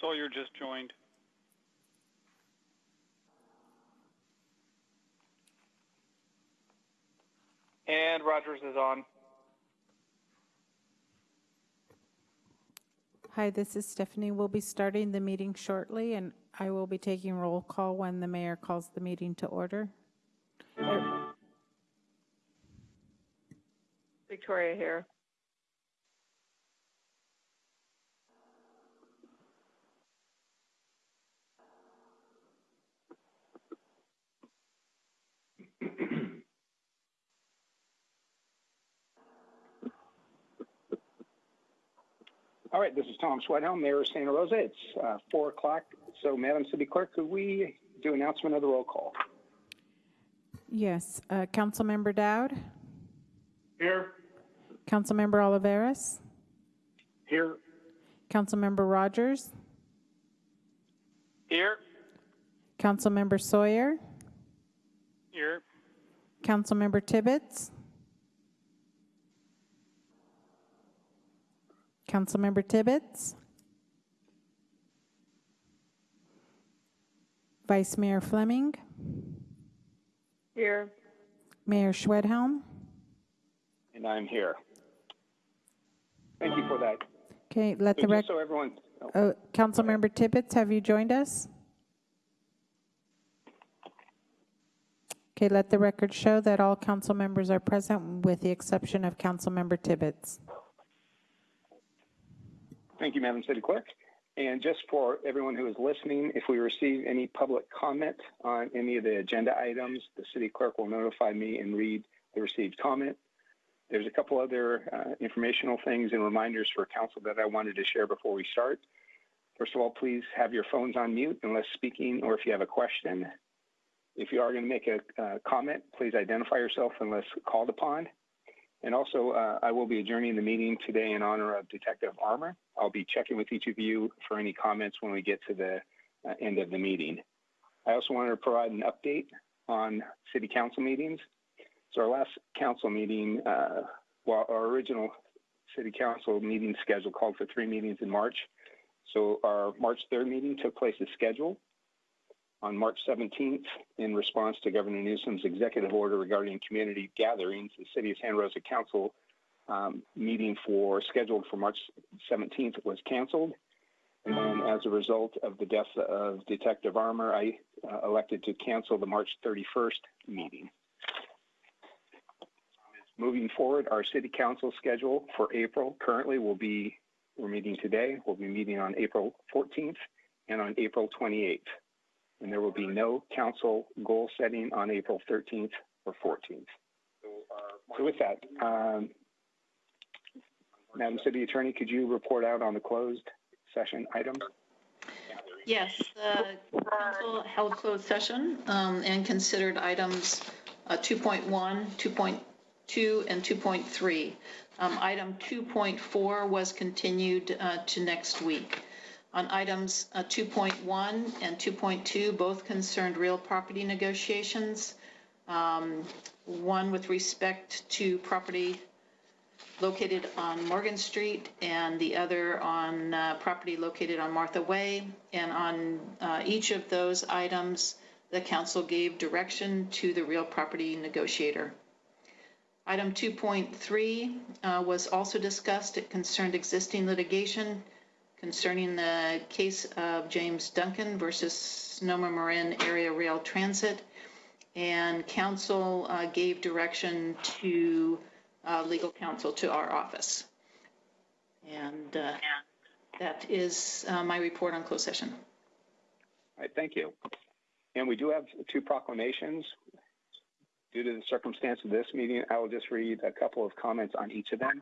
Sawyer just joined. And Rogers is on. Hi, this is Stephanie. We'll be starting the meeting shortly, and I will be taking roll call when the mayor calls the meeting to order. Victoria here. All right, this is Tom Schwedhelm, Mayor of Santa Rosa. It's uh, 4 o'clock. So, Madam City Clerk, could we do announcement of the roll call? Yes, uh, Councilmember Dowd, Here. Councilmember Olivares, Here. Councilmember Rogers, Here. Councilmember Sawyer, Here. Councilmember Tibbetts, Councilmember Tibbetts, Vice Mayor Fleming, Here. Mayor Schwedhelm. And I'm here. Thank you for that. Okay, let So the just rec, so everyone, oh, oh, Councilmember Tibbetts, have you joined us? Okay, let the record show that all council members are present with the exception of Councilmember Tibbetts. Thank you, Madam City Clerk. And just for everyone who is listening, if we receive any public comment on any of the agenda items, the City Clerk will notify me and read the received comment. There's a couple other uh, informational things and reminders for council that I wanted to share before we start. First of all, please have your phones on mute unless speaking or if you have a question. If you are going to make a uh, comment, please identify yourself unless called upon. And also, uh, I will be adjourning the meeting today in honor of Detective Armour. I'll be checking with each of you for any comments when we get to the uh, end of the meeting. I also wanted to provide an update on city council meetings. So our last council meeting, uh, our original city council meeting schedule called for three meetings in March. So our March 3rd meeting took place as scheduled. On March 17th, in response to Governor Newsom's executive order regarding community gatherings, the City of Santa Rosa Council um, meeting for scheduled for March 17th was canceled. And then, as a result of the death of Detective Armour, I uh, elected to cancel the March 31st meeting. Moving forward, our City Council schedule for April currently will be we're meeting today. We'll be meeting on April 14th and on April 28th and there will be no council goal setting on April 13th or 14th. So with that, um, Madam City Attorney, could you report out on the closed session items? Yes, the council held closed session um, and considered items uh, 2.1, 2.2, and 2.3. Um, Item 2.4 was continued uh, to next week. On items uh, 2.1 and 2.2, both concerned real property negotiations. Um, One with respect to property located on Morgan Street and the other on uh, property located on Martha Way. And on uh, each of those items, the council gave direction to the real property negotiator. Item 2.3 uh, was also discussed. It concerned existing litigation concerning the case of James Duncan versus Sonoma Marin Area Rail Transit. And council uh, gave direction to uh, legal counsel to our office. And uh, that is uh, my report on closed session. All right, thank you. And we do have two proclamations. Due to the circumstance of this meeting, I will just read a couple of comments on each of them.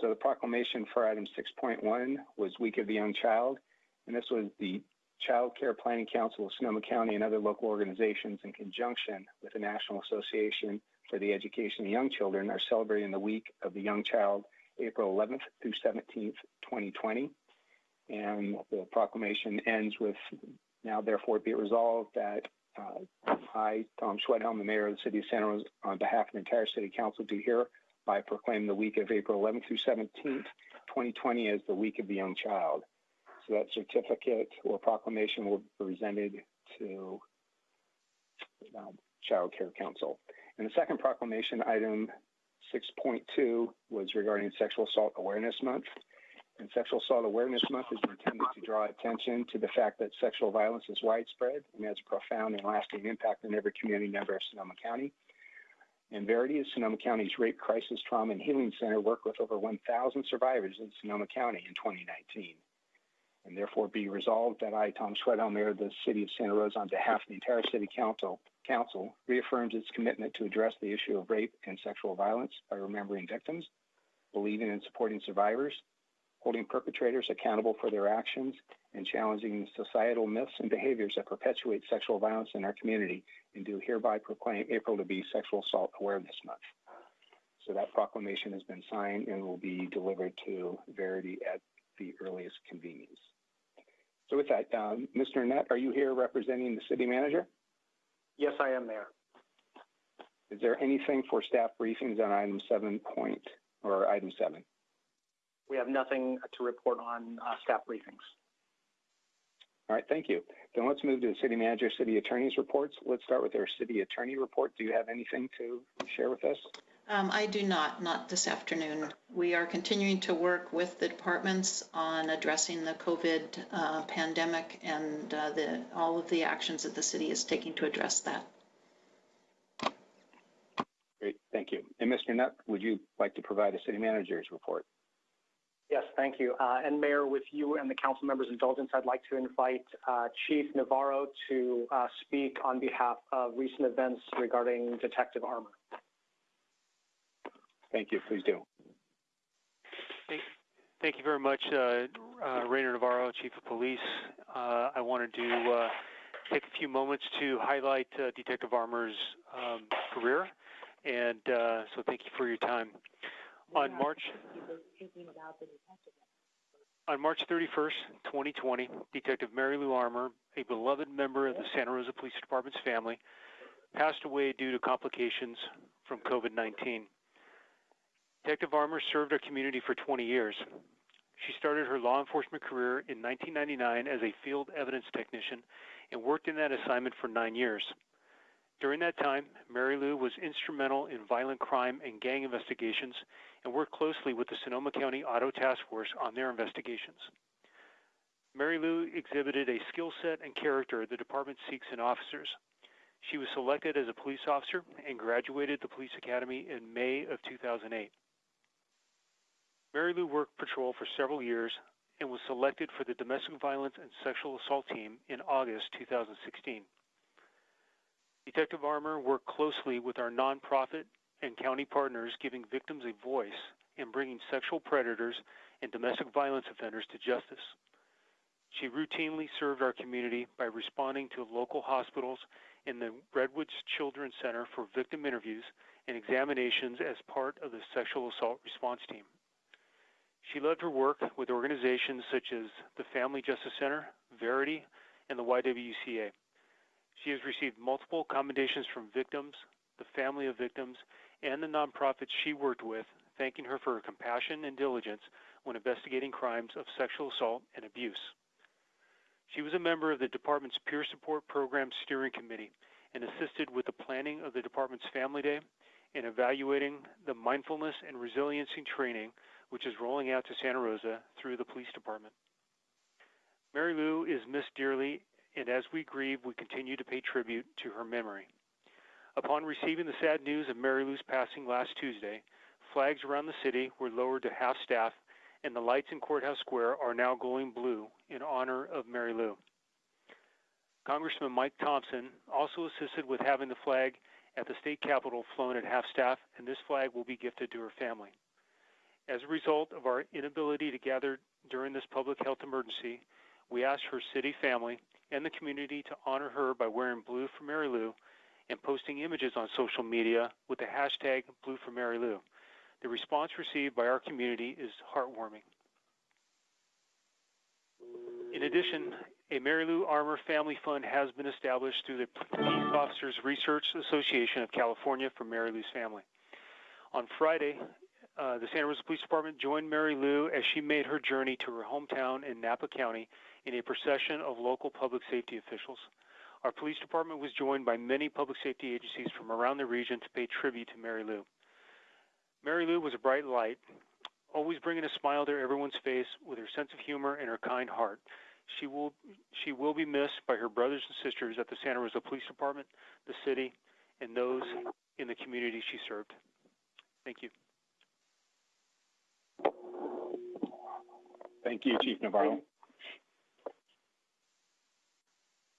So the proclamation for item 6.1 was Week of the Young Child, and this was the Child Care Planning Council of Sonoma County and other local organizations in conjunction with the National Association for the Education of Young Children are celebrating the Week of the Young Child, April 11th through 17th, 2020. And the proclamation ends with, now therefore be it resolved that uh, I, Tom Schwedhelm, the mayor of the city of Santa Rosa, on behalf of the entire city council, do here by proclaim the week of April 11th through 17th, 2020 as the week of the young child. So that certificate or proclamation will be presented to um, Child Care Council. And the second proclamation, item 6.2, was regarding Sexual Assault Awareness Month. And Sexual Assault Awareness Month is intended to draw attention to the fact that sexual violence is widespread and has a profound and lasting impact on every community member of Sonoma County. And Verity is Sonoma County's Rape Crisis Trauma and Healing Center worked with over 1,000 survivors in Sonoma County in 2019. And therefore be resolved that I, Tom Schwedhelm, Mayor of the City of Santa Rosa, on behalf of the entire City Council, Council reaffirms its commitment to address the issue of rape and sexual violence by remembering victims, believing and supporting survivors, holding perpetrators accountable for their actions, and challenging societal myths and behaviors that perpetuate sexual violence in our community, and do hereby proclaim April to be Sexual Assault Awareness Month. So that proclamation has been signed and will be delivered to Verity at the earliest convenience. So with that, um, Mr. Nutt, are you here representing the city manager? Yes, I am, Mayor. Is there anything for staff briefings on item seven point, or item seven? We have nothing to report on uh, staff briefings. All right, thank you. Then let's move to the city manager, city attorney's reports. Let's start with our city attorney report. Do you have anything to share with us? Um, I do not, not this afternoon. We are continuing to work with the departments on addressing the COVID uh, pandemic and uh, the, all of the actions that the city is taking to address that. Great, thank you. And Mr. Nutt, would you like to provide a city manager's report? Yes, thank you. Uh, and Mayor, with you and the council members' indulgence, I'd like to invite uh, Chief Navarro to uh, speak on behalf of recent events regarding Detective Armour. Thank you, please do. Thank, you very much, uh, uh, Rainer Navarro, Chief of Police. Uh, I wanted to uh, take a few moments to highlight uh, Detective Armour's um, career, and uh, so thank you for your time. On March, on March 31st, 2020, Detective Mary Lou Armour, a beloved member of the Santa Rosa Police Department's family, passed away due to complications from COVID-19. Detective Armour served our community for 20 years. She started her law enforcement career in 1999 as a field evidence technician and worked in that assignment for nine years. During that time, Mary Lou was instrumental in violent crime and gang investigations and worked closely with the Sonoma County Auto Task Force on their investigations. Mary Lou exhibited a skill set and character the department seeks in officers. She was selected as a police officer and graduated the police academy in May of 2008. Mary Lou worked patrol for several years and was selected for the domestic violence and sexual assault team in August 2016. Detective Armour worked closely with our nonprofit and county partners, giving victims a voice and bringing sexual predators and domestic violence offenders to justice. She routinely served our community by responding to local hospitals and the Redwoods Children's Center for victim interviews and examinations as part of the sexual assault response team. She loved her work with organizations such as the Family Justice Center, Verity, and the YWCA. She has received multiple commendations from victims, the family of victims, and the nonprofits she worked with, thanking her for her compassion and diligence when investigating crimes of sexual assault and abuse. She was a member of the department's Peer Support Program Steering Committee and assisted with the planning of the department's Family Day and evaluating the mindfulness and resiliency training which is rolling out to Santa Rosa through the police department. Mary Lou is missed dearly and as we grieve, we continue to pay tribute to her memory. Upon receiving the sad news of Mary Lou's passing last Tuesday, flags around the city were lowered to half staff, and the lights in Courthouse Square are now glowing blue in honor of Mary Lou. Congressman Mike Thompson also assisted with having the flag at the state capitol flown at half staff, and this flag will be gifted to her family. As a result of our inability to gather during this public health emergency, we ask her city family and the community to honor her by wearing blue for Mary Lou and posting images on social media with the hashtag Blue for Mary Lou. The response received by our community is heartwarming. In addition, a Mary Lou Armour Family Fund has been established through the Police Officers Research Association of California for Mary Lou's family. On Friday, uh, the Santa Rosa Police Department joined Mary Lou as she made her journey to her hometown in Napa County in a procession of local public safety officials. Our police department was joined by many public safety agencies from around the region to pay tribute to Mary Lou. Mary Lou was a bright light, always bringing a smile to everyone's face with her sense of humor and her kind heart. She will, she will be missed by her brothers and sisters at the Santa Rosa Police Department, the city, and those in the community she served. Thank you. Thank you, Chief Navarro.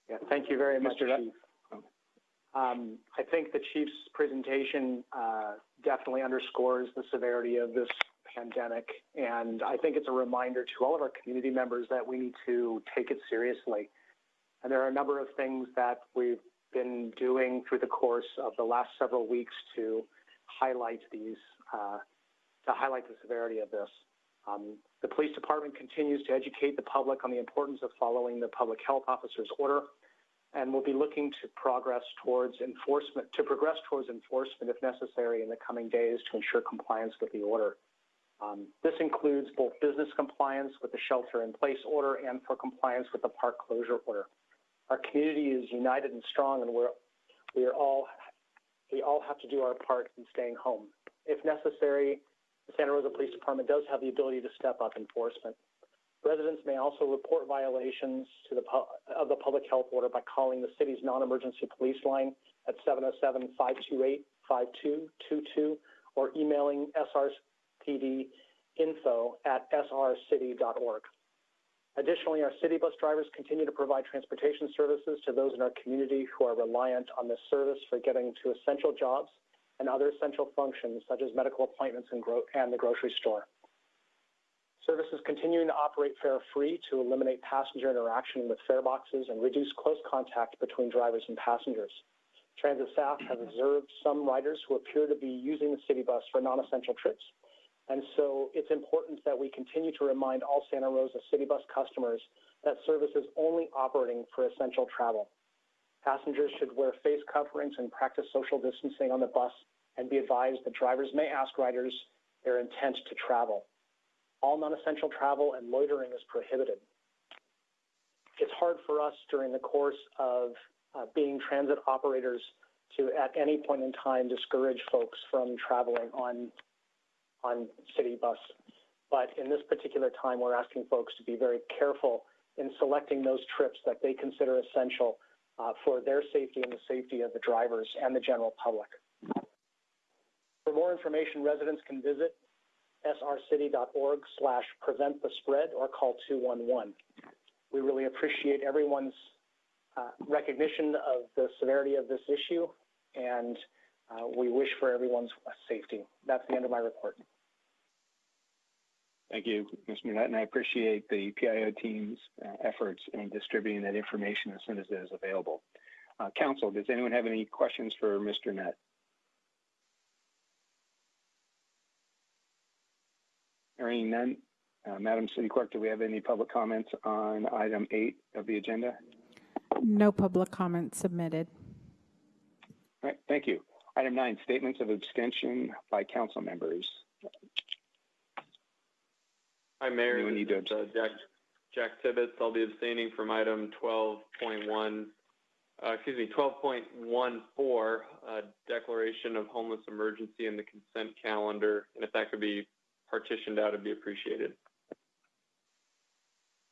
Yeah, thank you very much, Mr. Chief. Um, I think the Chief's presentation uh, definitely underscores the severity of this pandemic, and I think it's a reminder to all of our community members that we need to take it seriously. And there are a number of things that we've been doing through the course of the last several weeks to highlight these, uh, to highlight the severity of this. Um, the police department continues to educate the public on the importance of following the public health officer's order, and will be looking to progress towards enforcement, to progress towards enforcement if necessary in the coming days to ensure compliance with the order. Um, this includes both business compliance with the shelter-in-place order and for compliance with the park closure order. Our community is united and strong, and we're we are all we all have to do our part in staying home. If necessary, the Santa Rosa Police Department does have the ability to step up enforcement. Residents may also report violations to the of the public health order by calling the city's non-emergency police line at 707-528-5222 or emailing srpd info at srcity.org. Additionally, our city bus drivers continue to provide transportation services to those in our community who are reliant on this service for getting to essential jobs and other essential functions such as medical appointments and, gro- and the grocery store. Services continuing to operate fare-free to eliminate passenger interaction with fare boxes and reduce close contact between drivers and passengers. Transit staff have observed some riders who appear to be using the city bus for non-essential trips, and so it's important that we continue to remind all Santa Rosa city bus customers that service is only operating for essential travel. Passengers should wear face coverings and practice social distancing on the bus and be advised that drivers may ask riders their intent to travel. All non-essential travel and loitering is prohibited. It's hard for us during the course of uh, being transit operators to, at any point in time, discourage folks from traveling on on city bus. But in this particular time, we're asking folks to be very careful in selecting those trips that they consider essential for their safety and the safety of the drivers and the general public. For more information, residents can visit srcity.org slash prevent the spread or call 211. We really appreciate everyone's uh, recognition of the severity of this issue, and uh, we wish for everyone's safety. That's the end of my report. Thank you, Mr. Nutt, and I appreciate the PIO team's uh, efforts in distributing that information as soon as it is available. Uh, Council, does anyone have any questions for Mr. Nutt? Hearing none, uh, Madam City Clerk, do we have any public comments on item eight of the agenda? No public comments submitted. All right, thank you. Item nine, statements of abstention by council members. Hi, Mayor. Anyone need to is, uh, Jack, Jack Tibbetts. I'll be abstaining from item 12.1, uh, excuse me, 12.14, uh, declaration of homeless emergency in the consent calendar. And if that could be partitioned out, it'd be appreciated.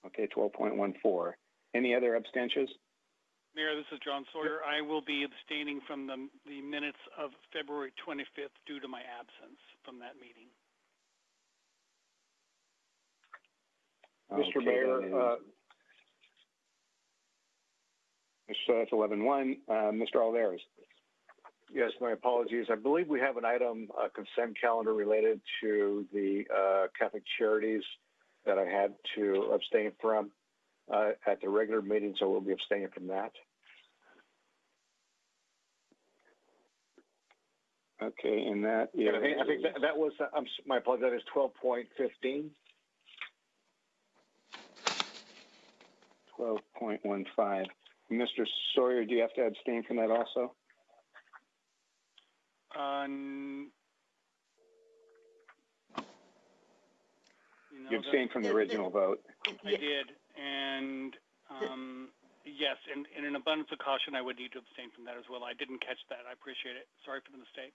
Okay, 12.14. Any other abstentions? Mayor, this is John Sawyer. I will be abstaining from the, the minutes of February 25th due to my absence from that meeting. Okay, Mr. Mayor, that is- uh, So that's 11.1. Uh, Mr. Alvarez. yes, my apologies. I believe we have an item, uh, consent calendar related to the uh, Catholic Charities that I had to abstain from uh, at the regular meeting, so we'll be abstaining from that. Okay, and that is. And I think, I think that, that was, uh, I'm, my apologies, that is 12.15. 12.15. Mr. Sawyer, do you have to abstain from that also? N- know You that- abstained from the The- the- original vote. I did, and, um, yes, and in an abundance of caution, I would need to abstain from that as well. I didn't catch that. I appreciate it. Sorry for the mistake.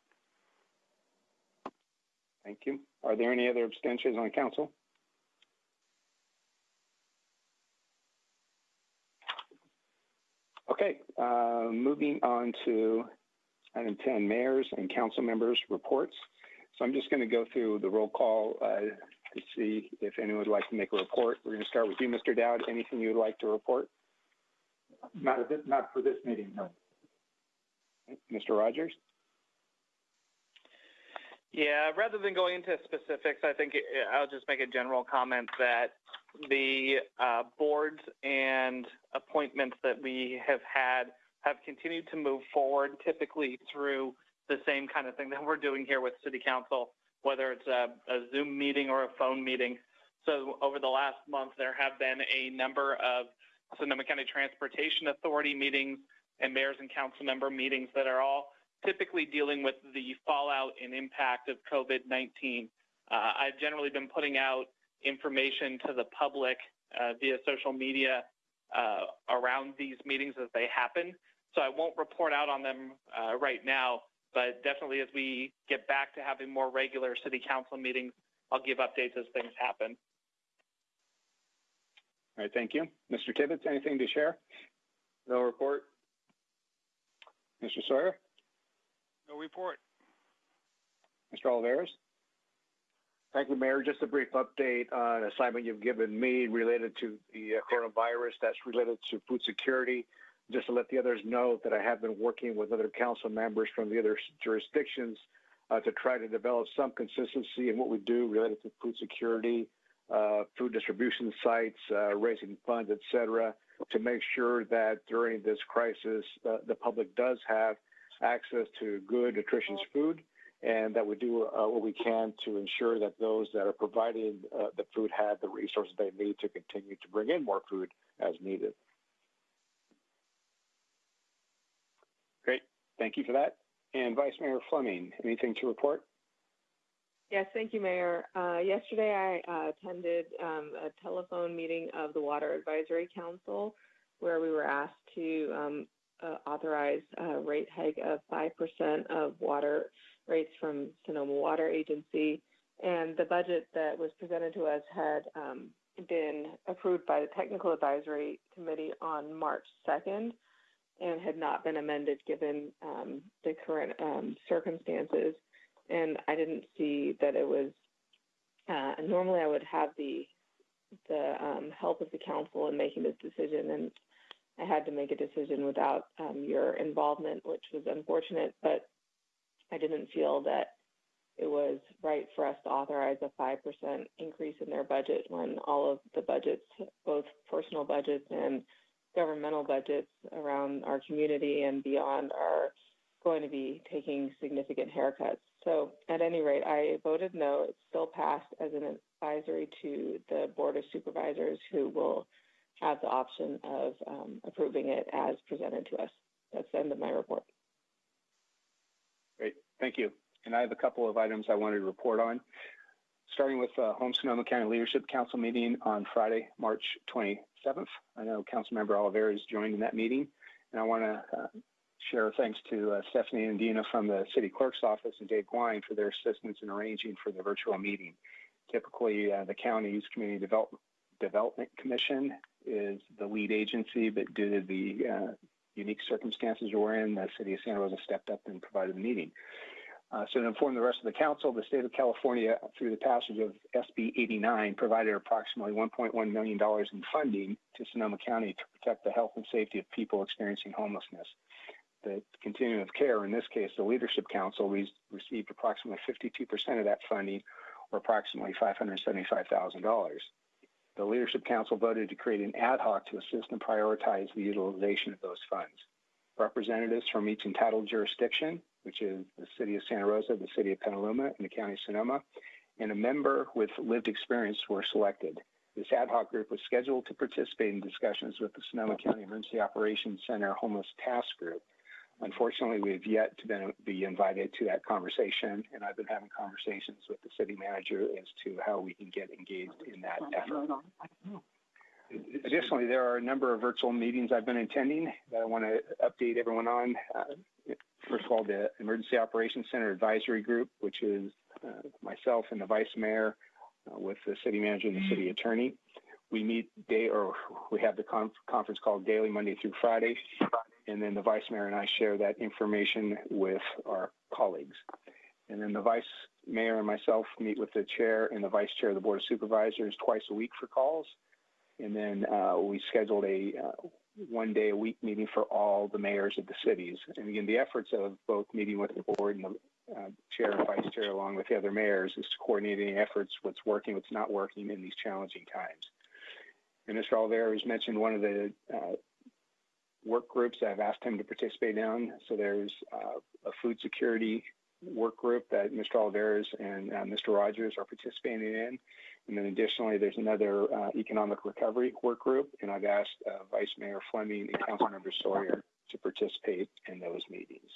Thank you. Are there any other abstentions on council? Okay, uh, moving on to item 10, mayors and council members' reports. So I'm just going to go through the roll call uh, to see if anyone would like to make a report. We're going to start with you, Mr. Dowd. Anything you would like to report? Not, not for this meeting, no. Mr. Rogers? Yeah, rather than going into specifics, I think I'll just make a general comment that the uh, boards and appointments that we have had have continued to move forward, typically through the same kind of thing that we're doing here with City Council, whether it's a, a Zoom meeting or a phone meeting. So over the last month, there have been a number of Sonoma County Transportation Authority meetings and mayors and council member meetings that are all typically dealing with the fallout and impact of COVID-19. Uh, I've generally been putting out information to the public uh, via social media uh, around these meetings as they happen. So I won't report out on them uh, right now, but definitely as we get back to having more regular city council meetings, I'll give updates as things happen. All right, thank you. Mr. Tibbetts, anything to share? No report. Mr. Sawyer? No report. Mr. Olivares? Thank you, Mayor. Just a brief update on an assignment you've given me related to the uh, coronavirus that's related to food security. Just to let the others know that I have been working with other council members from the other jurisdictions uh, to try to develop some consistency in what we do related to food security, uh, food distribution sites, uh, raising funds, et cetera, to make sure that during this crisis, uh, the public does have access to good, nutritious food and that we do uh, what we can to ensure that those that are providing uh, the food have the resources they need to continue to bring in more food as needed. Great. Thank you for that. And Vice Mayor Fleming, anything to report? Yes, thank you, Mayor. Uh, yesterday, I uh, attended um, a telephone meeting of the Water Advisory Council where we were asked to um, uh, authorize a rate hike of 5% of water rates from Sonoma Water Agency. And the budget that was presented to us had um, been approved by the Technical Advisory Committee on March 2nd and had not been amended given um, the current um, circumstances. And I didn't see that it was. Uh, normally, I would have the the um, help of the council in making this decision, and I had to make a decision without um, your involvement, which was unfortunate. But I didn't feel that it was right for us to authorize a 5% increase in their budget when all of the budgets, both personal budgets and governmental budgets around our community and beyond, are going to be taking significant haircuts. So, at any rate, I voted no. It still passed as an advisory to the Board of Supervisors, who will have the option of um, approving it as presented to us. That's the end of my report. Great. Thank you. And I have a couple of items I wanted to report on. Starting with uh, Home Sonoma County Leadership Council meeting on Friday, March 27th. I know Councilmember Olivares joined in that meeting, and I want to uh, share thanks to uh, Stephanie and Dina from the City Clerk's Office and Dave Gwine for their assistance in arranging for the virtual meeting. Typically, uh, the county's Community Development, Development Commission is the lead agency, but due to the uh, unique circumstances we're in, the City of Santa Rosa stepped up and provided the meeting. Uh, so to inform the rest of the council, the state of California, through the passage of SB 89, provided approximately $1.1 million in funding to Sonoma County to protect the health and safety of people experiencing homelessness. The continuum of care, in this case, the Leadership Council, re- received approximately 52% of that funding, or approximately $575,000. The Leadership Council voted to create an ad hoc to assist and prioritize the utilization of those funds. Representatives from each entitled jurisdiction, which is the City of Santa Rosa, the City of Petaluma, and the County of Sonoma, and a member with lived experience were selected. This ad hoc group was scheduled to participate in discussions with the Sonoma County Emergency Operations Center Homeless Task Group unfortunately, we've yet to been, be invited to that conversation, and I've been having conversations with the city manager as to how we can get engaged in that effort. Additionally, there are a number of virtual meetings I've been attending that I want to update everyone on. Uh, first of all, the Emergency Operations Center Advisory Group, which is uh, myself and the Vice Mayor uh, with the City Manager and the City Attorney. We meet day, or we have the conf conference call daily, Monday through Friday, and then the Vice Mayor and I share that information with our colleagues. And then the Vice Mayor and myself meet with the Chair and the Vice Chair of the Board of Supervisors twice a week for calls and then uh, we scheduled a uh, one day a week meeting for all the mayors of the cities. And again, the efforts of both meeting with the board and the uh, chair and vice chair, along with the other mayors, is to coordinate any efforts, what's working, what's not working in these challenging times. And Mr. Olivares has mentioned one of the uh, work groups I've asked him to participate in. So there's uh, a food security work group that Mr. Olivares and uh, Mr. Rogers are participating in. And then additionally, there's another uh, economic recovery work group, and I've asked uh, Vice Mayor Fleming and Councilmember Sawyer to participate in those meetings.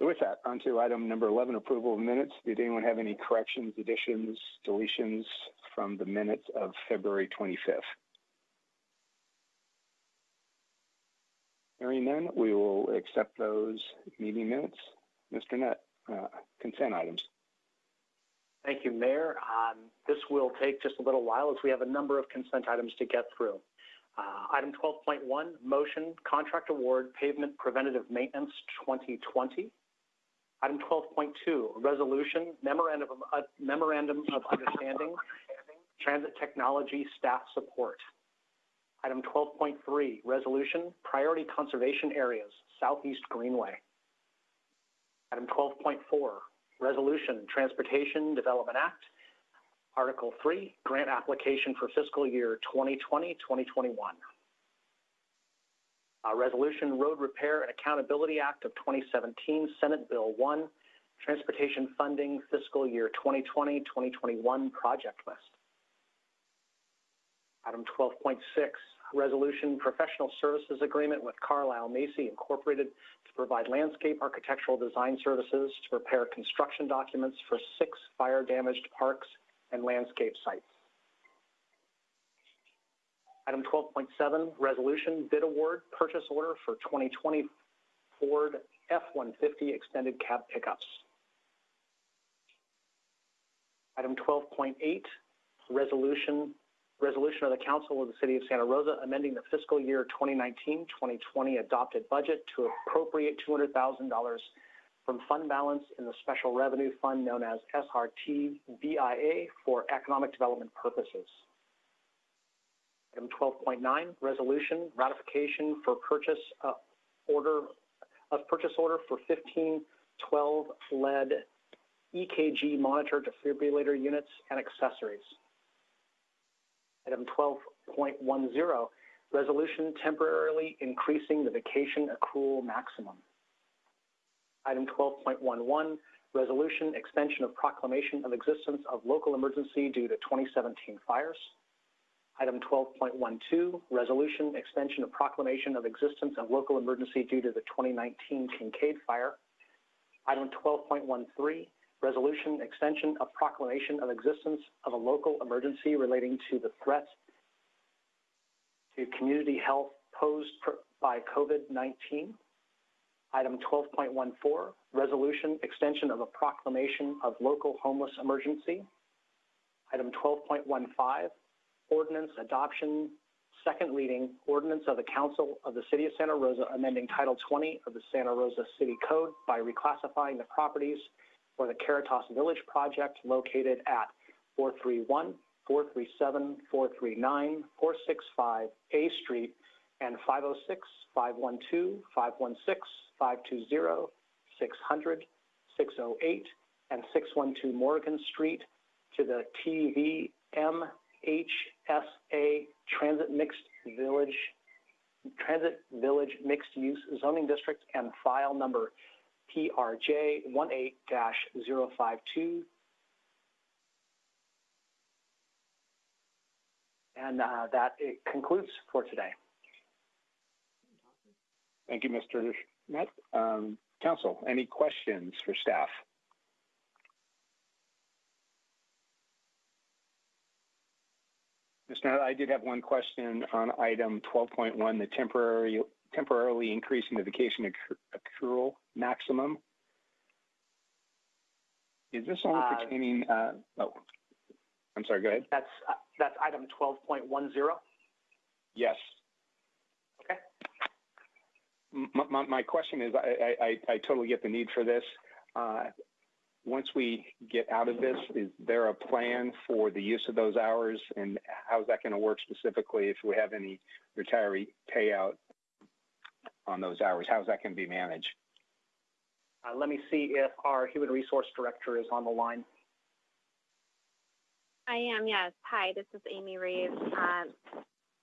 With that, on to item number 11, approval of minutes. Did anyone have any corrections, additions, deletions from the minutes of February 25th? Hearing none, we will accept those meeting minutes. Mr. Nutt, uh, consent items. Thank you, Mayor. Um, this will take just a little while as we have a number of consent items to get through. Uh, item 12.1, motion, contract award, pavement preventative maintenance 2020. Item 12.2, resolution, memorandum of, uh, memorandum of understanding, transit technology staff support. Item 12.3, resolution, priority conservation areas, Southeast Greenway. Item 12.4, Resolution, Transportation Development Act. Article 3, Grant Application for Fiscal Year 2020-2021. Uh, Resolution, Road Repair and Accountability Act of 2017, Senate Bill 1, Transportation Funding Fiscal Year 2020-2021 Project List. Item 12.6, Resolution Professional Services Agreement with Carlile Macy Incorporated to provide landscape architectural design services to prepare construction documents for six fire-damaged parks and landscape sites. Item 12.7, Resolution Bid Award Purchase Order for 2020 Ford F-150 Extended Cab Pickups. Item 12.8, Resolution Resolution of the Council of the City of Santa Rosa amending the fiscal year 2019-2020 adopted budget to appropriate $200,000 from fund balance in the Special Revenue Fund known as SRT BIA for economic development purposes. Item 12.9, resolution ratification for purchase uh, order of purchase order for 1512 lead EKG monitor defibrillator units and accessories. Item 12.10, resolution temporarily increasing the vacation accrual maximum. Item 12.11, resolution extension of proclamation of existence of local emergency due to 2017 fires. Item 12.12, resolution extension of proclamation of existence of local emergency due to the 2019 Kincade fire. Item 12.13, resolution extension of proclamation of existence of a local emergency relating to the threat to community health posed by COVID-19. Item 12.14, resolution extension of a proclamation of local homeless emergency. Item 12.15, ordinance adoption, second reading, ordinance of the Council of the City of Santa Rosa amending Title 20 of the Santa Rosa City Code by reclassifying the properties for the Caritas Village project located at 431, 437, 439, 465 A Street and 506, 512, 516, 520, 600, 608, and 612 Morgan Street to the TVMHSA Transit Mixed Village Transit Village Mixed Use Zoning District and file number PRJ 18-052. And uh, that concludes for today. Thank you, Mr. Schmidt. Um, council, any questions for staff? Mr. Nutt, I did have one question on item 12.1, the temporary, temporarily increasing the vacation accrual maximum. Is this only Uh, pertaining, uh, oh, I'm sorry, go ahead. That's, uh, that's item 12.10. Yes. Okay. M- My, my question is, I, I, I- I totally get the need for this. Uh, Once we get out of this, is there a plan for the use of those hours? And how's that going to work specifically if we have any retiree payout on those hours? How's that going to be managed? Uh, let me see if our human resource director is on the line. I am, yes. Hi, this is Amy Reeves. Um,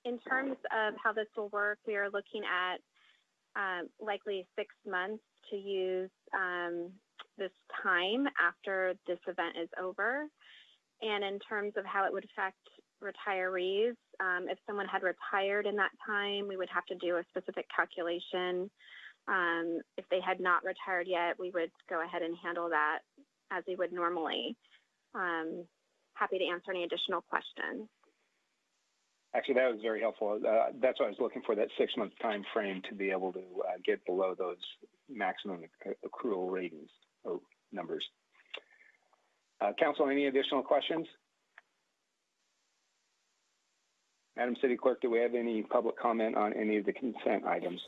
in terms of how this will work, we are looking at um, likely six months to use um, this time after this event is over. And in terms of how it would affect retirees, um, if someone had retired in that time, we would have to do a specific calculation. Um, if they had not retired yet, we would go ahead and handle that as we would normally. Um, happy to answer any additional questions. Actually, that was very helpful. Uh, That's what I was looking for, that six-month time frame to be able to uh, get below those maximum accrual ratings or numbers. Uh, Council, any additional questions? Madam City Clerk, do we have any public comment on any of the consent items?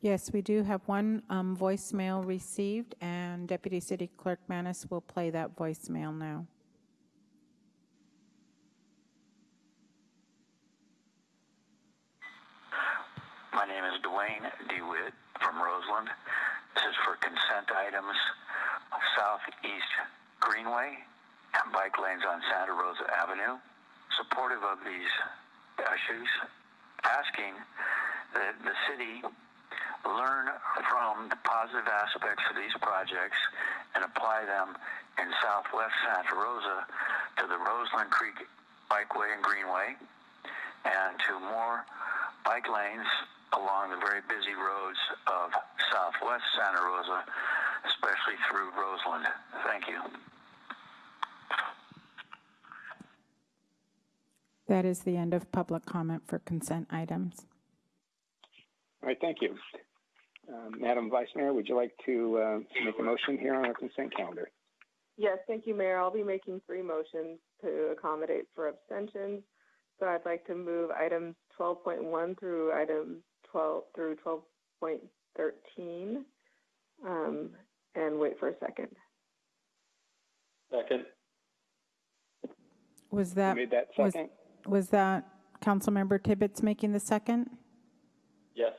Yes, we do have one um, voicemail received, and Deputy City Clerk Manis will play that voicemail now. My name is Dwayne DeWitt from Roseland. This is for consent items Southeast Greenway and bike lanes on Santa Rosa Avenue. Supportive of these issues, asking that the city learn from the positive aspects of these projects and apply them in southwest Santa Rosa to the Roseland Creek Bikeway and Greenway and to more bike lanes along the very busy roads of southwest Santa Rosa, especially through Roseland. Thank you. That is the end of public comment for consent items. All right, thank you. Um, Madam Vice Mayor, would you like to uh, make a motion here on our consent calendar? Yes, thank you, Mayor. I'll be making three motions to accommodate for abstentions. So I'd like to move items 12.1 through items 12 through 12.13 um, and wait for a second. Second. Was Who that, made that was, second? Was that Councilmember Tibbetts making the second? Yes.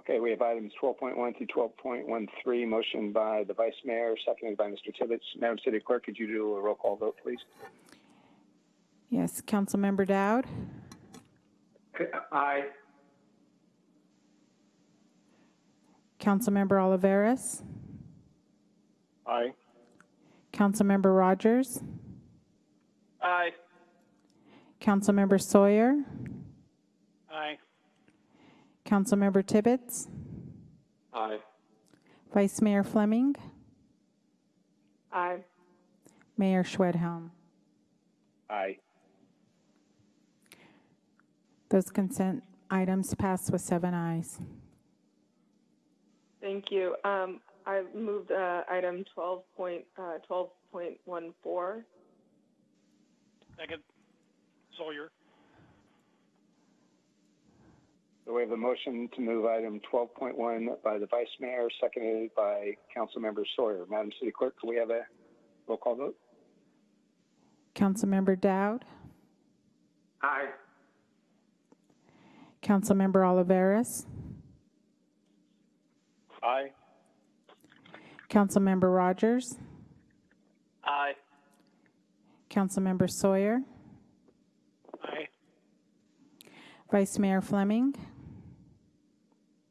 Okay, we have items 12.1 through 12.13, motion by the Vice Mayor, seconded by Mr. Tibbetts. Madam City Clerk, could you do a roll call vote, please? Yes, Councilmember Dowd, Aye. Councilmember Olivares, Aye. Councilmember Rogers, Aye. Councilmember Sawyer, Aye. Councilmember Tibbetts, Aye. Vice Mayor Fleming, Aye. Mayor Schwedhelm. Aye. Those consent items pass with seven ayes. Thank you. Um, I moved uh, item 12 uh, 12.14. Second. Sawyer. So we have a motion to move item 12.1 by the Vice Mayor, seconded by Councilmember Sawyer. Madam City Clerk, can we have a roll call vote? Councilmember Dowd, Aye. Councilmember Olivares, Aye. Councilmember Rogers, Aye. Councilmember Sawyer, Aye. Vice Mayor Fleming,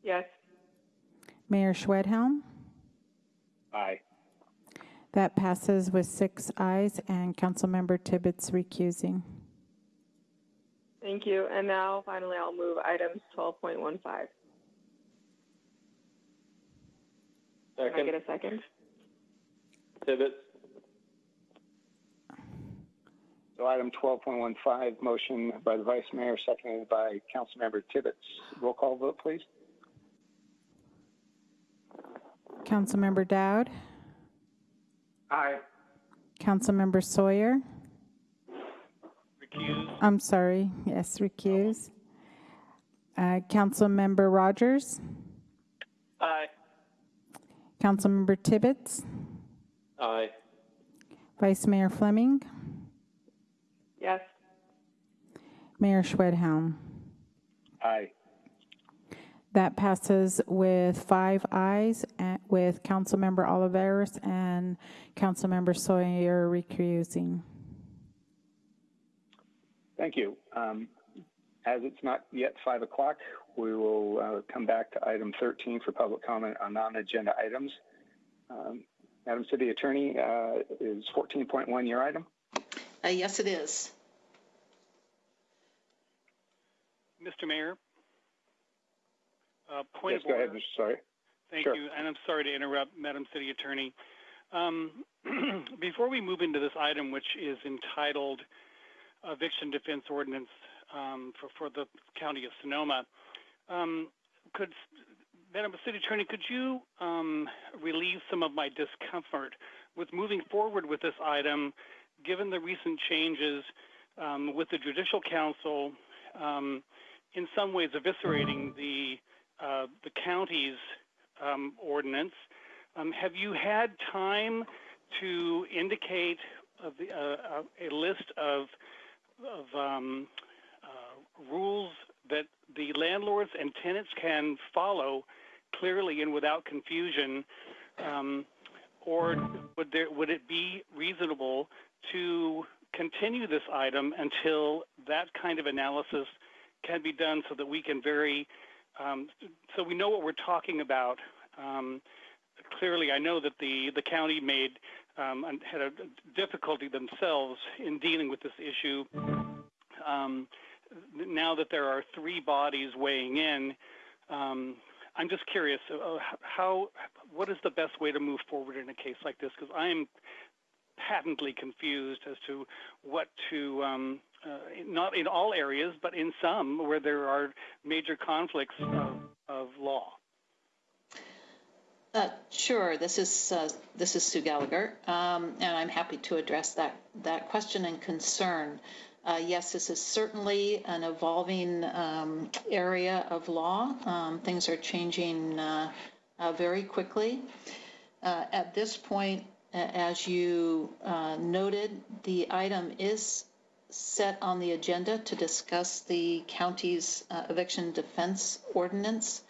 Yes. Mayor Schwedhelm. Aye. That passes with six ayes and Councilmember Tibbetts recusing. Thank Thank you. And now finally, I'll move items 12.15. Second. Can I get a second? Tibbetts. So item 12.15, motion by the Vice Mayor, seconded by Councilmember Tibbetts. Roll call vote, please. Councilmember Dowd, Aye. Councilmember Sawyer. Recuse. I'm sorry, yes, recuse. Uh, Councilmember Rogers, Aye. Councilmember Tibbetts, Aye. Vice Mayor Fleming, Yes. Mayor Schwedhelm. Aye. That passes with five ayes, and- with Councilmember Olivares and Councilmember Sawyer recusing. Thank you. Um, As it's not yet 5 o'clock, we will uh, come back to item 13 for public comment on non-agenda items. Um, Madam City Attorney, uh, is 14.1 your item? Uh, Yes, it is. Mr. Mayor? Uh, Point Yes, of go ahead, order. Mr. Sawyer. Thank Sure. you, and I'm sorry to interrupt, Madam City Attorney. Um, Before we move into this item, which is entitled Eviction Defense Ordinance um, for for the County of Sonoma, um, could, Madam City Attorney, could you um, relieve some of my discomfort with moving forward with this item, given the recent changes um, with the Judicial Council, um, in some ways eviscerating the uh, the county's um, ordinance. Um, have you had time to indicate uh, uh, a list of, of um, uh, rules that the landlords and tenants can follow clearly and without confusion? Um, or would there would it be reasonable to continue this item until that kind of analysis can be done so that we can very um, so we know what we're talking about. Um, clearly, I know that the the county made um, had a difficulty themselves in dealing with this issue. Um, now that there are three bodies weighing in, um, I'm just curious uh, how what is the best way to move forward in a case like this? Because I'm patently confused as to what to um, uh, not in all areas, but in some where there are major conflicts of, of law. Uh, Sure, this is, uh, this is Sue Gallagher, um, and I'm happy to address that, that question and concern. Uh, Yes, this is certainly an evolving um, area of law. Um, Things are changing uh, uh, very quickly. Uh, At this point, as you uh, noted, the item is set on the agenda to discuss the county's uh, eviction defense ordinance.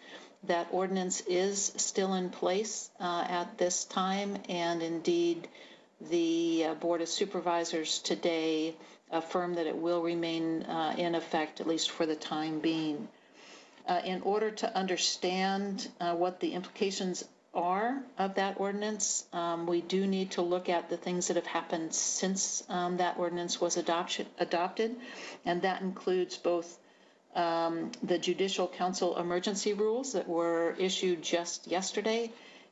That ordinance is still in place uh, at this time, and indeed, the uh, Board of Supervisors today affirmed that it will remain uh, in effect, at least for the time being. Uh, In order to understand uh, what the implications are of that ordinance, um, we do need to look at the things that have happened since um, that ordinance was adoption, adopted, and that includes both um, the Judicial Council emergency rules that were issued just yesterday,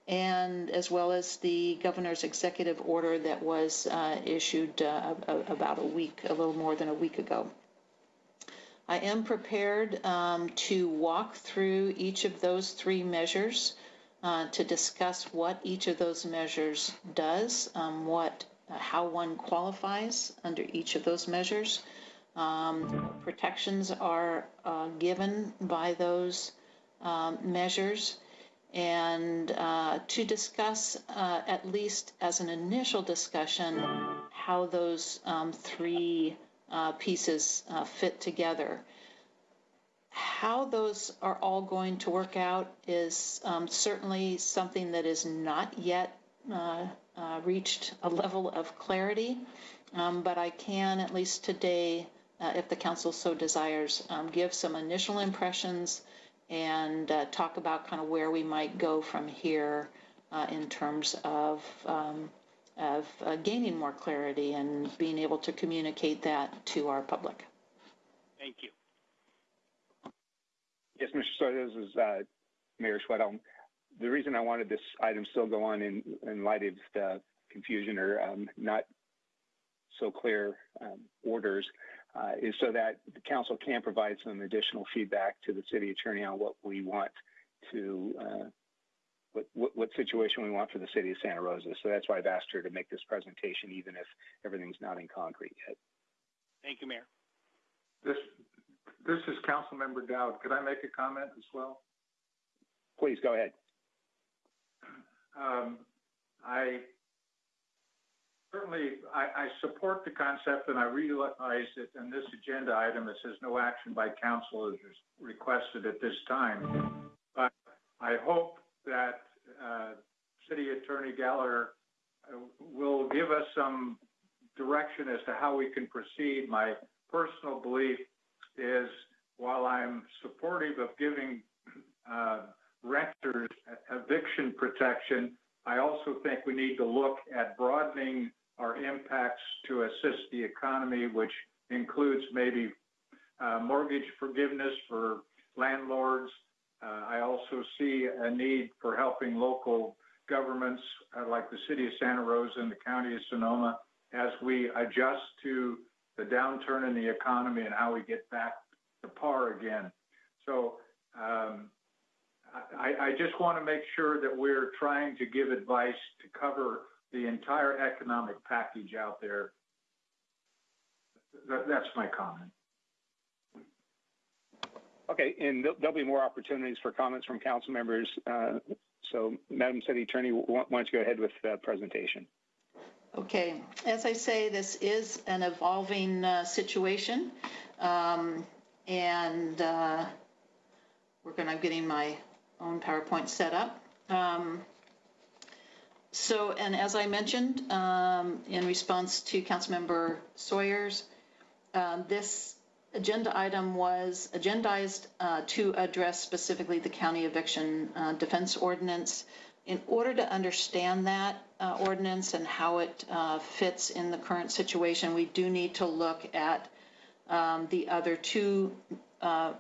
and as well as the governor's executive order that was uh, issued uh, about a week, a little more than a week ago. I am prepared um, to walk through each of those three measures uh, to discuss what each of those measures does, um, what, uh, how one qualifies under each of those measures. Um, protections are uh, given by those um, measures, and uh, to discuss, uh, at least as an initial discussion, how those um, three uh, pieces fit together. How those are all going to work out is um, certainly something that is not yet uh, uh, reached a level of clarity, um, but I can, at least today, uh, if the council so desires, um, give some initial impressions and uh, talk about kind of where we might go from here uh, in terms of um, of uh, gaining more clarity and being able to communicate that to our public. Thank you. Yes, Mr. Sawyer, this is uh, Mayor Schwedhelm. The reason I wanted this item still go on in, in light of the confusion or um, not so clear um, orders uh, is so that the council can provide some additional feedback to the city attorney on what we want to, uh, what, what, what, situation we want for the city of Santa Rosa. So that's why I've asked her to make this presentation, even if everything's not in concrete yet. Thank you, Mayor. This, this is Council Member Dowd. Could I make a comment as well? Please go ahead. Um, I certainly I, I, support the concept and I realize that in this agenda item it says no action by council is requested at this time. But I hope that uh, City Attorney Gallagher uh, will give us some direction as to how we can proceed. My personal belief is while I'm supportive of giving uh, renters eviction protection, I also think we need to look at broadening our impacts to assist the economy, which includes maybe uh, mortgage forgiveness for landlords. Uh, I also see a need for helping local governments uh, like the city of Santa Rosa and the county of Sonoma as we adjust to the downturn in the economy and how we get back to par again. So um, I, I just want to make sure that we're trying to give advice to cover the entire economic package out there. That, that's my comment. Okay, and there'll be more opportunities for comments from council members. Uh, so, Madam City Attorney, why don't you go ahead with the presentation? Okay, as I say, this is an evolving uh, situation, um, and uh, we're going to getting my own PowerPoint set up. Um, so, and as I mentioned, um, in response to Councilmember Sawyer's, um, this agenda item was agendized uh, to address specifically the county eviction uh, defense ordinance. In order to understand that uh, ordinance and how it uh, fits in the current situation, we do need to look at um, the other two uh,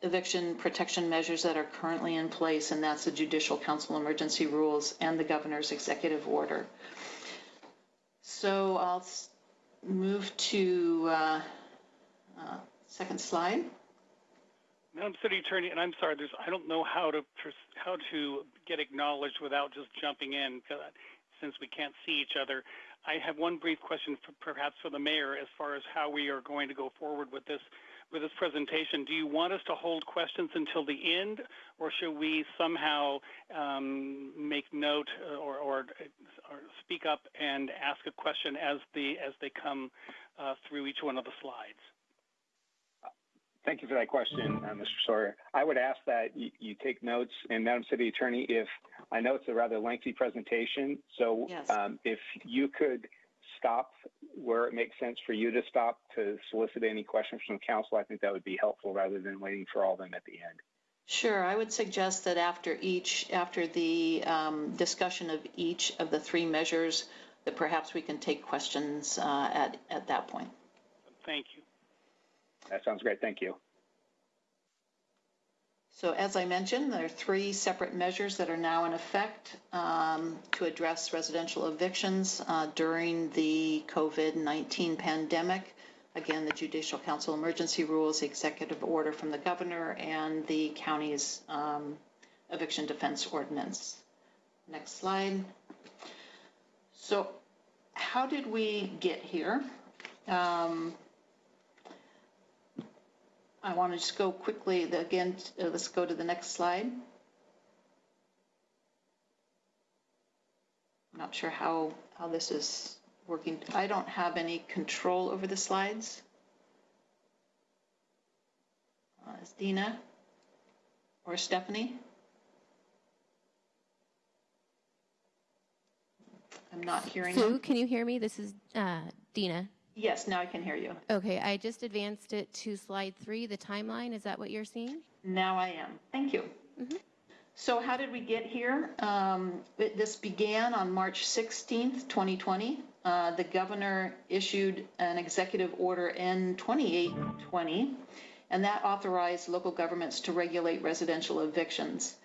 eviction protection measures that are currently in place, and that's the Judicial Council emergency rules and the governor's executive order. So I'll move to uh, uh, second slide. Madam City Attorney, and I'm sorry, I don't know how to how to get acknowledged without just jumping in, since we can't see each other. I have one brief question, for, perhaps for the mayor, as far as how we are going to go forward with this with this presentation, do you want us to hold questions until the end, or should we somehow um, make note uh, or, or, or, speak up and ask a question as the as they come uh, through each one of the slides? Thank you for that question, uh, Mr. Sawyer. I would ask that you, you, take notes, and Madam City Attorney, if I know it's a rather lengthy presentation, so yes. um, if you could stop where it makes sense for you to stop to solicit any questions from council, I think that would be helpful rather than waiting for all of them at the end. Sure, I would suggest that after each, after the um, discussion of each of the three measures, that perhaps we can take questions uh, at at that point. Thank you. That sounds great. Thank you. So as I mentioned, there are three separate measures that are now in effect um, to address residential evictions uh, during the COVID-19 pandemic. Again, the Judicial Council emergency rules, the executive order from the governor, and the county's um, eviction defense ordinance. Next slide. So how did we get here? Um, I want to just go quickly, again, uh, let's go to the next slide. I'm not sure how, how this is working. I don't have any control over the slides. Uh, is Dina or Stephanie? I'm not hearing Sue, them. can you hear me? This is uh, Dina. Yes, now I can hear you. Okay, I just advanced it to slide three, the timeline. Is that what you're seeing? Now I am. Thank you. Mhm. So how did we get here? Um, it- This began on March 16th, 2020. Uh, The governor issued an executive order in 2820, and that authorized local governments to regulate residential evictions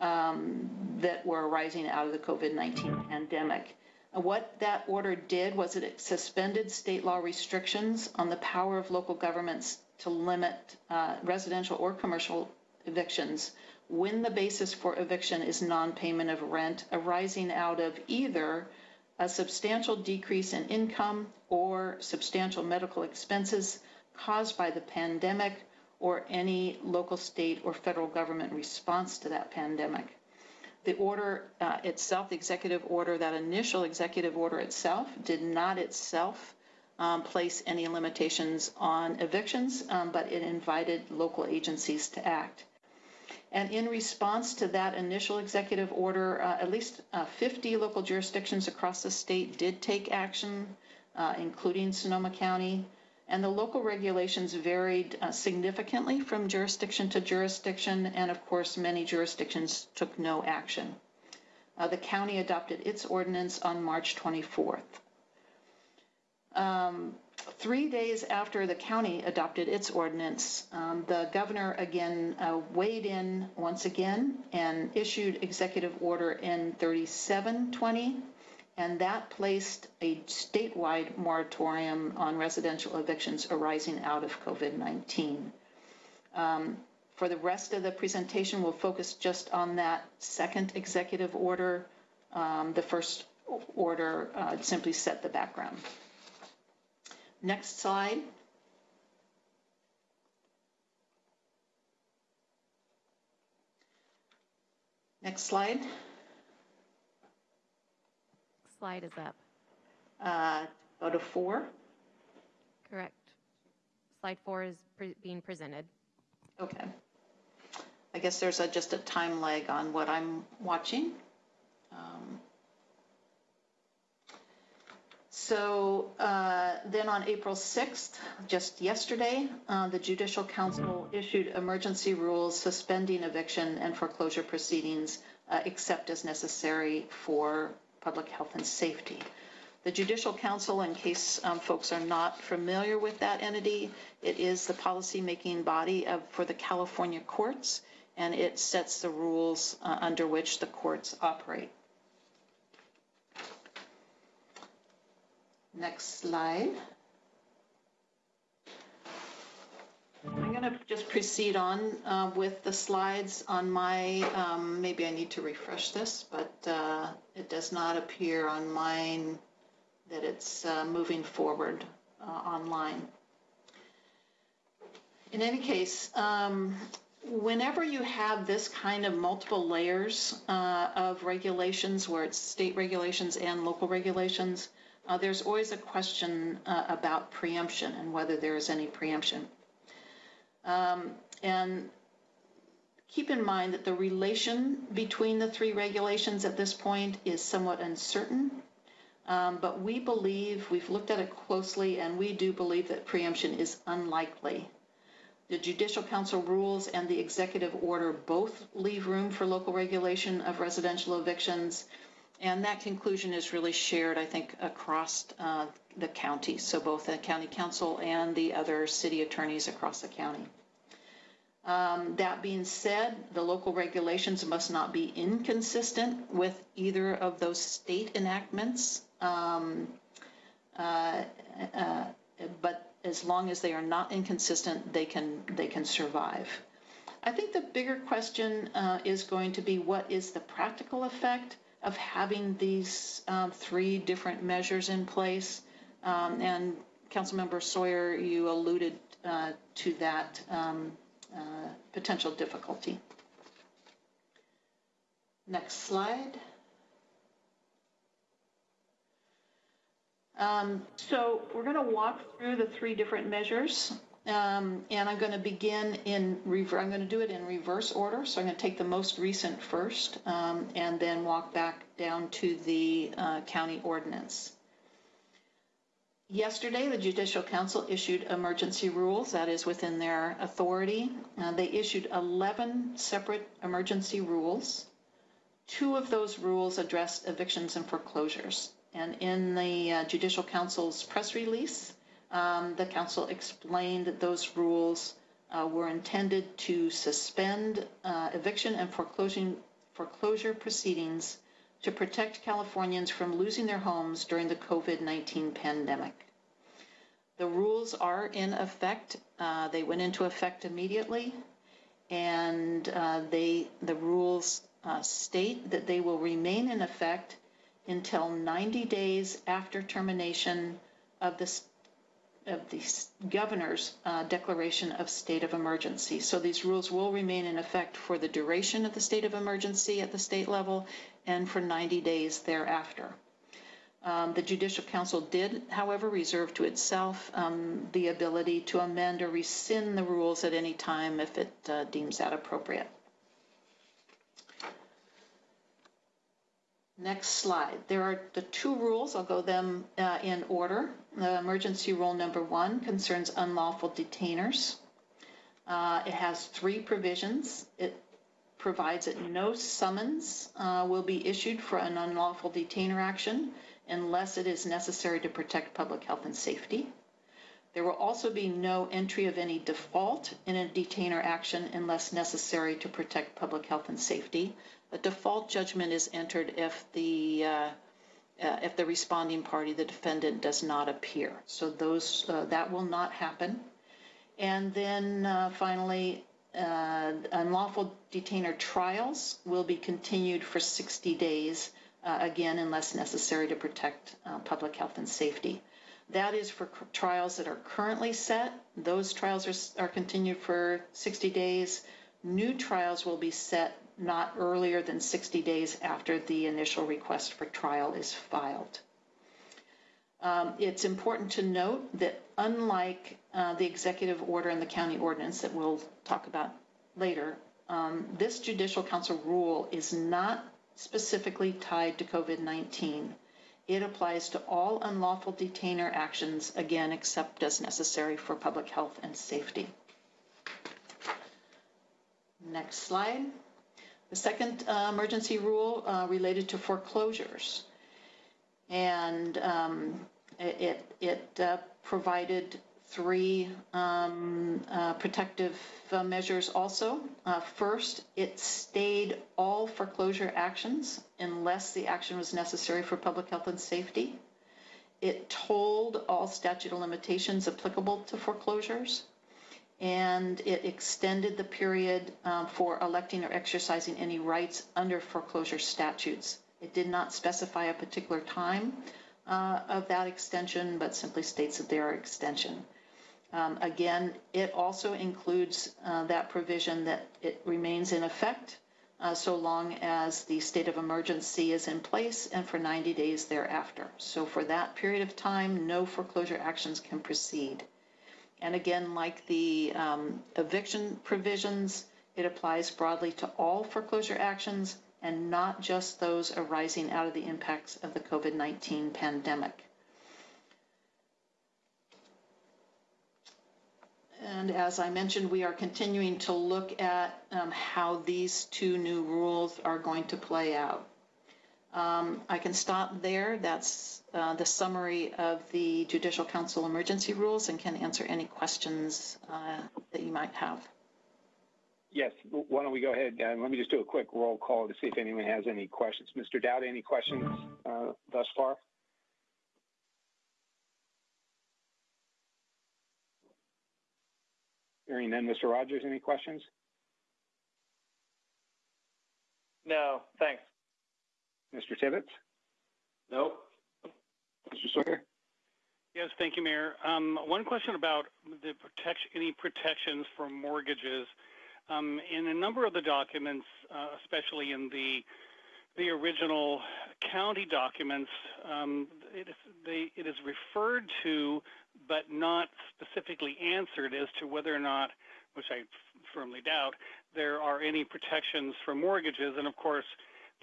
um, that were arising out of the COVID 19 pandemic. What that order did was it suspended state law restrictions on the power of local governments to limit uh, residential or commercial evictions when the basis for eviction is non payment of rent arising out of either a substantial decrease in income or substantial medical expenses caused by the pandemic or any local, state, or federal government response to that pandemic. The order uh, itself, the executive order, that initial executive order itself, did not itself um, place any limitations on evictions, um, but it invited local agencies to act. And in response to that initial executive order, uh, at least uh, 50 local jurisdictions across the state did take action, uh, including Sonoma County. And the local regulations varied uh, significantly from jurisdiction to jurisdiction, and of course, many jurisdictions took no action. Uh, the county adopted its ordinance on March 24th. Um, three days after the county adopted its ordinance, um, the governor again uh, weighed in once again and issued executive order N 3720 and that placed a statewide moratorium on residential evictions arising out of COVID 19. Um, for the rest of the presentation, we'll focus just on that second executive order. Um, the first order uh, simply set the background. Next slide. Next slide. Slide is up? Uh, go to four. Correct. Slide four is pre- being presented. Okay. I guess there's a, just a time lag on what I'm watching. Um, so uh, then on April 6th, just yesterday, uh, the Judicial Council issued emergency rules suspending eviction and foreclosure proceedings uh, except as necessary for public health and safety. The Judicial Council, in case um, folks are not familiar with that entity, it is the policy-making body of, for the California courts, and it sets the rules uh, under which the courts operate. Next slide. Going to just proceed on uh, with the slides on my, um, maybe I need to refresh this, but uh, it does not appear on mine that it's uh, moving forward uh, online. In any case, um, whenever you have this kind of multiple layers uh, of regulations, where it's state regulations and local regulations, uh, there's always a question about preemption and whether there is any preemption. Um, and keep in mind that the relation between the three regulations at this point is somewhat uncertain. Um, but we believe, we've looked at it closely, and we do believe that preemption is unlikely. The Judicial Council rules and the executive order both leave room for local regulation of residential evictions, and that conclusion is really shared, I think, across uh, the county, so both the county counsel and the other city attorneys across the county. Um, that being said, the local regulations must not be inconsistent with either of those state enactments. Um, uh, uh, but as long as they are not inconsistent, they can they can survive. I think the bigger question uh, is going to be what is the practical effect of having these um, three different measures in place. Um, and Councilmember Sawyer, you alluded uh, to that um, uh, potential difficulty. Next slide. Um, so we're going to walk through the three different measures, um, and I'm going to begin in. I'm going to do it in reverse order. So I'm going to take the most recent first, um, and then walk back down to the uh, county ordinance. Yesterday, the Judicial Council issued emergency rules. That is within their authority. Uh, they issued 11 separate emergency rules. Two of those rules addressed evictions and foreclosures. And in the uh, Judicial Council's press release, um, the Council explained that those rules uh, were intended to suspend uh, eviction and foreclosure, foreclosure proceedings to protect Californians from losing their homes during the COVID 19 pandemic. The rules are in effect. Uh, they went into effect immediately, and uh, they the rules uh, state that they will remain in effect until 90 days after termination of the of the governor's uh, declaration of state of emergency. So these rules will remain in effect for the duration of the state of emergency at the state level and for 90 days thereafter. Um, the Judicial Council did, however, reserve to itself um, the ability to amend or rescind the rules at any time if it uh, deems that appropriate. Next slide. There are the two rules. I'll go them uh, in order. The emergency rule number one concerns unlawful detainers. Uh, it has three provisions. It provides that no summons uh, will be issued for an unlawful detainer action unless it is necessary to protect public health and safety. There will also be no entry of any default in a detainer action unless necessary to protect public health and safety. A default judgment is entered if the uh, uh, if the responding party, the defendant, does not appear. So those uh, that will not happen. And then uh, finally, uh, unlawful detainer trials will be continued for 60 days, uh, again, unless necessary to protect public health and safety. That is for trials that are currently set. Those trials are, are continued for 60 days. New trials will be set not earlier than 60 days after the initial request for trial is filed. Um, it's important to note that unlike uh, the executive order and the county ordinance that we'll talk about later, um, this judicial council rule is not specifically tied to COVID 19. It applies to all unlawful detainer actions, again, except as necessary for public health and safety. Next slide. The second uh, emergency rule uh, related to foreclosures. And um, it, it uh, provided three um, uh, protective uh, measures also. Uh, first, it stayed all foreclosure actions unless the action was necessary for public health and safety. It told all statute of limitations applicable to foreclosures and it extended the period um, for electing or exercising any rights under foreclosure statutes. It did not specify a particular time uh, of that extension, but simply states that there are extension. Um, again, it also includes uh, that provision that it remains in effect uh, so long as the state of emergency is in place and for 90 days thereafter. So for that period of time, no foreclosure actions can proceed. And again, like the um, eviction provisions, it applies broadly to all foreclosure actions and not just those arising out of the impacts of the COVID 19 pandemic. And as I mentioned, we are continuing to look at um, how these two new rules are going to play out. Um, I can stop there. That's uh, the summary of the Judicial Council emergency rules and can answer any questions uh, that you might have. Yes, why don't we go ahead and let me just do a quick roll call to see if anyone has any questions. Mr. Dowd, any questions uh, thus far? Hearing none, Mr. Rogers, any questions? No, thanks. Mr. Tibbetts? Nope. Mr. Sawyer? Yes, thank you, Mayor. Um, one question about the protection, any protections for mortgages. Um, in a number of the documents, uh, especially in the the original county documents, um, it, is, they, it is referred to, but not specifically answered as to whether or not, which I firmly doubt, there are any protections for mortgages. And of course,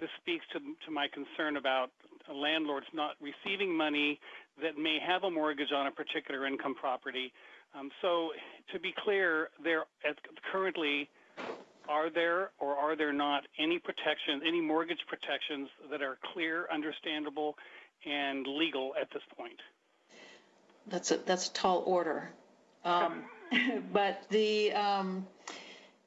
this speaks to, to my concern about landlords not receiving money that may have a mortgage on a particular income property. Um, so, to be clear, there currently are there or are there not any protections, any mortgage protections that are clear, understandable, and legal at this point? That's a that's a tall order. Um, but the um,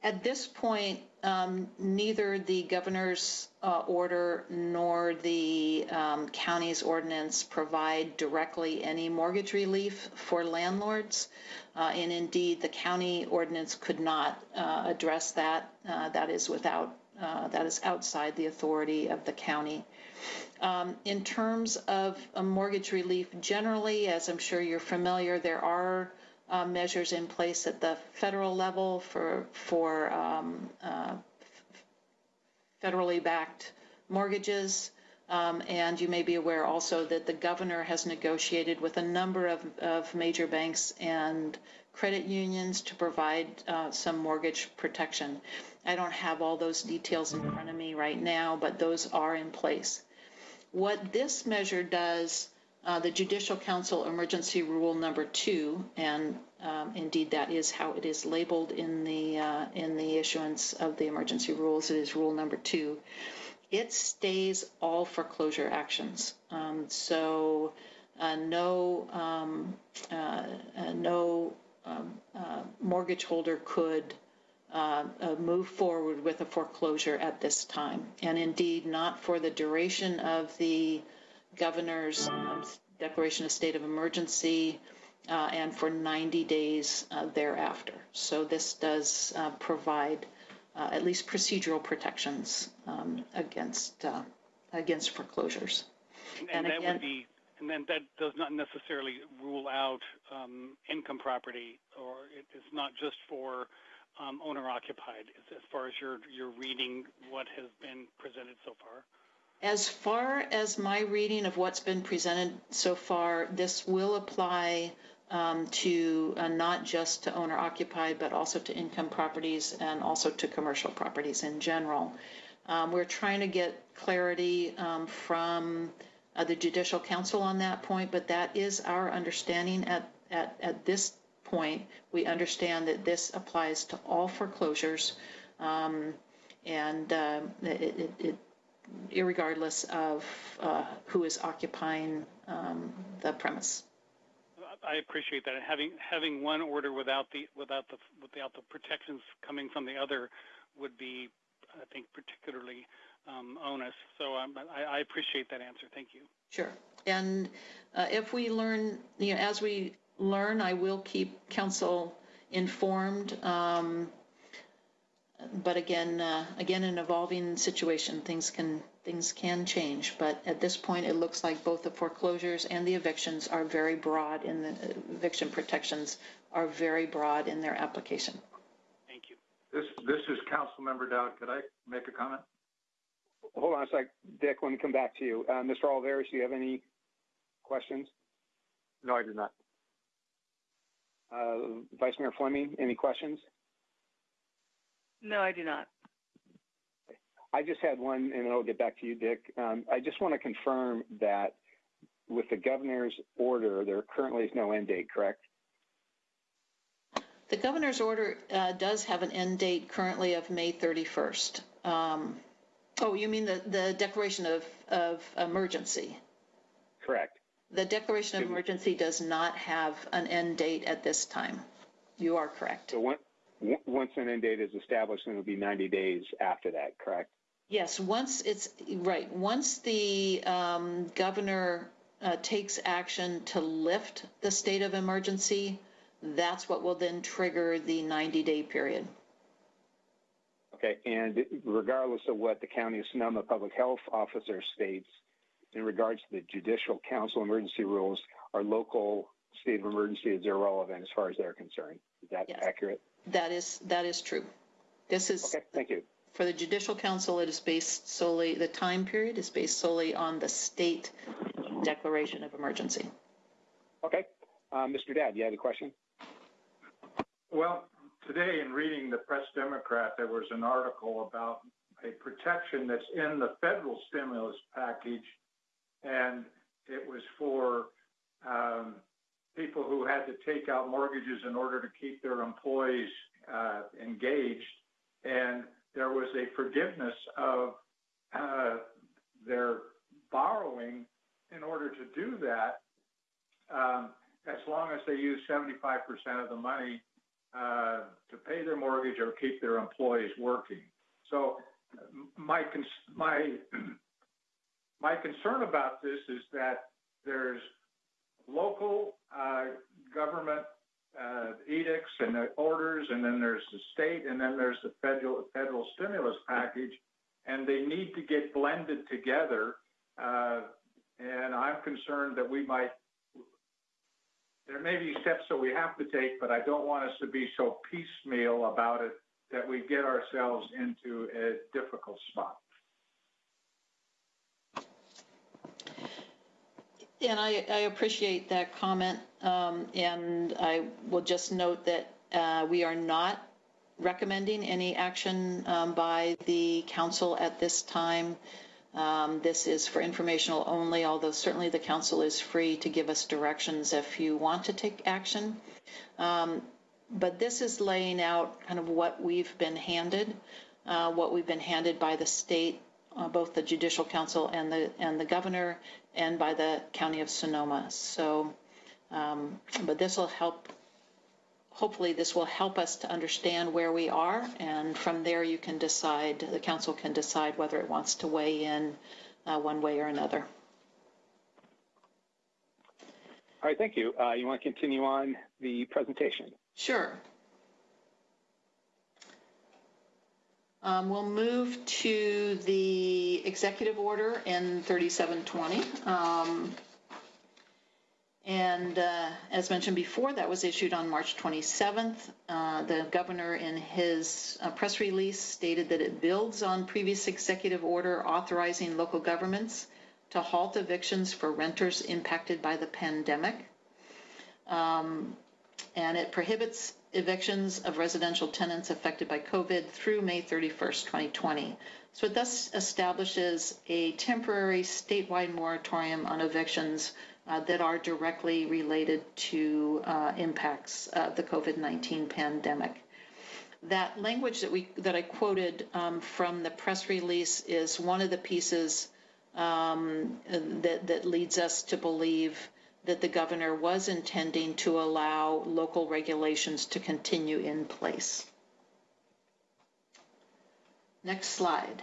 at this point, um, neither the governor's uh, order nor the um, county's ordinance provide directly any mortgage relief for landlords. Uh, and indeed, the county ordinance could not uh, address that. Uh, that is without, uh, that is outside the authority of the county. Um, in terms of mortgage relief, generally, as I'm sure you're familiar, there are uh, measures in place at the federal level for for um, uh, federally backed mortgages. Um, and you may be aware also that the governor has negotiated with a number of, of major banks and credit unions to provide uh, some mortgage protection. I don't have all those details in front of me right now, but those are in place. What this measure does uh, the Judicial Council Emergency Rule Number Two, and um, indeed that is how it is labeled in the uh, in the issuance of the emergency rules. It is Rule Number Two. It stays all foreclosure actions. Um, so uh, no um, uh, uh, no um, uh, mortgage holder could. move forward with a foreclosure at this time, and indeed not for the duration of the governor's um, declaration of state of emergency uh, and for 90 days uh, thereafter. So this does uh, provide uh, at least procedural protections um, against uh, against foreclosures. And, and, and that again, would be, and then that does not necessarily rule out um, income property, or it is not just for um, owner occupied. As far as your your reading, what has been presented so far. As far as my reading of what's been presented so far, this will apply um, to uh, not just to owner occupied, but also to income properties and also to commercial properties in general. Um, we're trying to get clarity um, from uh, the Judicial Council on that point, but that is our understanding at, at, at this point. We understand that this applies to all foreclosures. Um, and uh, it, it, it regardless of uh, who is occupying um, the premise. I appreciate that. having having one order without the without the without the protections coming from the other would be, I think, particularly um, onus. So um, I, I, appreciate that answer. Thank you. Sure. And uh, if we learn, you know, as we learn, I will keep council informed. Um, but again, uh, again, an evolving situation. Things can things can change. But at this point, it looks like both the foreclosures and the evictions are very broad in the uh, eviction protections are very broad in their application. Thank you. This this is Council Member Dowd. Could I make a comment? Hold on a sec, Dick. Let me come back to you. Uh, Mr. Olivares, do you have any questions? No, I do not. Uh, Vice Mayor Fleming, any questions? No, I do not. I just had one, and then I'll get back to you, Dick. Um, I just want to confirm that with the governor's order, there currently is no end date, correct? The governor's order uh, does have an end date currently of May 31st. Um, oh, you mean the, the declaration of, of emergency? Correct. The declaration of emergency does not have an end date at this time. You are correct. So when, once an end date is established, then it'll be 90 days after that, correct? Yes, once it's right. Once the um, governor uh, takes action to lift the state of emergency, that's what will then trigger the 90 day period. Okay, and regardless of what the County of Sonoma public health officer states in regards to the Judicial Council emergency rules, our local state of emergency is irrelevant as far as they're concerned. Is that yes. accurate? That is that is true. This is okay. Thank you. For the Judicial Council, it is based solely the time period is based solely on the state declaration of emergency. Okay, uh, Mr. Dowd, you had a question? Well, today in reading the Press Democrat, there was an article about a protection that's in the federal stimulus package, and it was for um, people who had to take out mortgages in order to keep their employees uh, engaged. And there was a forgiveness of uh, their borrowing in order to do that. Um, as long as they use 75% of the money uh, to pay their mortgage or keep their employees working. So my my my concern about this is that there's local uh, government uh, edicts and orders, and then there's the state, and then there's the federal federal stimulus package, and they need to get blended together. Uh, and I'm concerned that we might. There may be steps that we have to take, but I don't want us to be so piecemeal about it that we get ourselves into a difficult spot. And I, I appreciate that comment. Um, and I will just note that uh, we are not recommending any action um, by the council at this time. Um, this is for informational only, although certainly the council is free to give us directions if you want to take action. Um, but this is laying out kind of what we've been handed, uh, what we've been handed by the state, uh, both the Judicial Council and the and the governor, and by the County of Sonoma. So, um, but this will help. Hopefully, this will help us to understand where we are, and from there, you can decide. The council can decide whether it wants to weigh in uh, one way or another. All right, thank you. Uh, you want to continue on the presentation? Sure. Um, we'll move to the executive order in 3720. Um, and uh, as mentioned before, that was issued on March 27th. Uh, the governor, in his uh, press release, stated that it builds on previous executive order authorizing local governments to halt evictions for renters impacted by the pandemic. Um, and it prohibits evictions of residential tenants affected by COVID through May 31st, 2020. So it thus establishes a temporary statewide moratorium on evictions uh, that are directly related to uh, impacts of the COVID-19 pandemic. That language that we that I quoted um, from the press release is one of the pieces um, that that leads us to believe that the governor was intending to allow local regulations to continue in place. Next slide.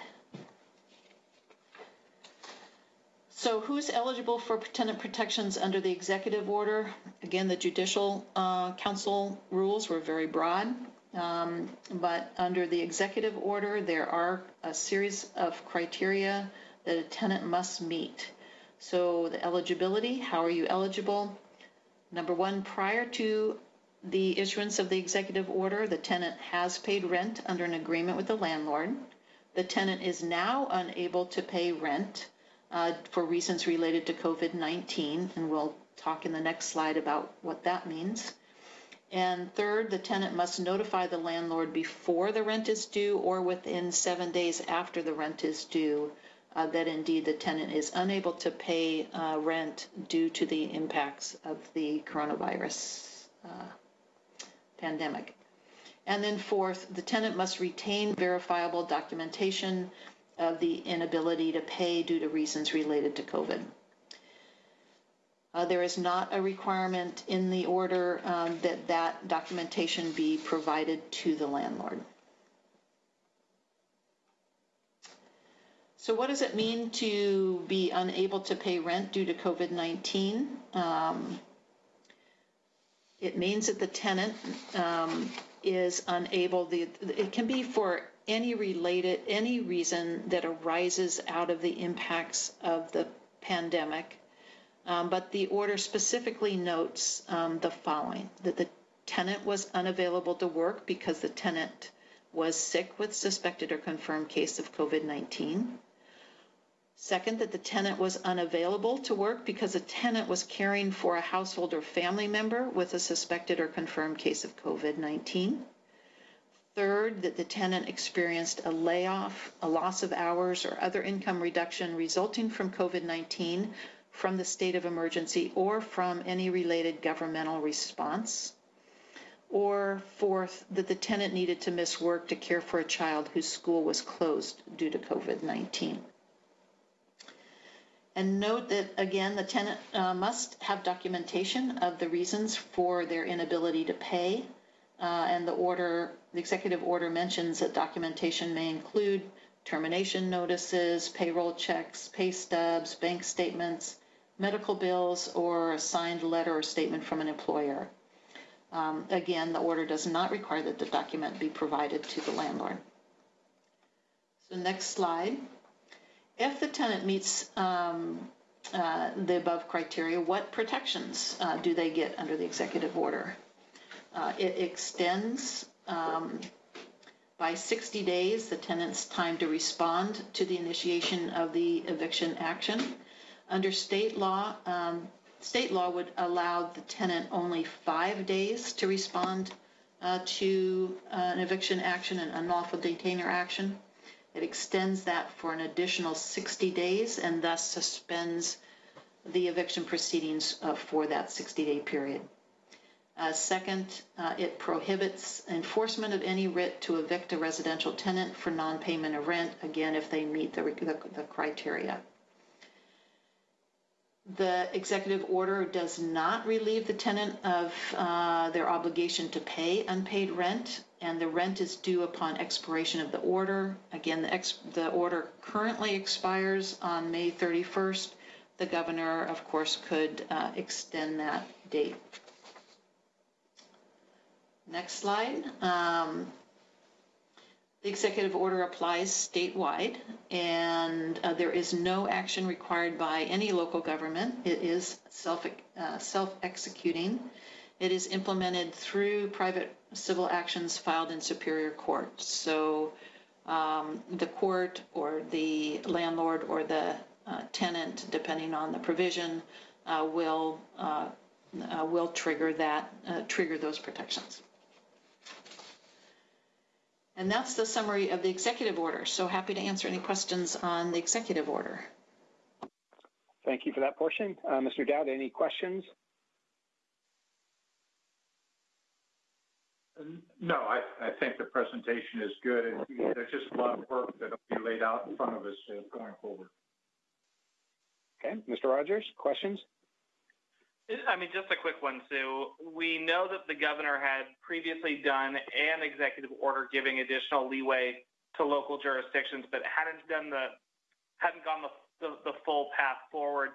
So who's eligible for tenant protections under the executive order? Again, the judicial uh, council rules were very broad, um, but under the executive order, there are a series of criteria that a tenant must meet. So the eligibility, how are you eligible? Number one, prior to the issuance of the executive order, the tenant has paid rent under an agreement with the landlord. The tenant is now unable to pay rent uh, for reasons related to COVID-19, and we'll talk in the next slide about what that means. And third, the tenant must notify the landlord before the rent is due or within seven days after the rent is due uh, that indeed the tenant is unable to pay uh, rent due to the impacts of the coronavirus uh, pandemic. And then fourth, the tenant must retain verifiable documentation of the inability to pay due to reasons related to COVID. Uh, there is not a requirement in the order um, that that documentation be provided to the landlord. So what does it mean to be unable to pay rent due to COVID-19? Um, it means that the tenant um, is unable, the, it can be for any related, any reason that arises out of the impacts of the pandemic. Um, but the order specifically notes um, the following, that the tenant was unavailable to work because the tenant was sick with suspected or confirmed case of COVID-19. Second, that the tenant was unavailable to work because the tenant was caring for a household or family member with a suspected or confirmed case of COVID-19. Third, that the tenant experienced a layoff, a loss of hours, or other income reduction resulting from COVID-19 from the state of emergency or from any related governmental response. Or fourth, that the tenant needed to miss work to care for a child whose school was closed due to COVID-19. And note that, again, the tenant uh, must have documentation of the reasons for their inability to pay. Uh, and the order, the executive order mentions that documentation may include termination notices, payroll checks, pay stubs, bank statements, medical bills, or a signed letter or statement from an employer. Um, again, the order does not require that the document be provided to the landlord. So next slide. If the tenant meets um, uh, the above criteria, what protections uh, do they get under the executive order? Uh, it extends um, by 60 days the tenant's time to respond to the initiation of the eviction action. Under state law, um, state law would allow the tenant only five days to respond uh, to uh, an eviction action, an unlawful detainer action. It extends that for an additional 60 days and thus suspends the eviction proceedings uh, for that 60-day period. Uh, second, uh, it prohibits enforcement of any writ to evict a residential tenant for non-payment of rent, again, if they meet the, the, the criteria. The executive order does not relieve the tenant of uh, their obligation to pay unpaid rent, and the rent is due upon expiration of the order. Again, the, ex- the order currently expires on May 31st. The governor, of course, could uh, extend that date. Next slide. Um, the executive order applies statewide, and uh, there is no action required by any local government. It is self uh, self executing. It is implemented through private civil actions filed in superior court. So um, the court or the landlord or the uh, tenant, depending on the provision, uh, will uh, uh, will trigger that trigger those protections. And that's the summary of the executive order. So happy to answer any questions on the executive order. Thank you for that portion. Uh, Mr. Dowd, any questions? No, I, I think the presentation is good. There's just a lot of work that will be laid out in front of us uh, going forward. Okay, Mr. Rogers, questions? I mean, just a quick one, Sue. We know that the governor had previously done an executive order giving additional leeway to local jurisdictions, but hadn't done the hadn't gone the, the, the full path forward.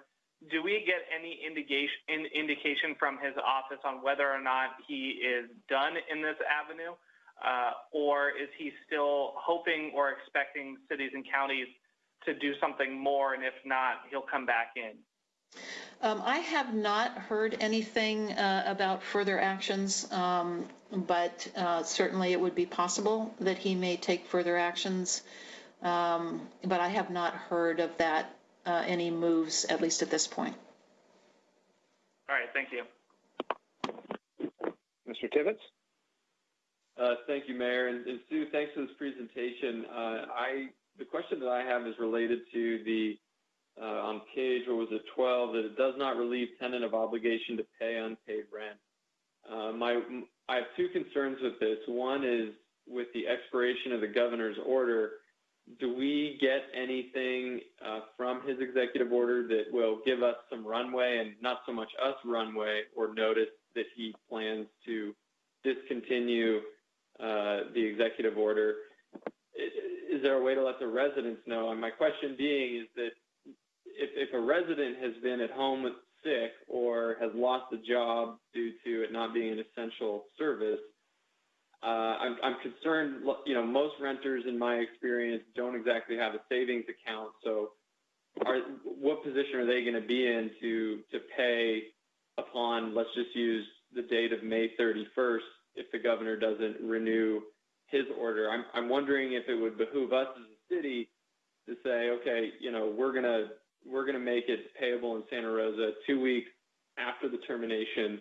Do we get any indication in, indication from his office on whether or not he is done in this avenue, uh, or is he still hoping or expecting cities and counties to do something more, and if not, he'll come back in? Um, I have not heard anything uh, about further actions, um, but uh, certainly it would be possible that he may take further actions. Um, but I have not heard of that, uh, any moves, at least at this point. All right, thank you. Mr. Tibbetts? Uh, thank you, Mayor. And, and, Sue, thanks for this presentation. Uh, I The question that I have is related to the uh, on page, what was it, 12, that it does not relieve tenant of obligation to pay unpaid rent. Uh, my, I have two concerns with this. One is with the expiration of the governor's order, do we get anything uh, from his executive order that will give us some runway and not so much us runway or notice that he plans to discontinue uh, the executive order? Is there a way to let the residents know? And my question being is that if, if a resident has been at home sick or has lost a job due to it not being an essential service, uh, I'm, I'm concerned, you know, most renters in my experience don't exactly have a savings account. So are, what position are they going to be in to, to pay upon, let's just use the date of May 31st if the governor doesn't renew his order? I'm, I'm wondering if it would behoove us as a city to say, okay, you know, we're going to we're going to make it payable in Santa Rosa two weeks after the termination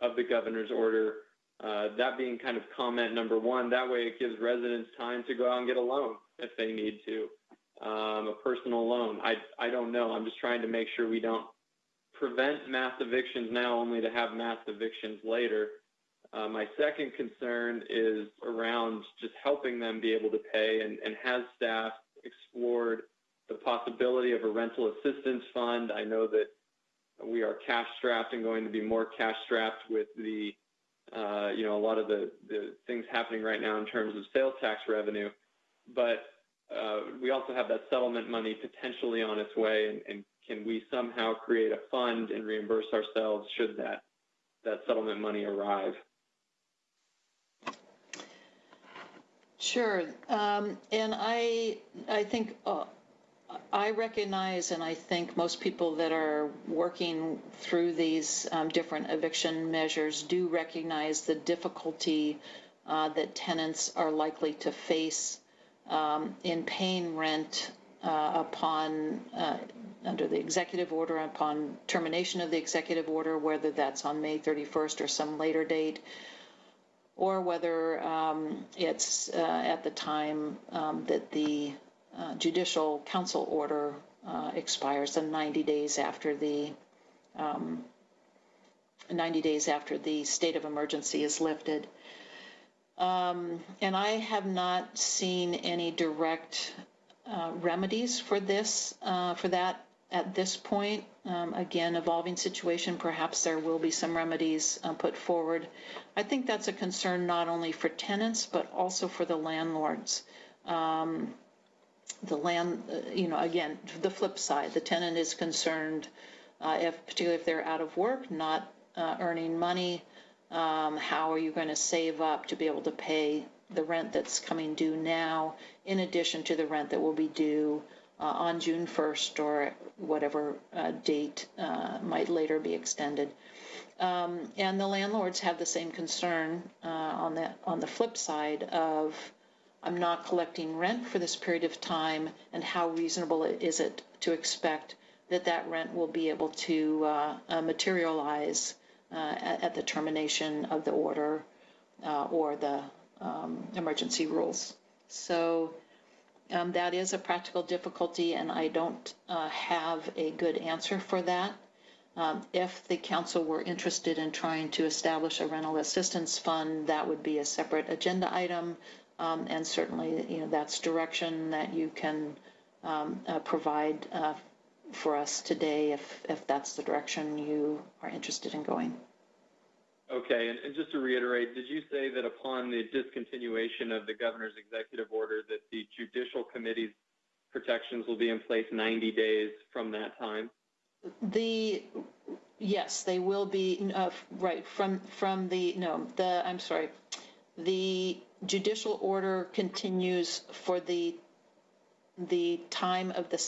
of the governor's order. Uh, that being kind of comment number one. That way, it gives residents time to go out and get a loan if they need to, um, a personal loan. I I don't know. I'm just trying to make sure we don't prevent mass evictions now, only to have mass evictions later. Uh, my second concern is around just helping them be able to pay, and, and has staff explored the possibility of a rental assistance fund. I know that we are cash strapped and going to be more cash strapped with the, you know, a lot of the, the things happening right now in terms of sales tax revenue. But uh, we also have that settlement money potentially on its way, and, and can we somehow create a fund and reimburse ourselves should that that settlement money arrive? Sure, um, and I I think uh, I recognize, and I think most people that are working through these um, different eviction measures do recognize the difficulty uh, that tenants are likely to face um, in paying rent uh, upon uh, under the executive order upon termination of the executive order, whether that's on May 31st or some later date, or whether um, it's uh, at the time um, that the uh, judicial council order uh, expires, and 90 days after the um, 90 days after the state of emergency is lifted. Um, and I have not seen any direct uh, remedies for this, uh, for that at this point. Um, again, evolving situation, perhaps there will be some remedies uh, put forward. I think that's a concern not only for tenants, but also for the landlords. Um, the land, uh, you know, again, the flip side, the tenant is concerned, uh, if particularly if they're out of work, not uh, earning money, um, how are you going to save up to be able to pay the rent that's coming due now, in addition to the rent that will be due uh, on June 1st or whatever uh, date uh, might later be extended. Um, and the landlords have the same concern uh, on the on the flip side of I'm not collecting rent for this period of time, and how reasonable is it to expect that that rent will be able to uh, uh, materialize uh, at, at, the termination of the order uh, or the um, emergency rules. So um, that is a practical difficulty, and I don't uh, have a good answer for that. Um, if the council were interested in trying to establish a rental assistance fund, that would be a separate agenda item, um, and certainly, you know, that's direction that you can um, uh, provide uh, for us today if, if that's the direction you are interested in going. Okay, and, and, just to reiterate, did you say that upon the discontinuation of the governor's executive order that the judicial committee's protections will be in place 90 days from that time? The yes, they will be uh, right from from the no the I'm sorry, the judicial order continues for the the time of the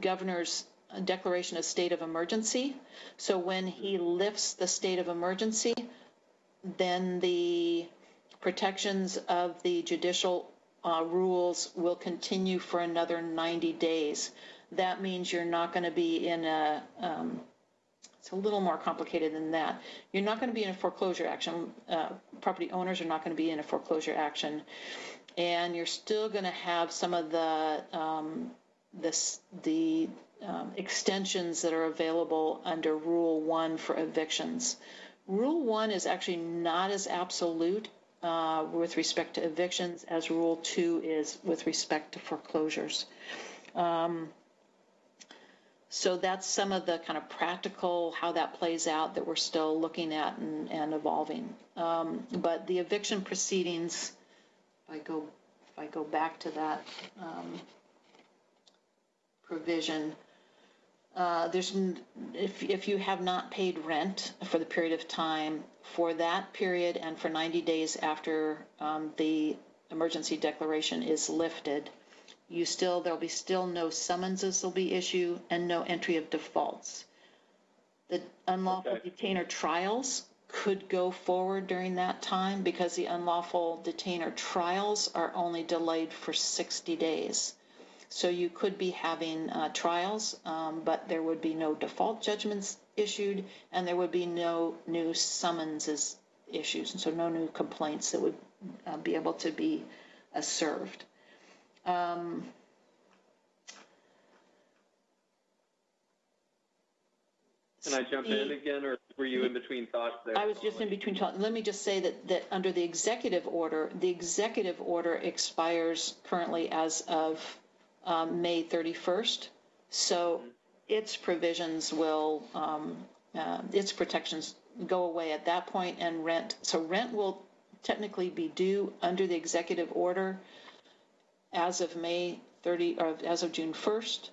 governor's declaration of state of emergency. So when he lifts the state of emergency, then the protections of the judicial uh, rules will continue for another 90 days. That means you're not going to be in a, um, it's a little more complicated than that. You're not going to be in a foreclosure action. Uh, property owners are not going to be in a foreclosure action. And you're still going to have some of the um, this, the um, extensions that are available under Rule 1 for evictions. Rule 1 is actually not as absolute uh, with respect to evictions as Rule 2 is with respect to foreclosures. Um, so that's some of the kind of practical how that plays out that we're still looking at and, and evolving. Um, but the eviction proceedings, if I go, if I go back to that um, provision, uh, there's if if you have not paid rent for the period of time for that period and for 90 days after um, the emergency declaration is lifted, you still there'll be still no summonses will be issued and no entry of defaults. The unlawful okay. detainer trials could go forward during that time because the unlawful detainer trials are only delayed for 60 days. So you could be having uh, trials, um, but there would be no default judgments issued, and there would be no new summonses issued, and so no new complaints that would uh, be able to be uh, served. Um, Can I jump in again, or were you in between thoughts there? I was just in between thoughts. Let me just say that, that under the executive order, the executive order expires currently as of um, May 31st. So its provisions will, um, uh, its protections go away at that point and rent. So rent will technically be due under the executive order as of May 30, or as of June 1st,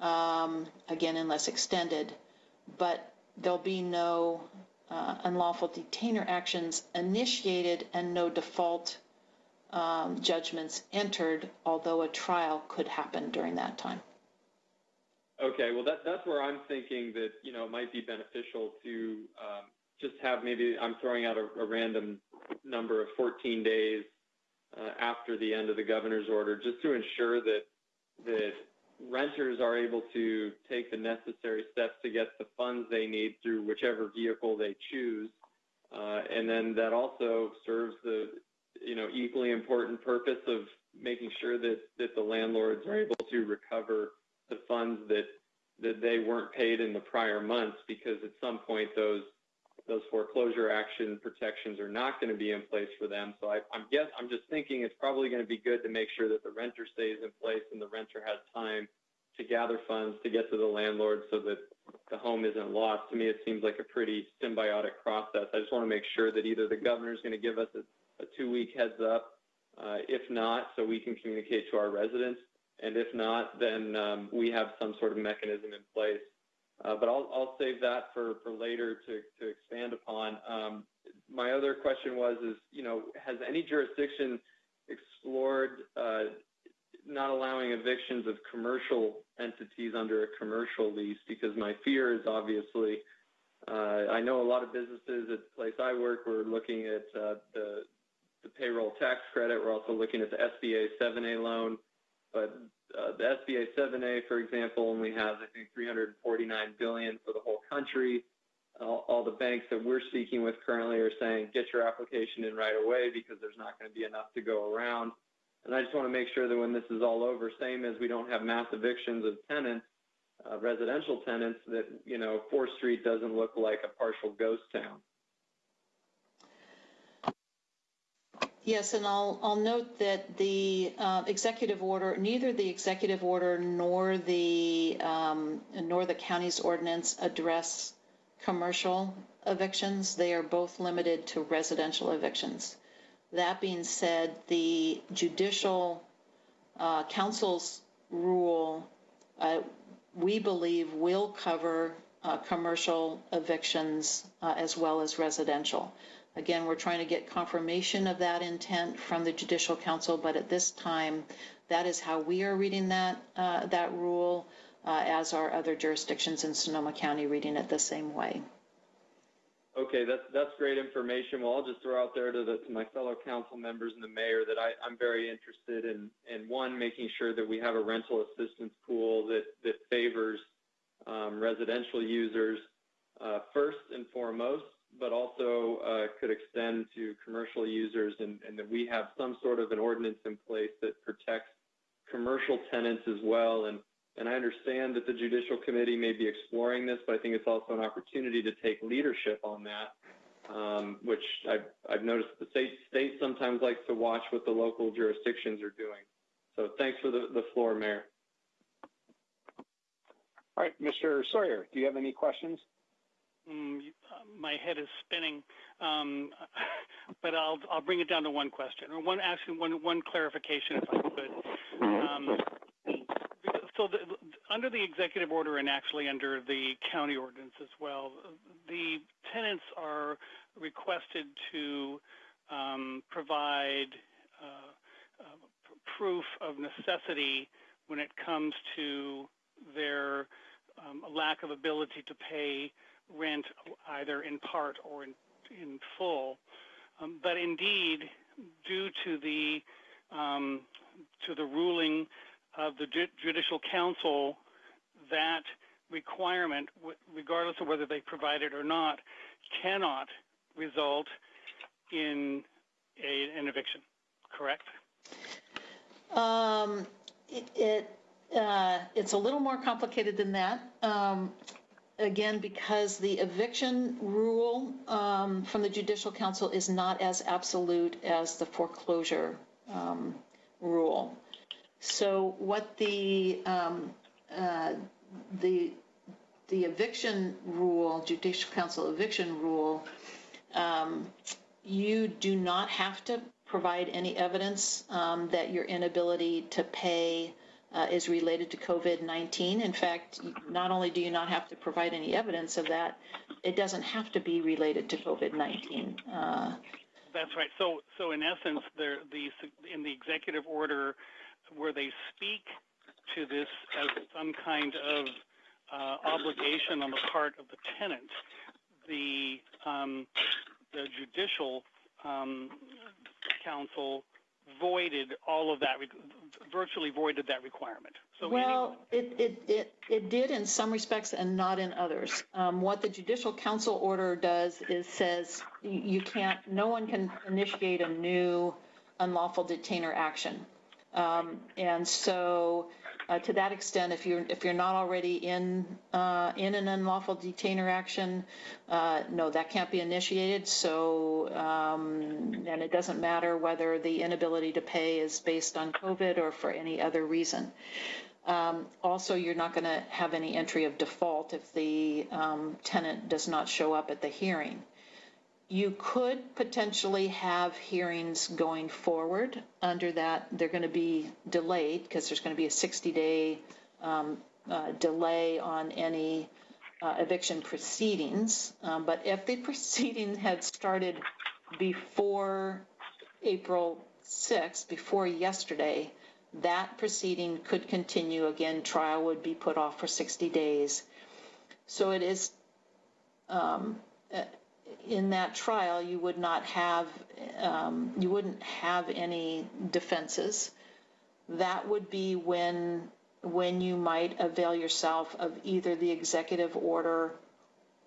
um, again, unless extended. But there'll be no uh, unlawful detainer actions initiated and no default um, judgments entered, although a trial could happen during that time. Okay, well, that, that's where I'm thinking that, you know, it might be beneficial to um, just have maybe, I'm throwing out a, a random number of 14 days after the end of the governor's order, just to ensure that, that renters are able to take the necessary steps to get the funds they need through whichever vehicle they choose. Uh, and then that also serves the, you know, equally important purpose of making sure that, that the landlords are able to recover the funds that that they weren't paid in the prior months because at some point those those foreclosure action protections are not going to be in place for them. So I, I'm guess I'm just thinking it's probably going to be good to make sure that the renter stays in place and the renter has time to gather funds to get to the landlord so that the home isn't lost. To me, it seems like a pretty symbiotic process. I just want to make sure that either the governor is going to give us a, a two-week heads up, uh, if not, so we can communicate to our residents, and if not, then um, we have some sort of mechanism in place. Uh, but I'll, save that for, for later to, to expand upon. Um, my other question was, is, you know, has any jurisdiction explored uh, not allowing evictions of commercial entities under a commercial lease? Because my fear is obviously, uh, I know a lot of businesses at the place I work, we're looking at the, the payroll tax credit. We're also looking at the SBA 7A loan. But uh, the SBA 7A, for example, only has, I think, 349 billion for the whole country. All, all, the banks that we're speaking with currently are saying, get your application in right away because there's not going to be enough to go around. And I just want to make sure that when this is all over, same as we don't have mass evictions of tenants, uh, residential tenants, that, you know, 4th Street doesn't look like a partial ghost town. Yes, and I'll, I'll note that the uh, executive order, neither the executive order nor the um, nor the county's ordinance address commercial evictions. They are both limited to residential evictions. That being said, the judicial uh, council's rule, uh, we believe, will cover uh, commercial evictions uh, as well as residential. Again, we're trying to get confirmation of that intent from the Judicial Council, but at this time, that is how we are reading that uh, that rule, uh, as are other jurisdictions in Sonoma County reading it the same way. Okay, that's that's great information. Well, I'll just throw out there to, the, to my fellow council members and the mayor that I, I'm very interested in in one making sure that we have a rental assistance pool that that favors um, residential users uh, first and foremost, but also uh, could extend to commercial users and, that we have some sort of an ordinance in place that protects commercial tenants as well. And, and I understand that the Judicial Committee may be exploring this, but I think it's also an opportunity to take leadership on that, um, which I've, noticed the state, sometimes likes to watch what the local jurisdictions are doing. So thanks for the, the floor, Mayor. All right, Mr. Sawyer, do you have any questions? Mm, my head is spinning, um, but I'll I'll bring it down to one question or one actually one one clarification if I could. Um, so the, under the executive order and actually under the county ordinance as well, the tenants are requested to um, provide uh, uh, proof of necessity when it comes to their um, lack of ability to pay rent either in part or in, in full. Um, but indeed, due to the um, to the ruling of the Ju- Judicial Council, that requirement, w- regardless of whether they provide it or not, cannot result in a, an eviction. Correct? Um, it, it uh, it's a little more complicated than that. Um, again, because the eviction rule um, from the Judicial Council is not as absolute as the foreclosure um, rule. So what the um, uh, the the eviction rule, judicial council eviction rule, um, you do not have to provide any evidence um, that your inability to pay uh, is related to COVID-19. In fact, not only do you not have to provide any evidence of that, it doesn't have to be related to COVID-19. Uh, That's right. So, so in essence, the, the in the executive order, where they speak to this as some kind of uh, obligation on the part of the tenant, the um, the judicial um, council voided all of that, virtually voided that requirement. So well, it, it, it, it did in some respects and not in others. Um, what the Judicial Council order does is says you can't, no one can initiate a new unlawful detainer action. Um, and so uh, to that extent, if you're if you're not already in uh, in an unlawful detainer action, uh, no, that can't be initiated. So, um, and it doesn't matter whether the inability to pay is based on COVID or for any other reason. Um, also, you're not going to have any entry of default if the um, tenant does not show up at the hearing you could potentially have hearings going forward under that. They're going to be delayed because there's going to be a 60 day um, uh, delay on any uh, eviction proceedings. Um, but if the proceeding had started before April 6th, before yesterday, that proceeding could continue. Again, trial would be put off for 60 days. So it is. Um, in that trial, you would not have, um, you wouldn't have any defenses. That would be when, when you might avail yourself of either the executive order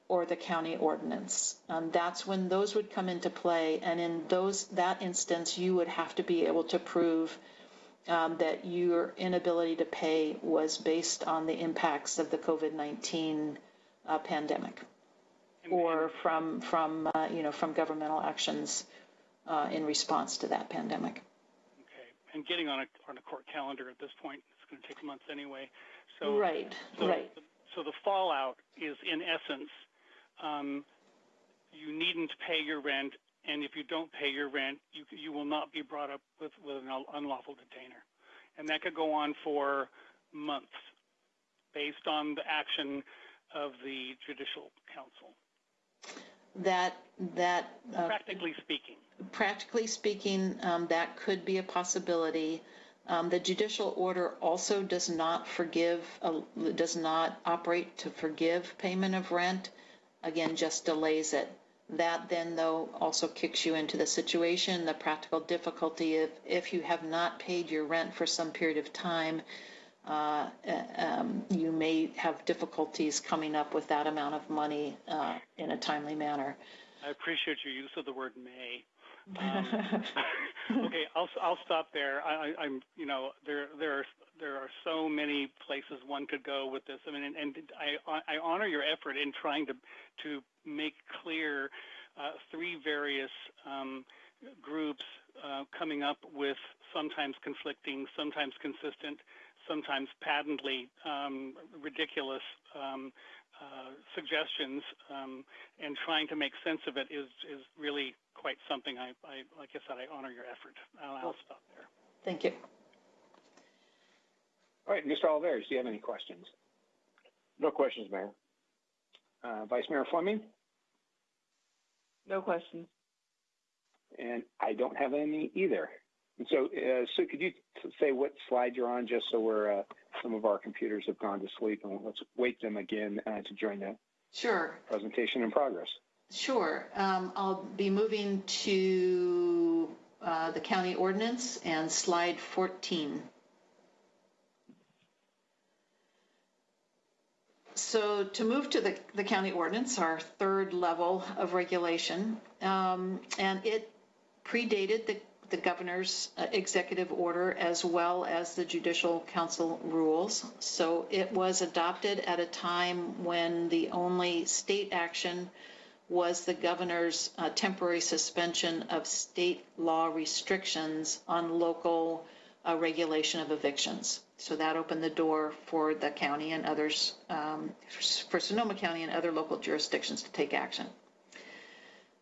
or the county ordinance. Um, that's when those would come into play, and in those that instance, you would have to be able to prove um, that your inability to pay was based on the impacts of the COVID-19 uh, pandemic or from from uh, you know from governmental actions uh, in response to that pandemic. Okay, and getting on a on a court calendar at this point is going to take months anyway. So right, so, right. So the fallout is in essence, um, you needn't pay your rent, and if you don't pay your rent, you you will not be brought up with with an unlawful detainer, and that could go on for months, based on the action of the judicial council that that uh, practically speaking. Practically speaking um, that could be a possibility. Um, the judicial order also does not forgive uh, does not operate to forgive payment of rent. Again just delays it. That then though also kicks you into the situation the practical difficulty if if you have not paid your rent for some period of time uh, um, you may have difficulties coming up with that amount of money uh, in a timely manner. I appreciate your use of the word may. Um, okay, I'll I'll stop there. I, am you know there there are there are so many places one could go with this. I mean, and, and I I honor your effort in trying to to make clear uh, three various um, groups uh, coming up with sometimes conflicting, sometimes consistent sometimes patently um, ridiculous um, uh, suggestions, um, and trying to make sense of it is is really quite something. I, I like I said, I honor your effort. I'll, I'll stop there. Thank you. All right, Mr. Olivares, do you have any questions? No questions, Mayor. Uh, Vice Mayor Fleming? No questions. And I don't have any either. So, uh, Sue, could you say what slide you're on, just so we're uh, some of our computers have gone to sleep, and let's wake them again uh, to join the sure presentation in progress. Sure. Um, I'll be moving to uh, the county ordinance and slide 14. So to move to the, the county ordinance, our third level of regulation, um, and it predated the the governor's uh, executive order as well as the judicial council rules. So it was adopted at a time when the only state action was the governor's uh, temporary suspension of state law restrictions on local uh, regulation of evictions. So that opened the door for the county and others, um, for Sonoma County and other local jurisdictions to take action.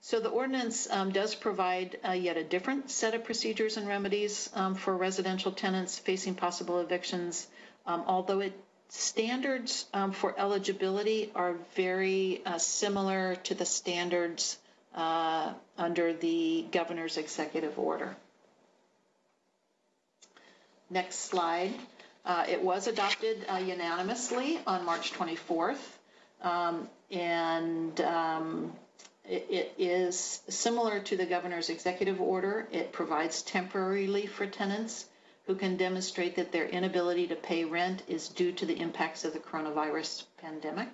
So the ordinance um, does provide uh, yet a different set of procedures and remedies um, for residential tenants facing possible evictions, um, although it standards um, for eligibility are very uh, similar to the standards uh, under the governor's executive order. Next slide. Uh, it was adopted uh, unanimously on March 24th, um, and um, it, is similar to the governor's executive order. It provides temporary relief for tenants who can demonstrate that their inability to pay rent is due to the impacts of the coronavirus pandemic.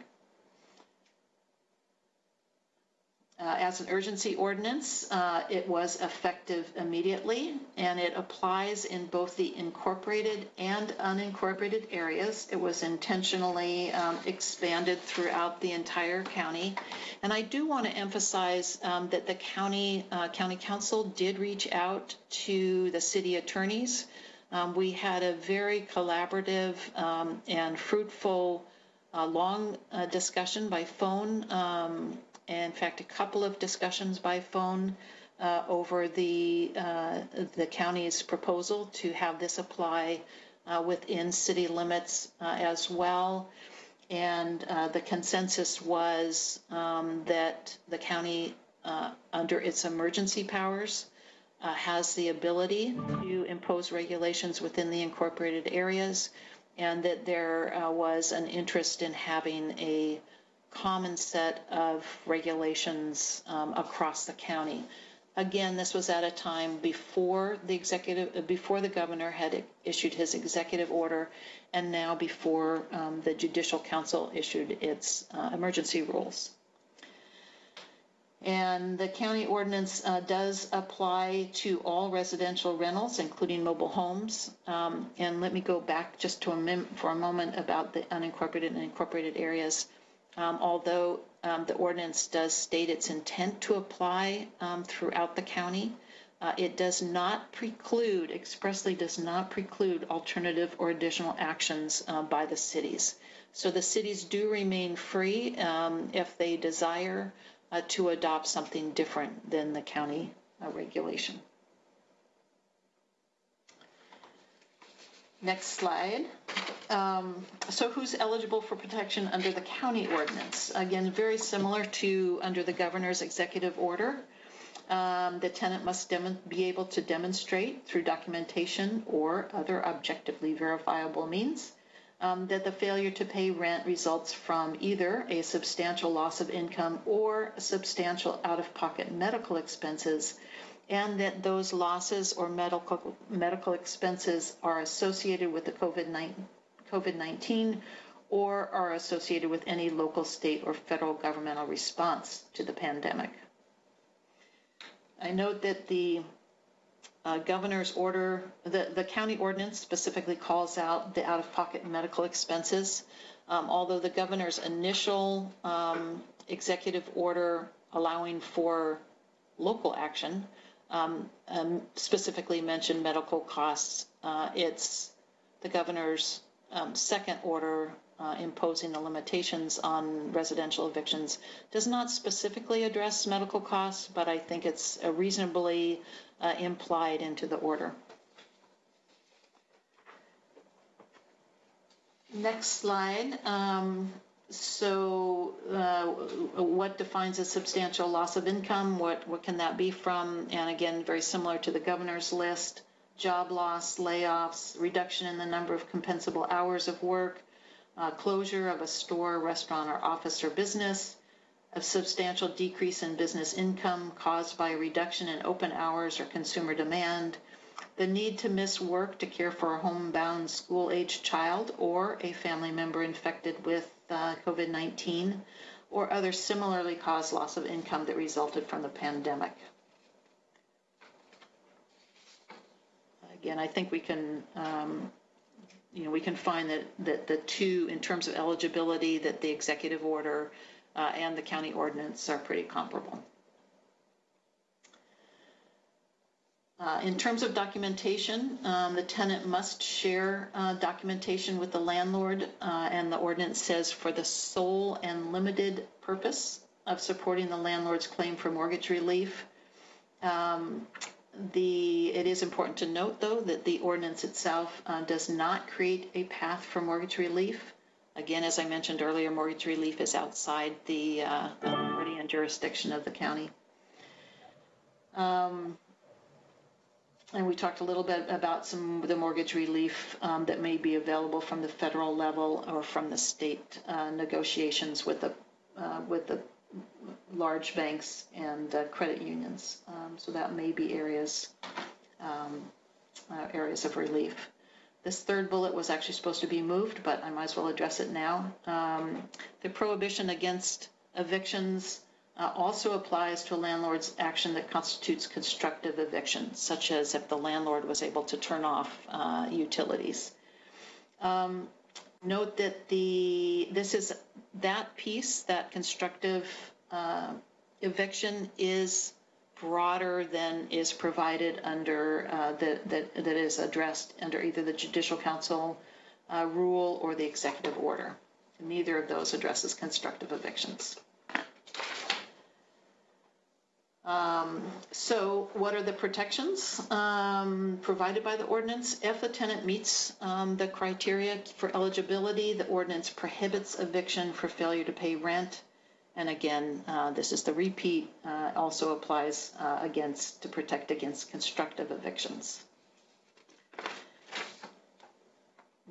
Uh, as an urgency ordinance, uh, it was effective immediately and it applies in both the incorporated and unincorporated areas. It was intentionally um, expanded throughout the entire county. And I do want to emphasize um, that the county, uh, county counsel did reach out to the city attorneys. Um, we had a very collaborative um, and fruitful uh, long uh, discussion by phone um, in fact, a couple of discussions by phone uh, over the uh, the county's proposal to have this apply uh, within city limits uh, as well. And uh, the consensus was um, that the county, uh, under its emergency powers, has the ability to impose regulations within the incorporated areas, and that there was an interest in having a common set of regulations um, across the county. Again, this was at a time before the executive, before the governor had issued his executive order, and now before um, the Judicial Council issued its uh, emergency rules. And the county ordinance uh, does apply to all residential rentals, including mobile homes. Um, and let me go back just to a for a moment about the unincorporated and incorporated areas although um, the ordinance does state its intent to apply um, throughout the county. Uh, it does not preclude, expressly does not preclude alternative or additional actions uh, by the cities. So the cities do remain free um, if they desire uh, to adopt something different than the county uh, regulation. Next slide. Um, so who's eligible for protection under the county ordinance? Again, very similar to under the governor's executive order. Um, the tenant must be able to demonstrate through documentation or other objectively verifiable means um, that the failure to pay rent results from either a substantial loss of income or substantial out-of-pocket medical expenses and that those losses or medical medical expenses are associated with the COVID-19 or are associated with any local, state, or federal governmental response to the pandemic. I note that the uh, governor's order, the, the county ordinance specifically calls out the out-of-pocket medical expenses. Um, although the governor's initial um, executive order allowing for local action um, um, specifically mentioned medical costs. Uh, it's the governor's um, second order uh, imposing the limitations on residential evictions does not specifically address medical costs, but I think it's reasonably uh, implied into the order. Next slide. Um, so, uh, what defines a substantial loss of income? What what can that be from? And again, very similar to the governor's list: job loss, layoffs, reduction in the number of compensable hours of work, uh, closure of a store, restaurant, or office or business, a substantial decrease in business income caused by a reduction in open hours or consumer demand, the need to miss work to care for a homebound school-aged child or a family member infected with uh, COVID 19 or other similarly caused loss of income that resulted from the pandemic. Again, I think we can, um, you know, we can find that, that the two, in terms of eligibility, that the executive order uh, and the county ordinance are pretty comparable. Uh, in terms of documentation, um, the tenant must share uh, documentation with the landlord, uh, and the ordinance says for the sole and limited purpose of supporting the landlord's claim for mortgage relief. Um, the it is important to note, though, that the ordinance itself uh, does not create a path for mortgage relief. Again, as I mentioned earlier, mortgage relief is outside the uh, authority and jurisdiction of the county. Um, and we talked a little bit about some of the mortgage relief um, that may be available from the federal level or from the state uh, negotiations with the uh, with the large banks and uh, credit unions. Um, so that may be areas um, uh, areas of relief. This third bullet was actually supposed to be moved, but I might as well address it now. Um, the prohibition against evictions uh, also applies to a landlord's action that constitutes constructive eviction, such as if the landlord was able to turn off uh, utilities. Um, note that the this is that piece, that constructive uh, eviction, is broader than is provided under uh, that, that that is addressed under either the Judicial Council uh, rule or the executive order. Neither of those addresses constructive evictions. Um, so what are the protections um, provided by the ordinance? If the tenant meets um, the criteria for eligibility, the ordinance prohibits eviction for failure to pay rent. And again, uh, this is the repeat, uh, also applies uh, against to protect against constructive evictions.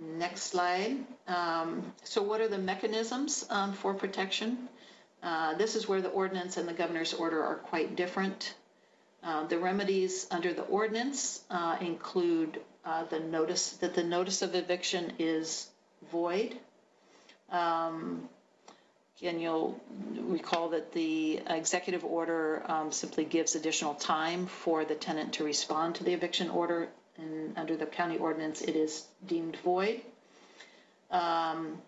Next slide. Um, so what are the mechanisms um, for protection? Uh, this is where the ordinance and the governor's order are quite different. Uh, the remedies under the ordinance uh, include uh, the notice that the notice of eviction is void. Um, again, you'll recall that the executive order um, simply gives additional time for the tenant to respond to the eviction order, and under the county ordinance, it is deemed void. Um,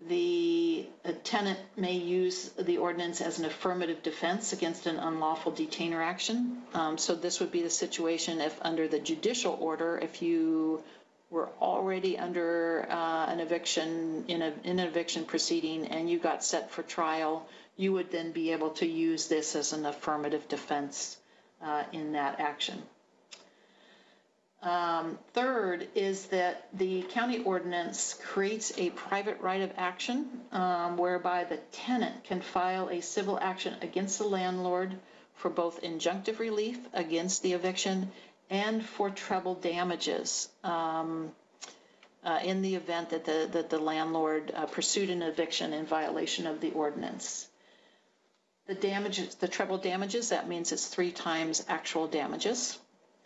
the tenant may use the ordinance as an affirmative defense against an unlawful detainer action. Um, so this would be the situation if under the judicial order, if you were already under uh, an eviction in, a, in an eviction proceeding and you got set for trial, you would then be able to use this as an affirmative defense uh, in that action. Um, third is that the county ordinance creates a private right of action um, whereby the tenant can file a civil action against the landlord for both injunctive relief against the eviction and for treble damages um, uh, in the event that the, that the landlord uh, pursued an eviction in violation of the ordinance. The damages, the treble damages, that means it's three times actual damages.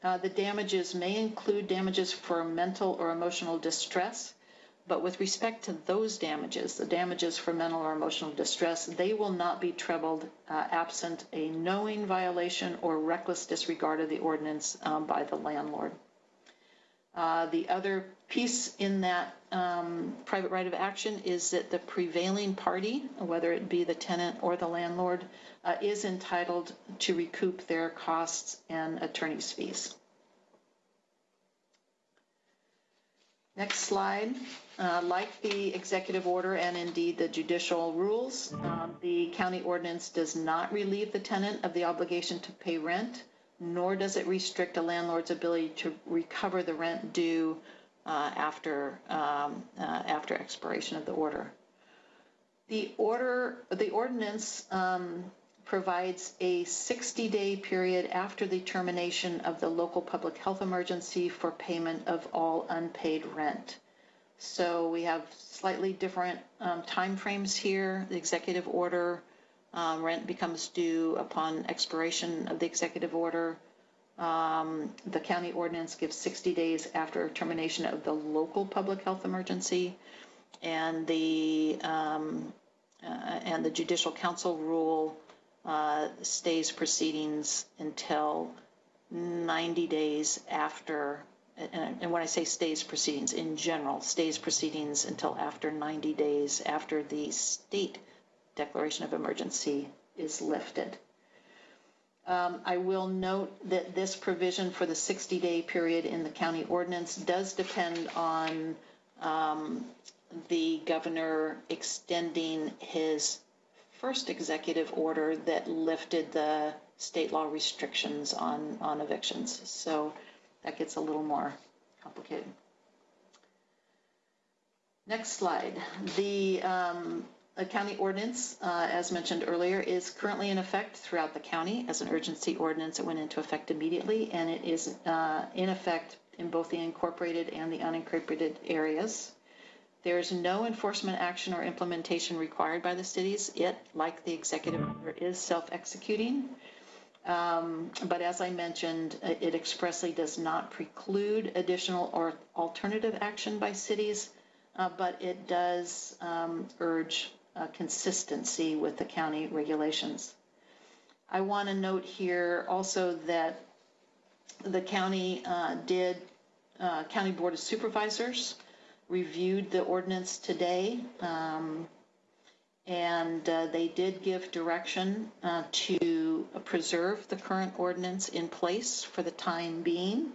Uh, the damages may include damages for mental or emotional distress, but with respect to those damages, the damages for mental or emotional distress, they will not be trebled uh, absent a knowing violation or reckless disregard of the ordinance um, by the landlord. Uh, the other piece in that um, private right of action is that the prevailing party, whether it be the tenant or the landlord, uh, is entitled to recoup their costs and attorney's fees. Next slide. Uh, like the executive order and indeed the judicial rules, um, the county ordinance does not relieve the tenant of the obligation to pay rent, nor does it restrict a landlord's ability to recover the rent due after um, uh, after expiration of the order. The order, the ordinance um, provides a 60-day period after the termination of the local public health emergency for payment of all unpaid rent. So we have slightly different um, timeframes here. The executive order um, rent becomes due upon expiration of the executive order. Um, the county ordinance gives 60 days after termination of the local public health emergency, and the um, uh, and the judicial council rule uh, stays proceedings until 90 days after, and, and when I say stays proceedings, in general, stays proceedings until after 90 days after the state declaration of emergency is lifted. Um, I will note that this provision for the 60-day period in the county ordinance does depend on um, the governor extending his first executive order that lifted the state law restrictions on, on evictions. So that gets a little more complicated. Next slide. The um, county ordinance, uh, as mentioned earlier, is currently in effect throughout the county as an urgency ordinance. It went into effect immediately, and it is uh, in effect in both the incorporated and the unincorporated areas. There is no enforcement action or implementation required by the cities. It, like the executive order, is self-executing. Um, but as I mentioned, it expressly does not preclude additional or alternative action by cities, uh, but it does um, urge uh, consistency with the county regulations. I want to note here also that the county uh, did, uh, County Board of Supervisors reviewed the ordinance today. Um, and uh, they did give direction uh, to preserve the current ordinance in place for the time being.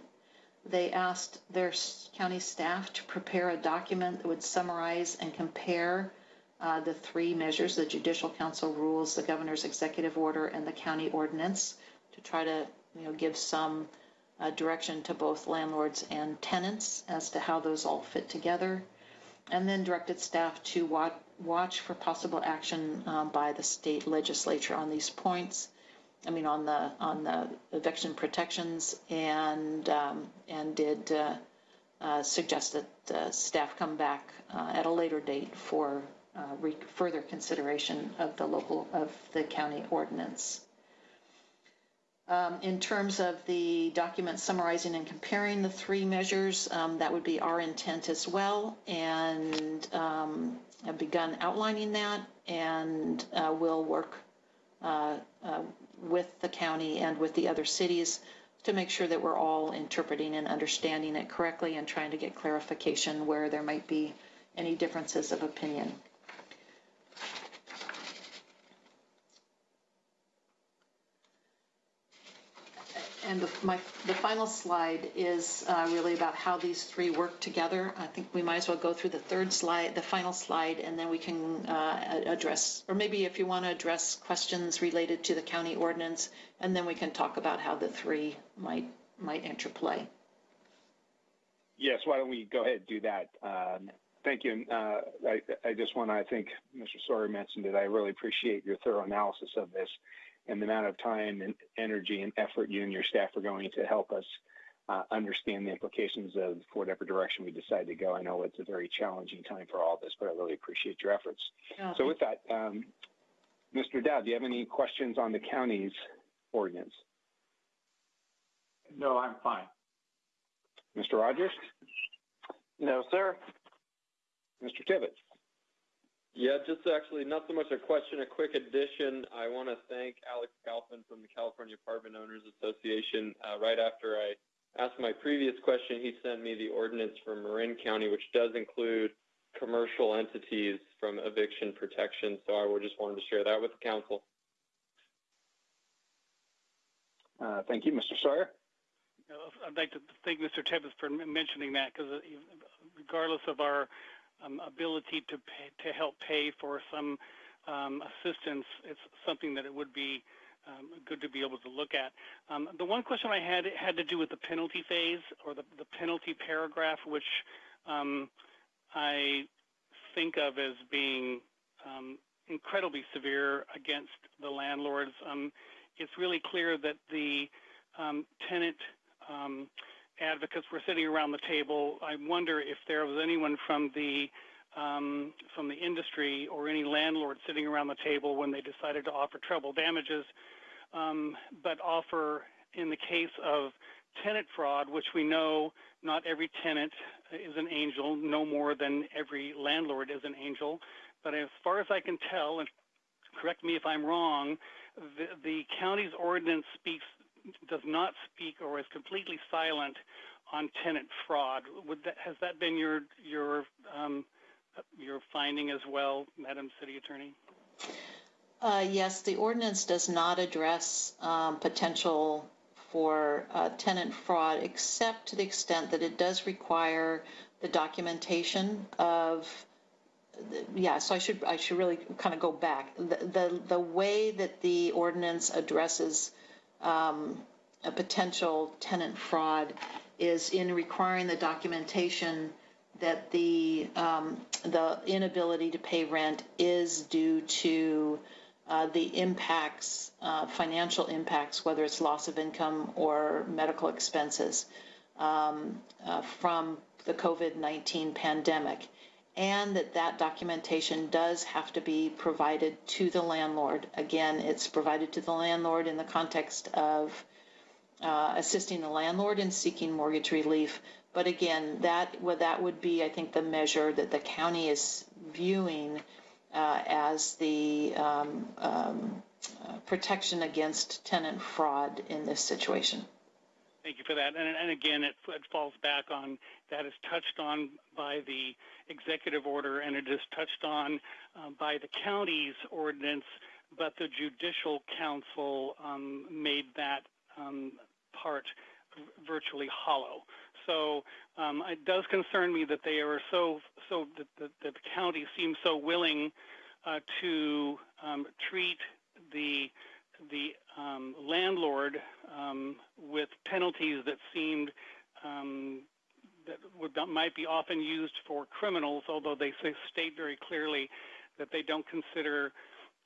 They asked their county staff to prepare a document that would summarize and compare uh, the three measures the Judicial Council rules, the governor's executive order, and the county ordinance to try to you know, give some uh, direction to both landlords and tenants as to how those all fit together. And then directed staff to watch, watch for possible action um, by the state legislature on these points. I mean, on the on the eviction protections, and um, and did uh, uh, suggest that uh, staff come back uh, at a later date for uh, re- further consideration of the local of the county ordinance. Um, in terms of the document summarizing and comparing the three measures, um, that would be our intent as well, and um, have begun outlining that, and uh, we'll work uh, uh, with the county and with the other cities to make sure that we're all interpreting and understanding it correctly and trying to get clarification where there might be any differences of opinion. And the, my, the final slide is uh, really about how these three work together. I think we might as well go through the third slide, the final slide, and then we can uh, address, or maybe if you want to address questions related to the county ordinance, and then we can talk about how the three might might interplay. Yes, why don't we go ahead and do that? Um, thank you. Uh, I, I, just want to, I think Mr. Sawyer mentioned it. I really appreciate your thorough analysis of this and the amount of time and energy and effort you and your staff are going to help us uh, understand the implications of whatever direction we decide to go. I know it's a very challenging time for all of us, but I really appreciate your efforts. Oh, so with that, um, Mr. Dowd, do you have any questions on the county's ordinance? No, I'm fine. Mr. Rogers? No, sir. Mr. Tibbetts? Yeah, just actually not so much a question, a quick addition. I want to thank Alex Galpin from the California Apartment Owners Association. Uh, right after I asked my previous question, he sent me the ordinance for Marin County, which does include commercial entities from eviction protection. So I just wanted to share that with the council. Uh, thank you, Mr. Sawyer. I'd like to thank Mr. Tibbetts for mentioning that because uh, regardless of our um, ability to pay, to help pay for some um, assistance, it's something that it would be um, good to be able to look at. Um, the one question I had had to do with the penalty phase or the, the penalty paragraph, which um, I think of as being um, incredibly severe against the landlords. it's really clear that the tenant advocates were sitting around the table. I wonder if there was anyone from the um, from the industry or any landlord sitting around the table when they decided to offer treble damages, um, but offer in the case of tenant fraud, which we know not every tenant is an angel, no more than every landlord is an angel. But as far as I can tell, and correct me if I'm wrong, the, the county's ordinance speaks does not speak or is completely silent on tenant fraud. That, has that been your your um, your finding as well, Madam City Attorney? Uh, yes, the ordinance does not address um, potential for uh, tenant fraud, except to the extent that it does require the documentation of. Yeah, so I should I should really kind of go back. The the, the way that the ordinance addresses um, a potential tenant fraud is in requiring the documentation that the um, the inability to pay rent is due to uh, the impacts, uh, financial impacts, whether it's loss of income or medical expenses um, uh, from the COVID-19 pandemic, and that that documentation does have to be provided to the landlord. Again, it's provided to the landlord in the context of uh, assisting the landlord in seeking mortgage relief. But again, that well, that would be, I think, the measure that the county is viewing uh, as the um, um, uh, protection against tenant fraud in this situation. Thank you for that. And, and again, it, it, falls back on that is touched on by the executive order and it is touched on uh, by the county's ordinance, but the judicial council um, made that um, part virtually hollow. So um, it does concern me that they are so so that the, the county seems so willing uh, to um, treat the the um, landlord um, with penalties that seemed um, that, would, that might be often used for criminals, although they say, state very clearly that they don't consider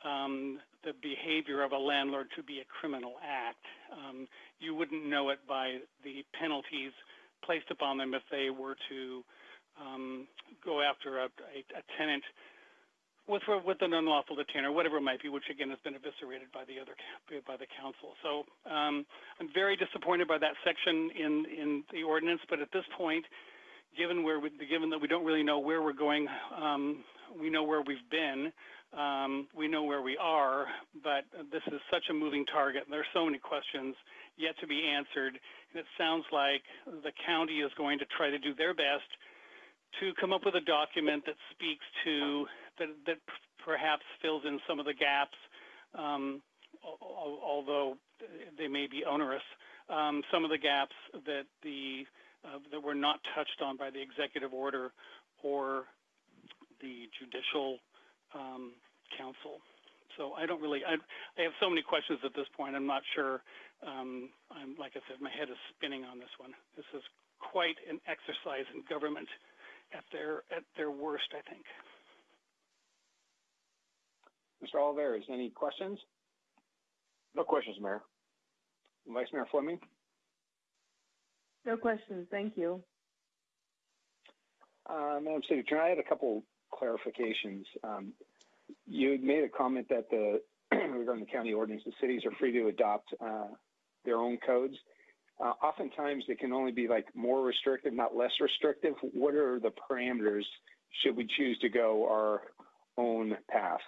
um, the behavior of a landlord to be a criminal act. Um, you wouldn't know it by the penalties placed upon them if they were to um, go after a, a, a tenant with with an unlawful detainer, whatever it might be, which again has been eviscerated by the other by the council. So um, I'm very disappointed by that section in in the ordinance. But at this point, given where we, given that we don't really know where we're going, um, we know where we've been. Um, we know where we are, but this is such a moving target. There are so many questions yet to be answered. And it sounds like the county is going to try to do their best to come up with a document that speaks to that, that perhaps fills in some of the gaps, um, although they may be onerous. Um, some of the gaps that the uh, that were not touched on by the executive order or the judicial um, council. So I don't really. I, I, have so many questions at this point. I'm not sure. Um, I'm like I said, my head is spinning on this one. This is quite an exercise in government at their at their worst, I think. Mr. Olivares, any questions? No questions, Mayor. Vice Mayor Fleming? No questions. Thank you. Uh, Madam City Attorney, I had a couple clarifications. Um, you had made a comment that the regarding the county ordinance, the cities are free to adopt uh, their own codes. Uh, oftentimes, they can only be like more restrictive, not less restrictive. What are the parameters should we choose to go our own path?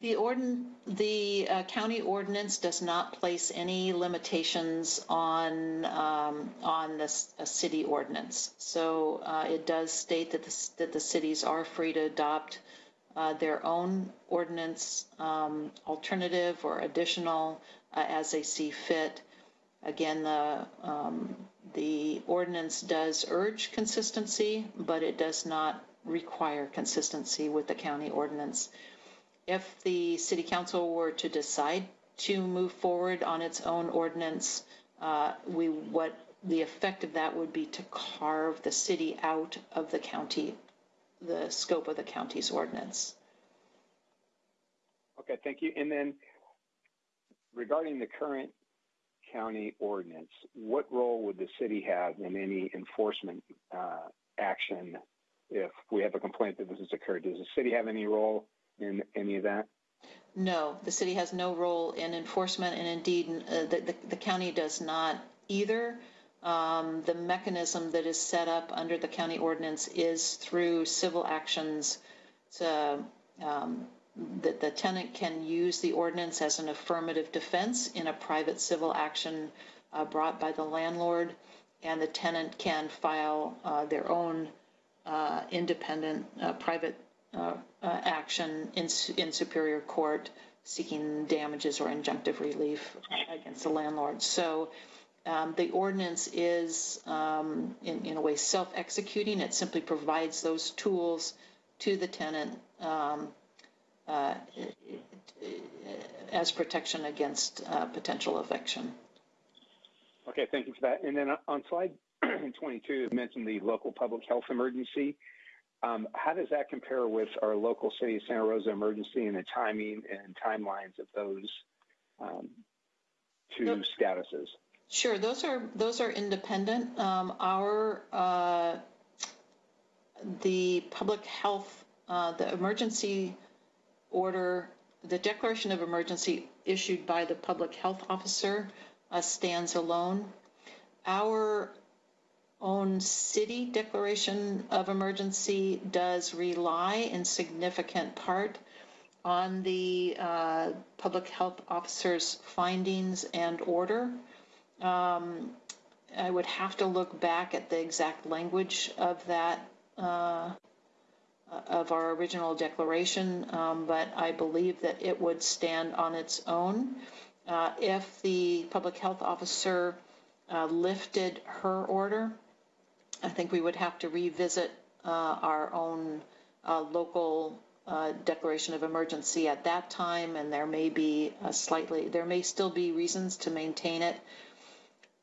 The, ordin- the uh, county ordinance does not place any limitations on um, on this city ordinance. So uh, it does state that the, that the cities are free to adopt uh, their own ordinance um, alternative or additional uh, as they see fit. Again, the um, the ordinance does urge consistency, but it does not require consistency with the county ordinance if the city council were to decide to move forward on its own ordinance, uh, we what the effect of that would be to carve the city out of the county, the scope of the county's ordinance. Okay, thank you. And then regarding the current county ordinance, what role would the city have in any enforcement uh, action if we have a complaint that this has occurred? Does the city have any role in any of that? No, the city has no role in enforcement, and indeed, uh, the, the, the, county does not either. Um, the mechanism that is set up under the county ordinance is through civil actions. To, um, that the tenant can use the ordinance as an affirmative defense in a private civil action uh, brought by the landlord, and the tenant can file uh, their own uh, independent uh, private uh, uh, action in, in Superior Court seeking damages or injunctive relief against the landlord. So um, the ordinance is, um, in, in, a way, self-executing. It simply provides those tools to the tenant um, as protection against uh, potential eviction. Okay, thank you for that. And then on slide 22, you mentioned the local public health emergency. Um, how does that compare with our local city of Santa Rosa emergency and the timing and timelines of those um, two statuses? Sure, those are those are independent. Um, our uh, the public health, uh, the emergency order, the declaration of emergency issued by the public health officer uh, stands alone. Our own city declaration of emergency does rely in significant part on the uh, public health officer's findings and order. Um, I would have to look back at the exact language of that, uh, of our original declaration, um, but I believe that it would stand on its own. Uh, if the public health officer uh, lifted her order, I think we would have to revisit uh, our own uh, local uh, declaration of emergency at that time, and there may be a slightly, there may still be reasons to maintain it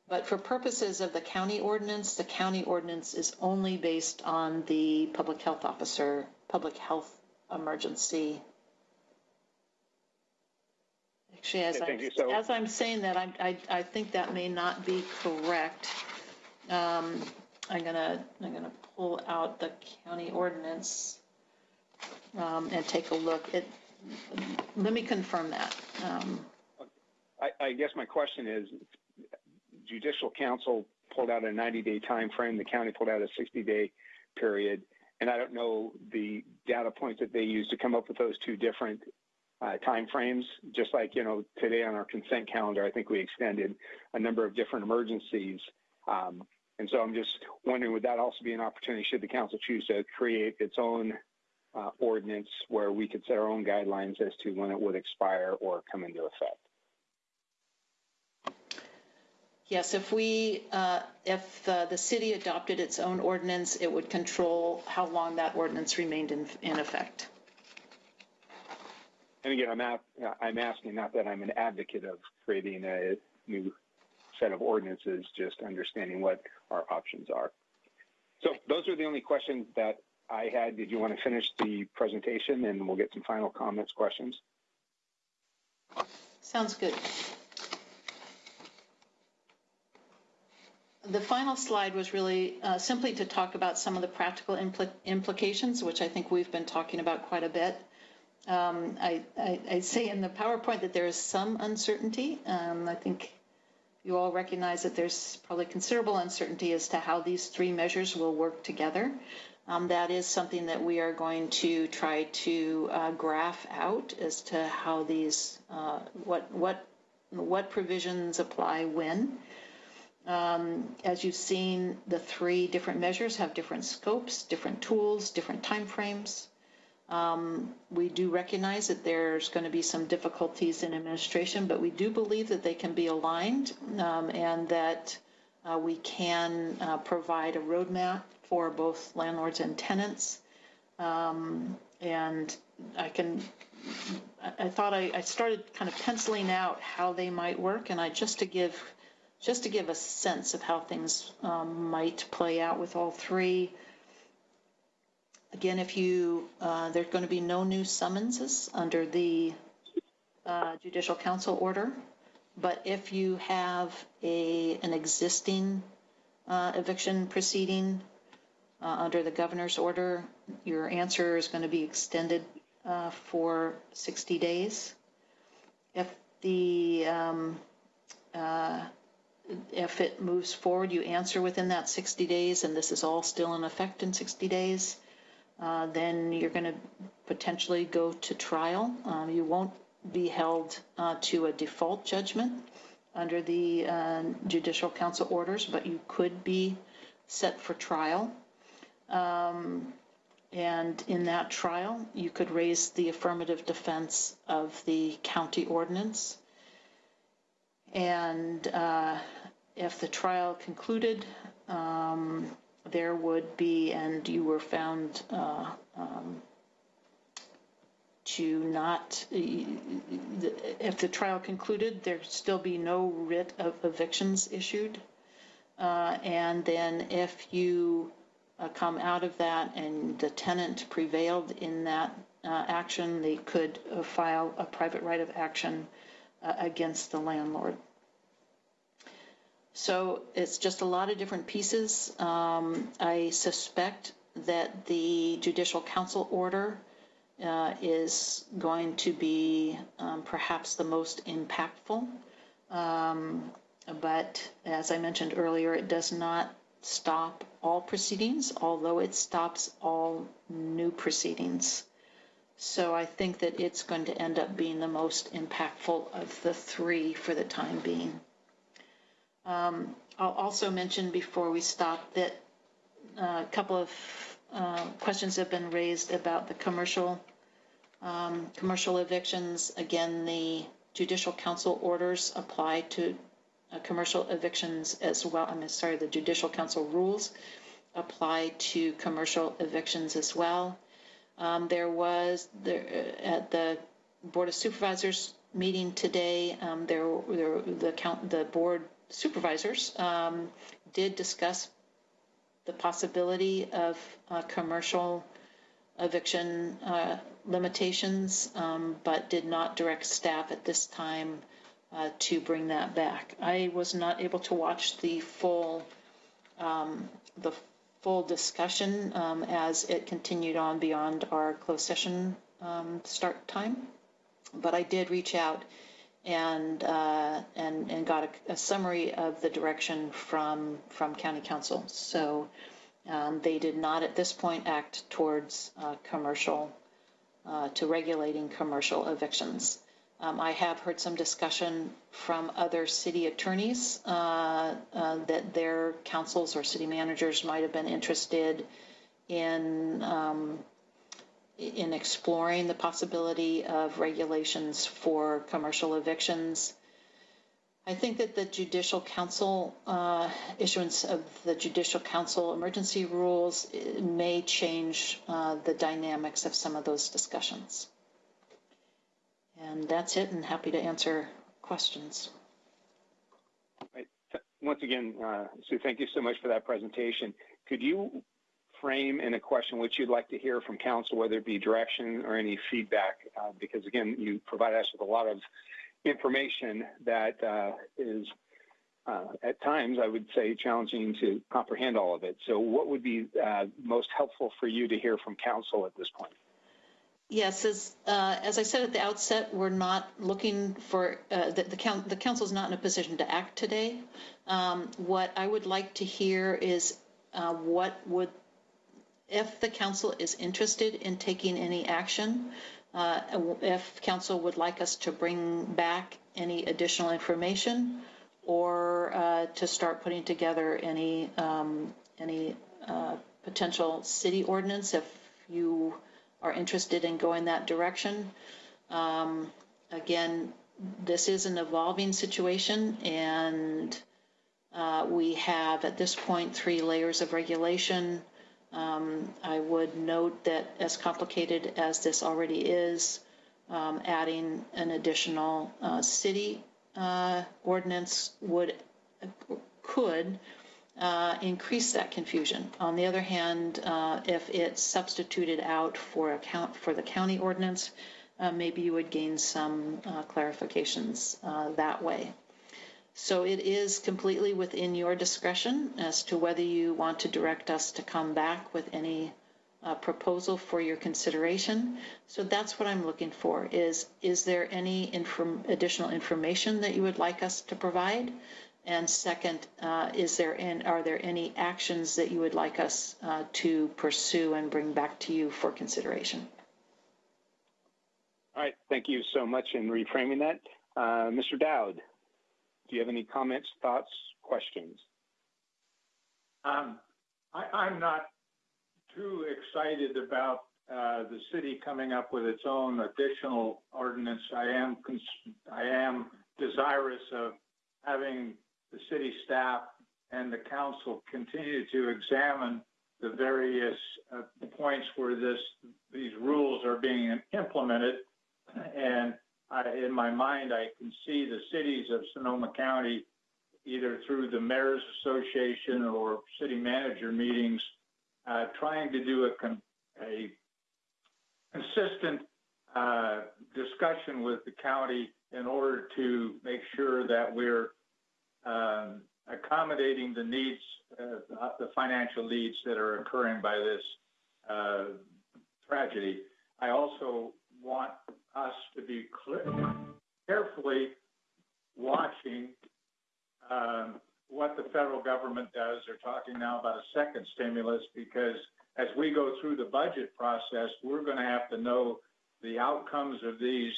but for purposes of the county ordinance, the county ordinance is only based on the public health officer, public health emergency. Actually, as, I'm, so. as I'm saying that, I, I, I, think that may not be correct. Um, I'm gonna I'm gonna pull out the county ordinance um, and take a look. It, let me confirm that. Um, I, I guess my question is, judicial council pulled out a 90-day time frame. The county pulled out a 60-day period. And I don't know the data points that they used to come up with those two different uh, time frames. Just like, you know, today on our consent calendar, I think we extended a number of different emergencies. Um, and so I'm just wondering, would that also be an opportunity should the council choose to create its own uh, ordinance where we could set our own guidelines as to when it would expire or come into effect? Yes, if we, uh, if uh, the city adopted its own ordinance, it would control how long that ordinance remained in, in effect. And again, I'm, at, I'm asking not that I'm an advocate of creating a new set of ordinances, just understanding what our options are. So those are the only questions that I had. Did you want to finish the presentation and we'll get some final comments, questions? Sounds good. The final slide was really uh, simply to talk about some of the practical impl implications, which I think we've been talking about quite a bit. Um, I, I, I, say in the PowerPoint that there is some uncertainty. Um, I think you all recognize that there's probably considerable uncertainty as to how these three measures will work together. Um, that is something that we are going to try to uh, graph out as to how these, uh, what, what, what provisions apply when. Um, as you've seen, the three different measures have different scopes, different tools, different timeframes. Um, we do recognize that there's going to be some difficulties in administration, but we do believe that they can be aligned um, and that uh, we can uh, provide a roadmap for both landlords and tenants. Um, and I can, I, thought I, I started kind of penciling out how they might work, and I just to give just to give a sense of how things um, might play out with all three. Again, if you, uh, there's going to be no new summonses under the uh, Judicial Council order, but if you have a an existing uh, eviction proceeding uh, under the governor's order, your answer is going to be extended uh, for 60 days. If the um, uh, if it moves forward, you answer within that 60 days, and this is all still in effect in 60 days, uh, then you're going to potentially go to trial. Um, you won't be held uh, to a default judgment under the uh, Judicial Council orders, but you could be set for trial. Um, and in that trial, you could raise the affirmative defense of the county ordinance. And uh, if the trial concluded, um, there would be, and you were found uh, um, to not, if the trial concluded, there'd still be no writ of evictions issued. Uh, and then if you uh, come out of that and the tenant prevailed in that uh, action, they could file a private right of action uh, against the landlord. So it's just a lot of different pieces. Um, I suspect that the judicial council order uh, is going to be um, perhaps the most impactful. Um, but as I mentioned earlier, it does not stop all proceedings, although it stops all new proceedings. So I think that it's going to end up being the most impactful of the three for the time being. Um, I'll also mention before we stop that uh, a couple of uh, questions have been raised about the commercial um, commercial evictions. Again, the judicial council orders apply to uh, commercial evictions as well. I'm sorry, the judicial council rules apply to commercial evictions as well. Um, there was uh, at the board of supervisors meeting today. Um, there, there, the count, the board supervisors um, did discuss the possibility of uh, commercial eviction uh, limitations, um, but did not direct staff at this time uh, to bring that back. I was not able to watch the full um, the full discussion um, as it continued on beyond our closed session um, start time, but I did reach out and uh, and and got a, a, summary of the direction from from county counsel. So um, they did not at this point act towards uh, commercial uh, to regulating commercial evictions. Um, I have heard some discussion from other city attorneys uh, uh, that their councils or city managers might have been interested in um, in exploring the possibility of regulations for commercial evictions. I think that the Judicial Council uh, issuance of the Judicial Council emergency rules may change uh, the dynamics of some of those discussions. And that's it, and happy to answer questions. Once again, uh, Sue, thank you so much for that presentation. Could you frame in a question which you'd like to hear from council, whether it be direction or any feedback, uh, because again, you provide us with a lot of information that uh, is uh, at times, I would say, challenging to comprehend all of it. So, what would be uh, most helpful for you to hear from council at this point? Yes, as, uh, as I said at the outset, we're not looking for uh, the, the, the council is not in a position to act today. Um, what I would like to hear is uh, what would if the council is interested in taking any action, uh, if council would like us to bring back any additional information or uh, to start putting together any um, any uh, potential city ordinance if you are interested in going that direction. Um, again, this is an evolving situation and uh, we have at this point three layers of regulation um, I would note that as complicated as this already is, um, adding an additional uh, city uh, ordinance would could uh, increase that confusion. On the other hand, uh, if it's substituted out for account for the county ordinance, uh, maybe you would gain some uh, clarifications that way. So it is completely within your discretion as to whether you want to direct us to come back with any uh, proposal for your consideration. So that's what I'm looking for is, is there any inform additional information that you would like us to provide? And second, uh, is there in, are there any actions that you would like us uh, to pursue and bring back to you for consideration? All right, thank you so much in reframing that. Uh, Mr. Dowd. Do you have any comments, thoughts, questions? Um, I, am not too excited about uh, the city coming up with its own additional ordinance. I am I am desirous of having the city staff and the council continue to examine the various uh, points where this these rules are being implemented. And I, in my mind, I can see the cities of Sonoma County, either through the mayor's association or city manager meetings, uh, trying to do a, con- a consistent uh, discussion with the county in order to make sure that we're accommodating the needs, uh, the financial needs that are occurring by this uh, tragedy. I also want us to be carefully watching um, what the federal government does. They're talking now about a second stimulus because as we go through the budget process, we're going to have to know the outcomes of these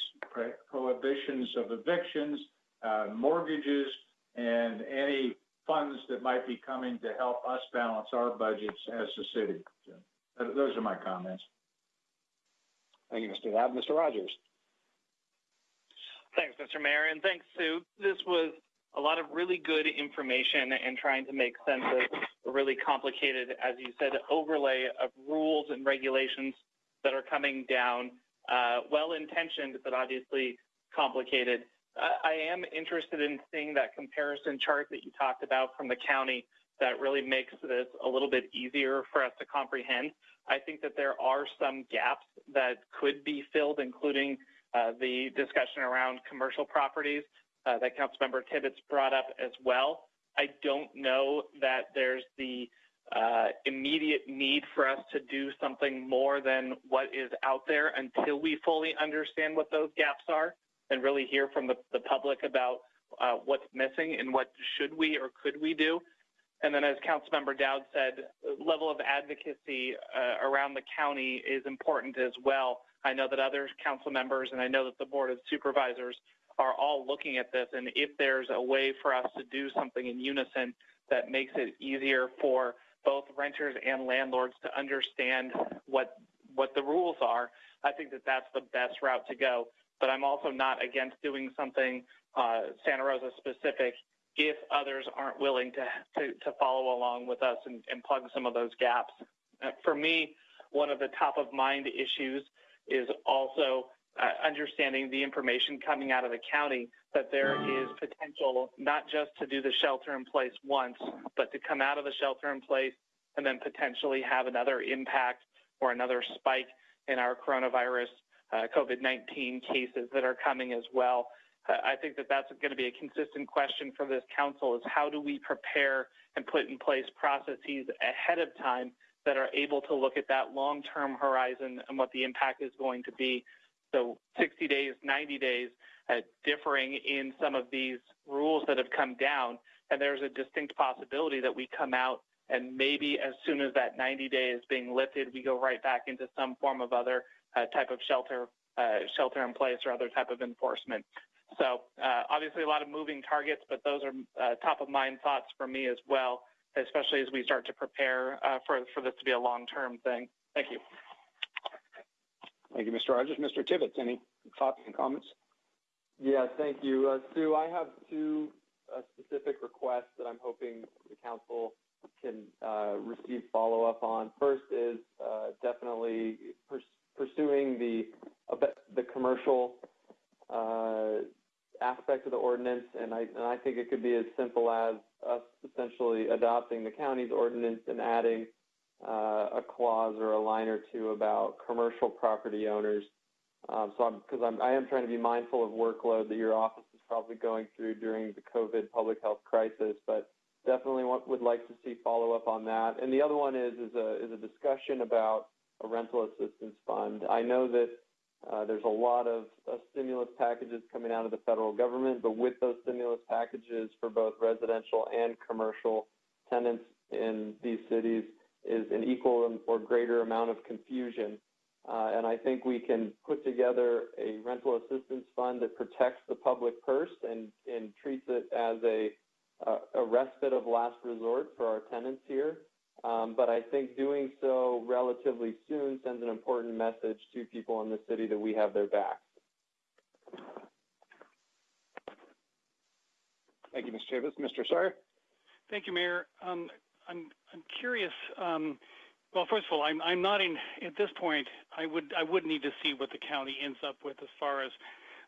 prohibitions of evictions, uh, mortgages, and any funds that might be coming to help us balance our budgets as a city. So, those are my comments. Thank you, Mr. Dowd. Mr. Rogers. Thanks, Mr. Mayor, and thanks, Sue. This was a lot of really good information and trying to make sense of a really complicated, as you said, overlay of rules and regulations that are coming down, uh, well-intentioned, but obviously complicated. I am interested in seeing that comparison chart that you talked about from the county that really makes this a little bit easier for us to comprehend. I think that there are some gaps that could be filled, including uh, the discussion around commercial properties uh, that Councilmember Tibbetts brought up as well. I don't know that there's the uh, immediate need for us to do something more than what is out there until we fully understand what those gaps are and really hear from the, the public about uh, what's missing and what should we or could we do. And then, as Councilmember Dowd said, level of advocacy uh, around the county is important as well. I know that other council members and I know that the Board of Supervisors are all looking at this. And if there's a way for us to do something in unison that makes it easier for both renters and landlords to understand what what the rules are, I think that that's the best route to go. But I'm also not against doing something uh, Santa Rosa specific if others aren't willing to, to, to follow along with us and, and plug some of those gaps. Uh, for me, one of the top of mind issues is also uh, understanding the information coming out of the county that there is potential not just to do the shelter in place once, but to come out of the shelter in place and then potentially have another impact or another spike in our coronavirus uh, COVID-19 cases that are coming as well. Uh, I think that that's going to be a consistent question for this council is how do we prepare and put in place processes ahead of time that are able to look at that long-term horizon and what the impact is going to be so 60 days, 90 days, uh, differing in some of these rules that have come down. And there's a distinct possibility that we come out and maybe as soon as that 90 day is being lifted, we go right back into some form of other type of shelter, uh, shelter in place or other type of enforcement. So uh, obviously a lot of moving targets, but those are uh, top of mind thoughts for me as well, especially as we start to prepare uh, for, for this to be a long-term thing. Thank you. Thank you, Mr. Rogers. Mr. Tibbetts, any thoughts and comments? Yeah, thank you. Uh, Sue, I have two uh, specific requests that I'm hoping the council can uh, receive follow-up on. First is uh, definitely pers- pursuing the the commercial uh, aspect of the ordinance, and I and I think it could be as simple as us essentially adopting the county's ordinance and adding uh, a clause or a line or two about commercial property owners. Um, so, because I'm, I'm, I am trying to be mindful of workload that your office is probably going through during the COVID public health crisis, but definitely want, would like to see follow up on that. And the other one is is a is a discussion about a rental assistance fund. I know that uh, there's a lot of uh, stimulus packages coming out of the federal government, but with those stimulus packages for both residential and commercial tenants in these cities, is an equal or greater amount of confusion. Uh, and I think we can put together a rental assistance fund that protects the public purse and, and treats it as a, a, a respite of last resort for our tenants here. Um, but I think doing so relatively soon sends an important message to people in the city that we have their back. Thank you, Ms. Chavis. Mr. Sawyer? Thank you, Mayor. Um, I'm, I'm curious. Um, well, first of all, I'm, I'm not in at this point. I would I would need to see what the county ends up with as far as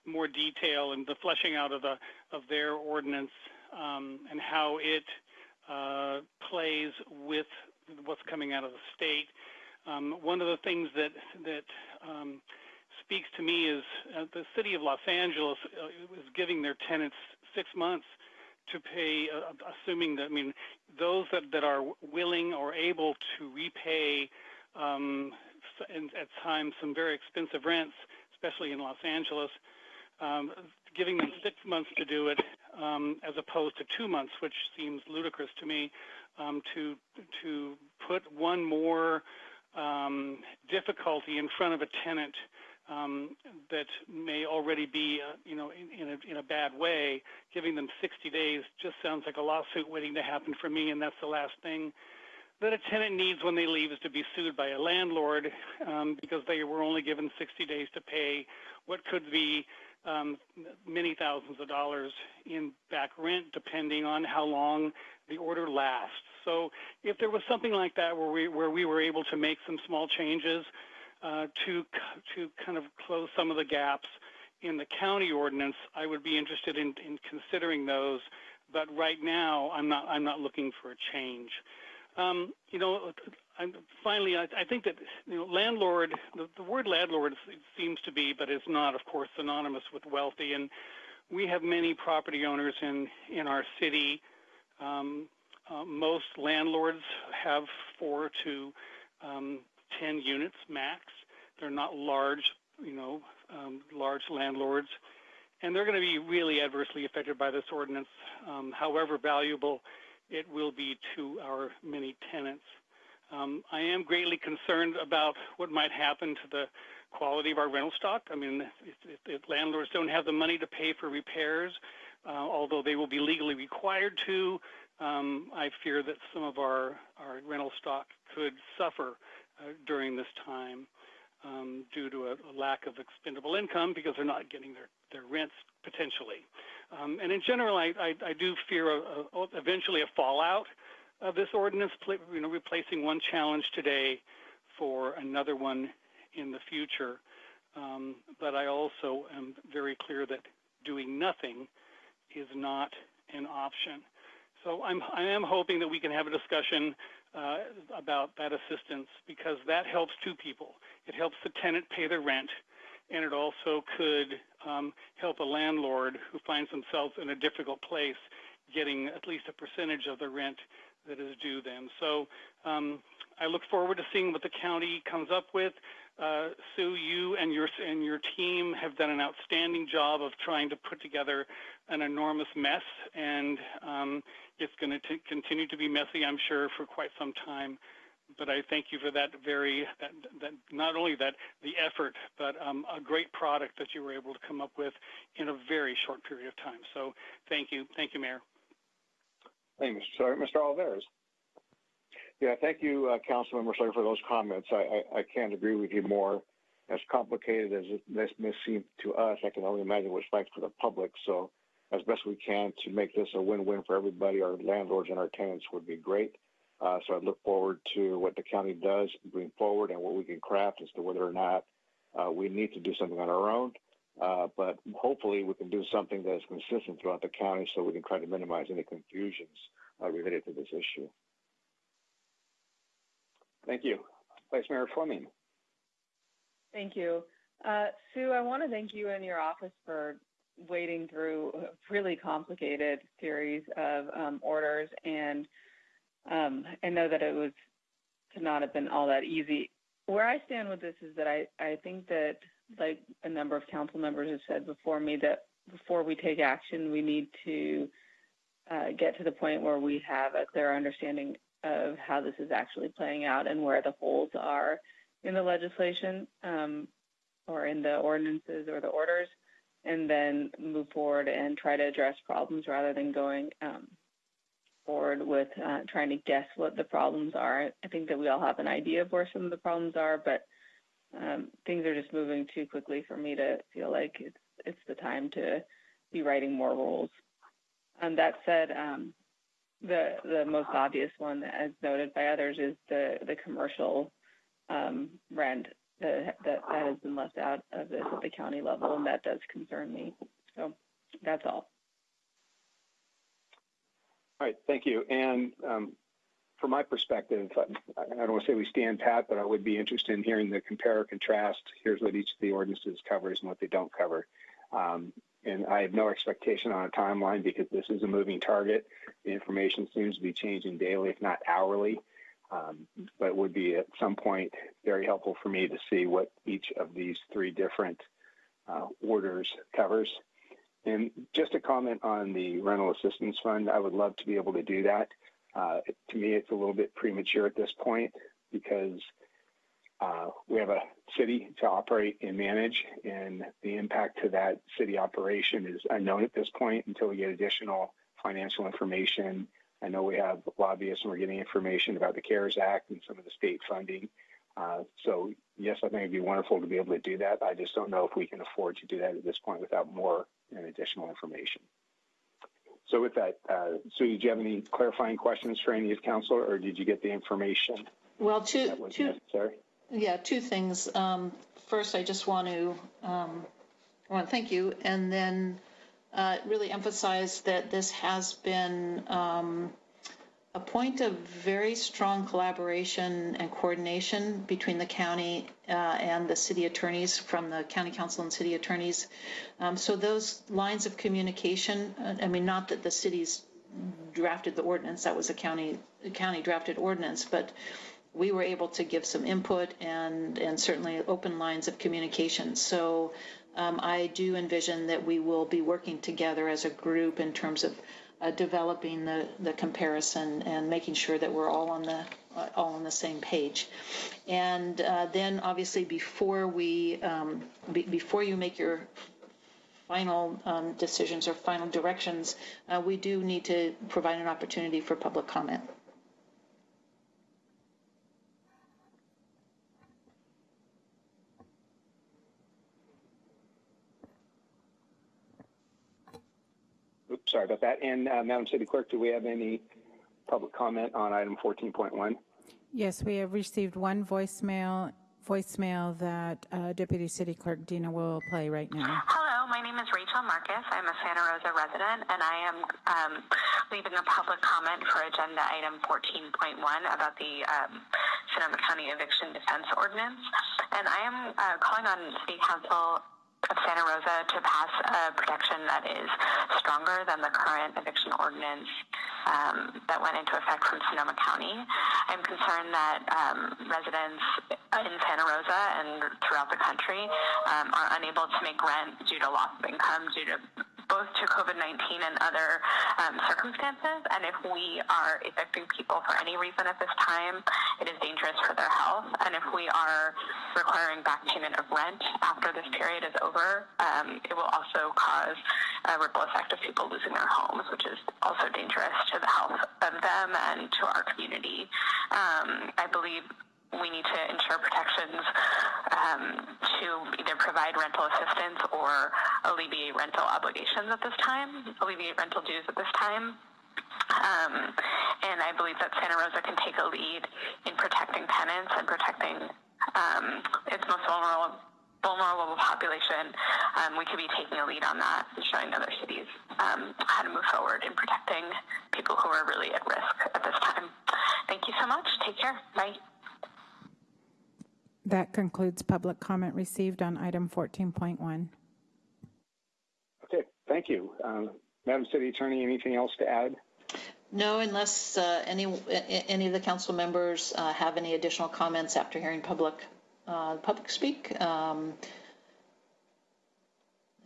more detail and the fleshing out of the of their ordinance um, and how it uh, plays with what's coming out of the state. Um, one of the things that that um, speaks to me is uh, the city of Los Angeles uh, is giving their tenants six months to pay, uh, assuming that I mean those that, that are willing or able to repay um, at times some very expensive rents, especially in Los Angeles, um, giving them six months to do it um, as opposed to two months, which seems ludicrous to me. Um, to to put one more um, difficulty in front of a tenant um, that may already be, uh, you know, in, in, a, in a bad way, giving them 60 days just sounds like a lawsuit waiting to happen for me, and that's the last thing that a tenant needs when they leave is to be sued by a landlord um, because they were only given 60 days to pay what could be um, many thousands of dollars in back rent, depending on how long the order lasts. So, if there was something like that where we where we were able to make some small changes uh, to to kind of close some of the gaps in the county ordinance, I would be interested in, in considering those. But right now, I'm not I'm not looking for a change. Um, you know, I'm, finally, I, I, think that you know, landlord. The, the, word landlord seems to be, but it's not, of course, synonymous with wealthy. And we have many property owners in in our city. Um, uh, most landlords have four to um, 10 units max. They're not large, you know, um, large landlords, and they're going to be really adversely affected by this ordinance. Um, however valuable it will be to our many tenants. Um, I am greatly concerned about what might happen to the quality of our rental stock. I mean, if, if landlords don't have the money to pay for repairs, uh, although they will be legally required to, um, I fear that some of our, our rental stock could suffer uh, during this time um, due to a, a, lack of expendable income because they're not getting their, their rents potentially. Um, and in general, I, I, I do fear a, a, eventually a fallout of this ordinance, you know, replacing one challenge today for another one in the future. Um, but I also am very clear that doing nothing is not an option. So I'm, I am hoping that we can have a discussion uh, about that assistance because that helps two people. It helps the tenant pay their rent, and it also could um, help a landlord who finds themselves in a difficult place getting at least a percentage of the rent that is due them. So um, I look forward to seeing what the county comes up with. Uh, Sue, you and your and your team have done an outstanding job of trying to put together an enormous mess, and um, it's going to continue to be messy, I'm sure, for quite some time. But I thank you for that very that, that not only that the effort, but um, a great product that you were able to come up with in a very short period of time. So thank you, thank you, Mayor. Thank you, Mr. Mr. Olivares. Yeah, thank you, uh, Councilmember Slater, for those comments. I, I, I, can't agree with you more. As complicated as this may seem to us, I can only imagine what it's like for the public. So, as best we can to make this a win-win for everybody, our landlords and our tenants would be great. Uh, so, I look forward to what the county does moving forward and what we can craft as to whether or not uh, we need to do something on our own. Uh, but hopefully, we can do something that is consistent throughout the county so we can try to minimize any confusions uh, related to this issue. Thank you. Vice Mayor Fleming. Thank you. Uh, Sue, I want to thank you and your office for wading through a really complicated series of um, orders, and um, I know that it was to not have been all that easy. Where I stand with this is that I, I think that, like a number of council members have said before me, that before we take action, we need to uh, get to the point where we have a clear understanding of how this is actually playing out and where the holes are in the legislation um, or in the ordinances or the orders, and then move forward and try to address problems rather than going um, forward with uh, trying to guess what the problems are. I think that we all have an idea of where some of the problems are, but um, things are just moving too quickly for me to feel like it's it's the time to be writing more rules. Um, that said, um, the the most obvious one, as noted by others, is the the commercial um, rent that, that that has been left out of this at the county level, and that does concern me. So that's all. All right, thank you. And um, from my perspective, I, don't want to say we stand pat, but I would be interested in hearing the compare or contrast. Here's what each of the ordinances covers and what they don't cover. Um, and I have no expectation on a timeline because this is a moving target. The information seems to be changing daily, if not hourly. Um, but it would be at some point very helpful for me to see what each of these three different uh, orders covers. And just a comment on the rental assistance fund, I would love to be able to do that. Uh, to me, it's a little bit premature at this point because uh, we have a city to operate and manage, and the impact to that city operation is unknown at this point until we get additional financial information. I know we have lobbyists and we're getting information about the CARES Act and some of the state funding. Uh, so, yes, I think it'd be wonderful to be able to do that. I just don't know if we can afford to do that at this point without more and additional information. So with that, uh, Sue, did you have any clarifying questions for any of the council, or did you get the information Well, two, two, necessary? yeah, two things. Um, first, I just want to, um, I want to thank you, and then uh, really emphasize that this has been um, a point of very strong collaboration and coordination between the county uh, and the city attorneys from the county counsel and city attorneys. Um, so those lines of communication, uh, I mean, not that the cities drafted the ordinance, that was a county a county drafted ordinance, but we were able to give some input and and certainly open lines of communication. So um, I do envision that we will be working together as a group in terms of uh, developing the, the comparison and making sure that we're all on the uh, all on the same page. And uh, then, obviously, before we um, be, before you make your final um, decisions or final directions, uh, we do need to provide an opportunity for public comment. Sorry about that. And uh, Madam City Clerk, do we have any public comment on item 14.1? Yes, we have received one voicemail voicemail that uh, Deputy City Clerk Dina will play right now. Hello, my name is Rachel Marcus. I'm a Santa Rosa resident, and I am um, leaving a public comment for agenda item 14.1 about the um, Sonoma County Eviction Defense Ordinance. And I am uh, calling on City Council of Santa Rosa to pass a protection that is stronger than the current eviction ordinance um, that went into effect from Sonoma County. I'm concerned that um, residents in Santa Rosa and throughout the country um, are unable to make rent due to loss of income due to both to COVID-19 and other um, circumstances. And if we are evicting people for any reason at this time, it is dangerous for their health. And if we are requiring back payment of rent after this period is over, um, it will also cause a ripple effect of people losing their homes, which is also dangerous to the health of them and to our community. Um, I believe we need to ensure protections um, to either provide rental assistance or alleviate rental obligations at this time, alleviate rental dues at this time. Um, and I believe that Santa Rosa can take a lead in protecting tenants and protecting um, its most vulnerable vulnerable population. Um, we could be taking a lead on that and showing other cities um, how to move forward in protecting people who are really at risk at this time. Thank you so much. Take care. Bye. That concludes public comment received on item 14.1. Okay, thank you. Um, Madam City Attorney, anything else to add? No, unless uh, any any of the council members uh, have any additional comments after hearing public uh, public speak. Um,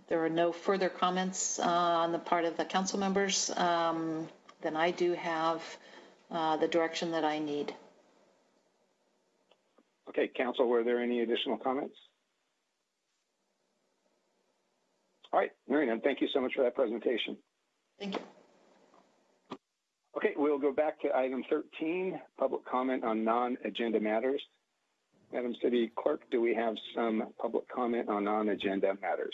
if there are no further comments uh, on the part of the council members, um, then I do have uh, the direction that I need. Okay, Council, were there any additional comments? All right, Mary Ann, thank you so much for that presentation. Thank you. Okay, we'll go back to item 13, public comment on non-agenda matters. Madam City Clerk, do we have some public comment on non-agenda matters?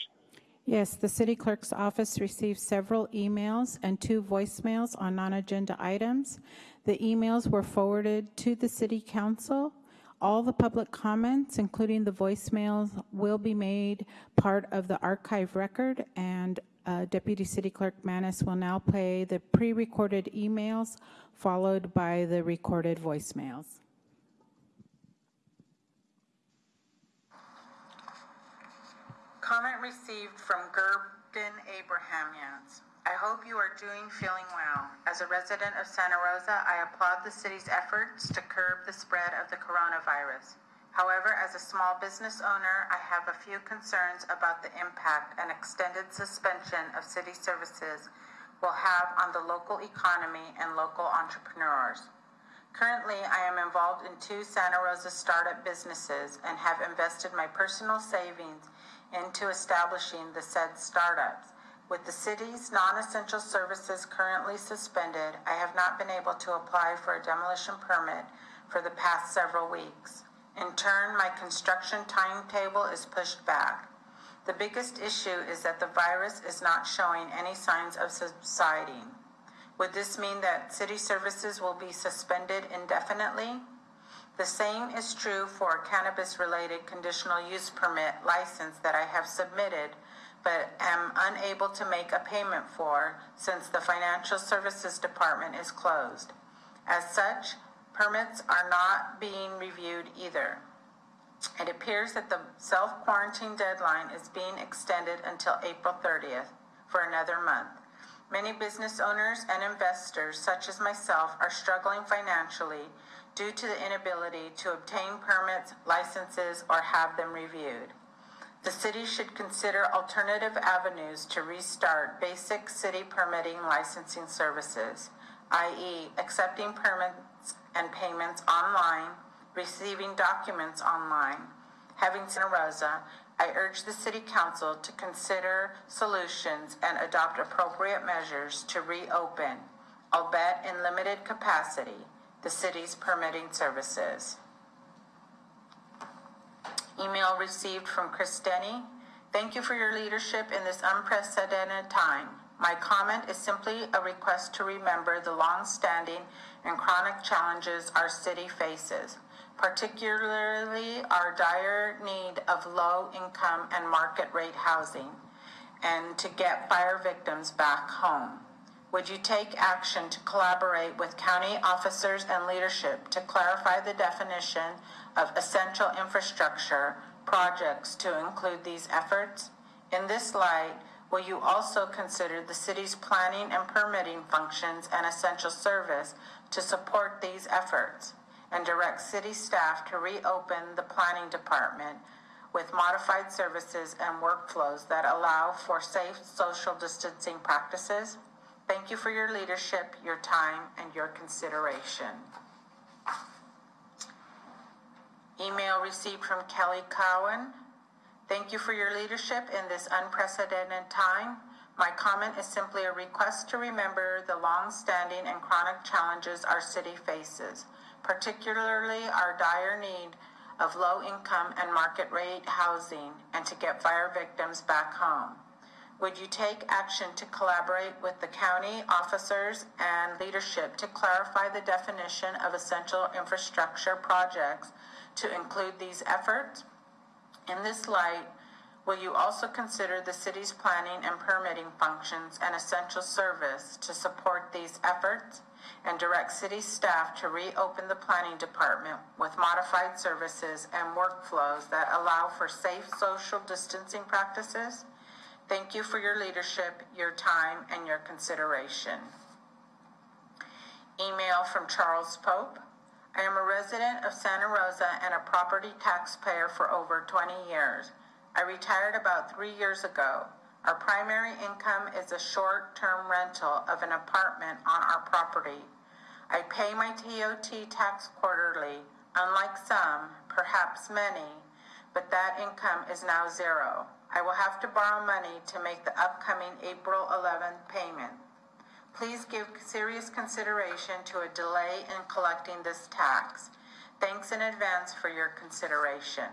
Yes, the city clerk's office received several emails and two voicemails on non-agenda items. The emails were forwarded to the city council. All the public comments, including the voicemails, will be made part of the archive record, and uh, Deputy City Clerk Manis will now play the pre-recorded emails followed by the recorded voicemails. Comment received from Gerbin Abrahamians. I hope you are doing feeling well. As a resident of Santa Rosa, I applaud the city's efforts to curb the spread of the coronavirus. However, as a small business owner, I have a few concerns about the impact an extended suspension of city services will have on the local economy and local entrepreneurs. Currently, I am involved in two Santa Rosa startup businesses and have invested my personal savings into establishing the said startups. With the city's non-essential services currently suspended, I have not been able to apply for a demolition permit for the past several weeks. In turn, my construction timetable is pushed back. The biggest issue is that the virus is not showing any signs of subsiding. Would this mean that city services will be suspended indefinitely? The same is true for a cannabis-related conditional use permit license that I have submitted but am unable to make a payment for since the Financial Services Department is closed. As such, permits are not being reviewed either. It appears that the self-quarantine deadline is being extended until April 30th for another month. Many business owners and investors, such as myself, are struggling financially due to the inability to obtain permits, licenses, or have them reviewed. The city should consider alternative avenues to restart basic city permitting licensing services, i.e., accepting permits and payments online, receiving documents online. Having Santa Rosa, I urge the City Council to consider solutions and adopt appropriate measures to reopen, albeit in limited capacity, the city's permitting services. Email received from Chris Denny. Thank you for your leadership in this unprecedented time. My comment is simply a request to remember the long-standing and chronic challenges our city faces, particularly our dire need of low-income and market-rate housing, and to get fire victims back home. Would you take action to collaborate with county officers and leadership to clarify the definition of essential infrastructure projects to include these efforts? In this light, will you also consider the city's planning and permitting functions and essential service to support these efforts and direct city staff to reopen the planning department with modified services and workflows that allow for safe social distancing practices? Thank you for your leadership, your time, and your consideration. Email received from Kelly Cowan. Thank you for your leadership in this unprecedented time. My comment is simply a request to remember the long-standing and chronic challenges our city faces, particularly our dire need of low-income and market-rate housing and to get fire victims back home. Would you take action to collaborate with the county officers and leadership to clarify the definition of essential infrastructure projects to include these efforts? In this light, will you also consider the city's planning and permitting functions an essential service to support these efforts and direct city staff to reopen the planning department with modified services and workflows that allow for safe social distancing practices? Thank you for your leadership, your time, and your consideration. Email from Charles Pope. I am a resident of Santa Rosa and a property taxpayer for over 20 years. I retired about three years ago. Our primary income is a short-term rental of an apartment on our property. I pay my TOT tax quarterly, unlike some, perhaps many, but that income is now zero. I will have to borrow money to make the upcoming April 11th payment. Please give serious consideration to a delay in collecting this tax. Thanks in advance for your consideration.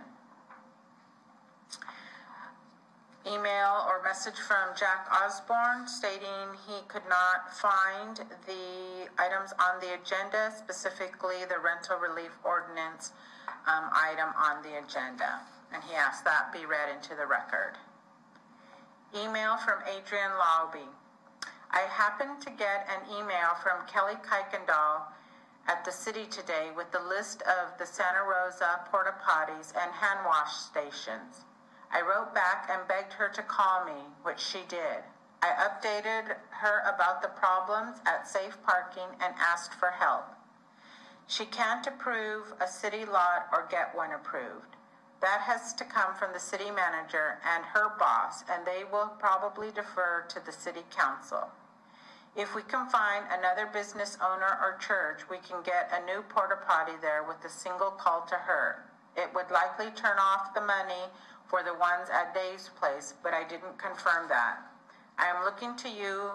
Email or message from Jack Osborne stating he could not find the items on the agenda, specifically the rental relief ordinance um, item on the agenda. And he asked that be read into the record. Email from Adrian Lowby. I happened to get an email from Kelly Kuykendall at the city today with the list of the Santa Rosa porta potties and hand wash stations. I wrote back and begged her to call me, which she did. I updated her about the problems at safe parking and asked for help. She can't approve a city lot or get one approved. That has to come from the city manager and her boss, and they will probably defer to the city council. If we can find another business owner or church, we can get a new porta potty there with a single call to her. It would likely turn off the money for the ones at Dave's place, but I didn't confirm that. I am looking to you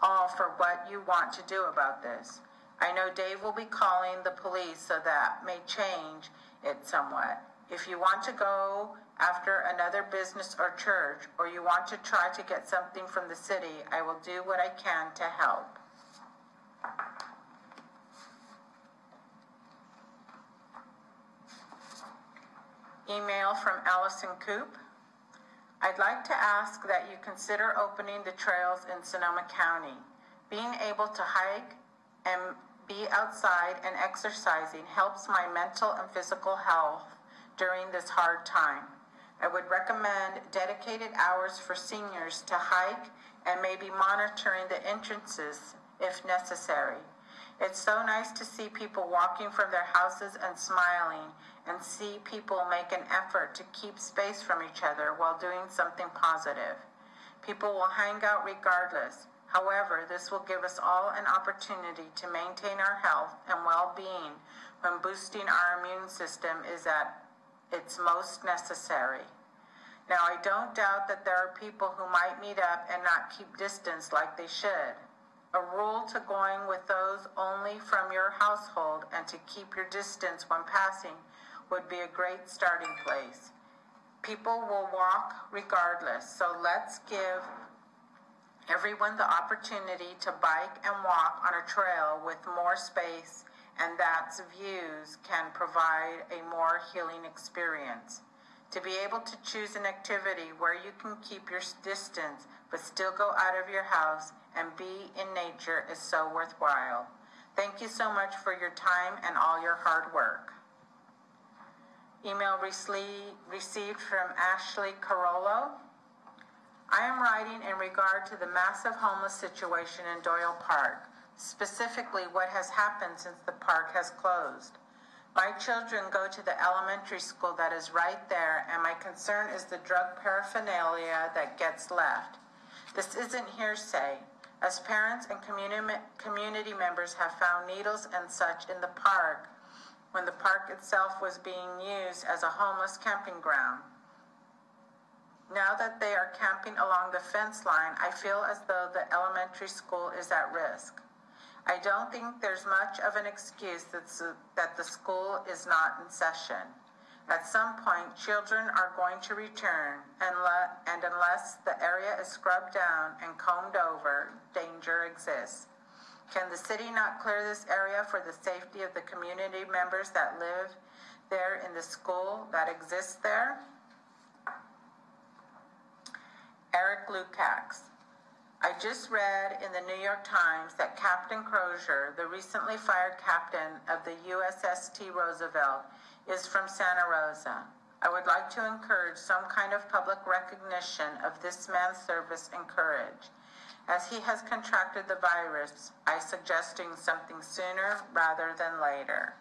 all for what you want to do about this. I know Dave will be calling the police, so that may change it somewhat. If you want to go after another business or church, or you want to try to get something from the city, I will do what I can to help. Email from Allison Coop. I'd like to ask that you consider opening the trails in Sonoma County. Being able to hike and be outside and exercising helps my mental and physical health during this hard time. I would recommend dedicated hours for seniors to hike and maybe monitoring the entrances if necessary. It's so nice to see people walking from their houses and smiling and see people make an effort to keep space from each other while doing something positive. People will hang out regardless. However, this will give us all an opportunity to maintain our health and well-being when boosting our immune system is at its most necessary. Now, I don't doubt that there are people who might meet up and not keep distance like they should. A rule to going with those only from your household and to keep your distance when passing would be a great starting place. People will walk regardless, so let's give everyone the opportunity to bike and walk on a trail with more space and that's views can provide a more healing experience. To be able to choose an activity where you can keep your distance but still go out of your house and be in nature is so worthwhile. Thank you so much for your time and all your hard work. Email received from Ashley Carollo. I am writing in regard to the massive homeless situation in Doyle Park, specifically what has happened since the park has closed. My children go to the elementary school that is right there, and my concern is the drug paraphernalia that gets left. This isn't hearsay, as parents and community, community members have found needles and such in the park when the park itself was being used as a homeless camping ground. Now that they are camping along the fence line, I feel as though the elementary school is at risk. I don't think there's much of an excuse that the school is not in session. At some point, children are going to return, and, and unless the area is scrubbed down and combed over, danger exists. Can the city not clear this area for the safety of the community members that live there in the school that exists there? Eric Lukacs. I just read in the New York Times that Captain Crozier, the recently fired captain of the USS T. Roosevelt, is from Santa Rosa. I would like to encourage some kind of public recognition of this man's service and courage. As he has contracted the virus, I suggesting something sooner rather than later.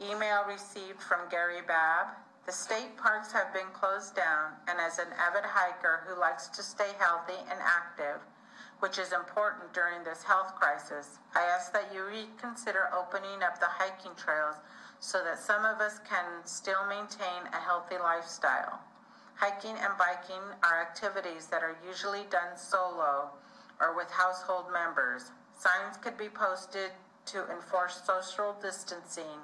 Email received from Gary Babb. The state parks have been closed down, and as an avid hiker who likes to stay healthy and active, which is important during this health crisis, I ask that you reconsider opening up the hiking trails so that some of us can still maintain a healthy lifestyle. Hiking and biking are activities that are usually done solo or with household members. Signs could be posted to enforce social distancing,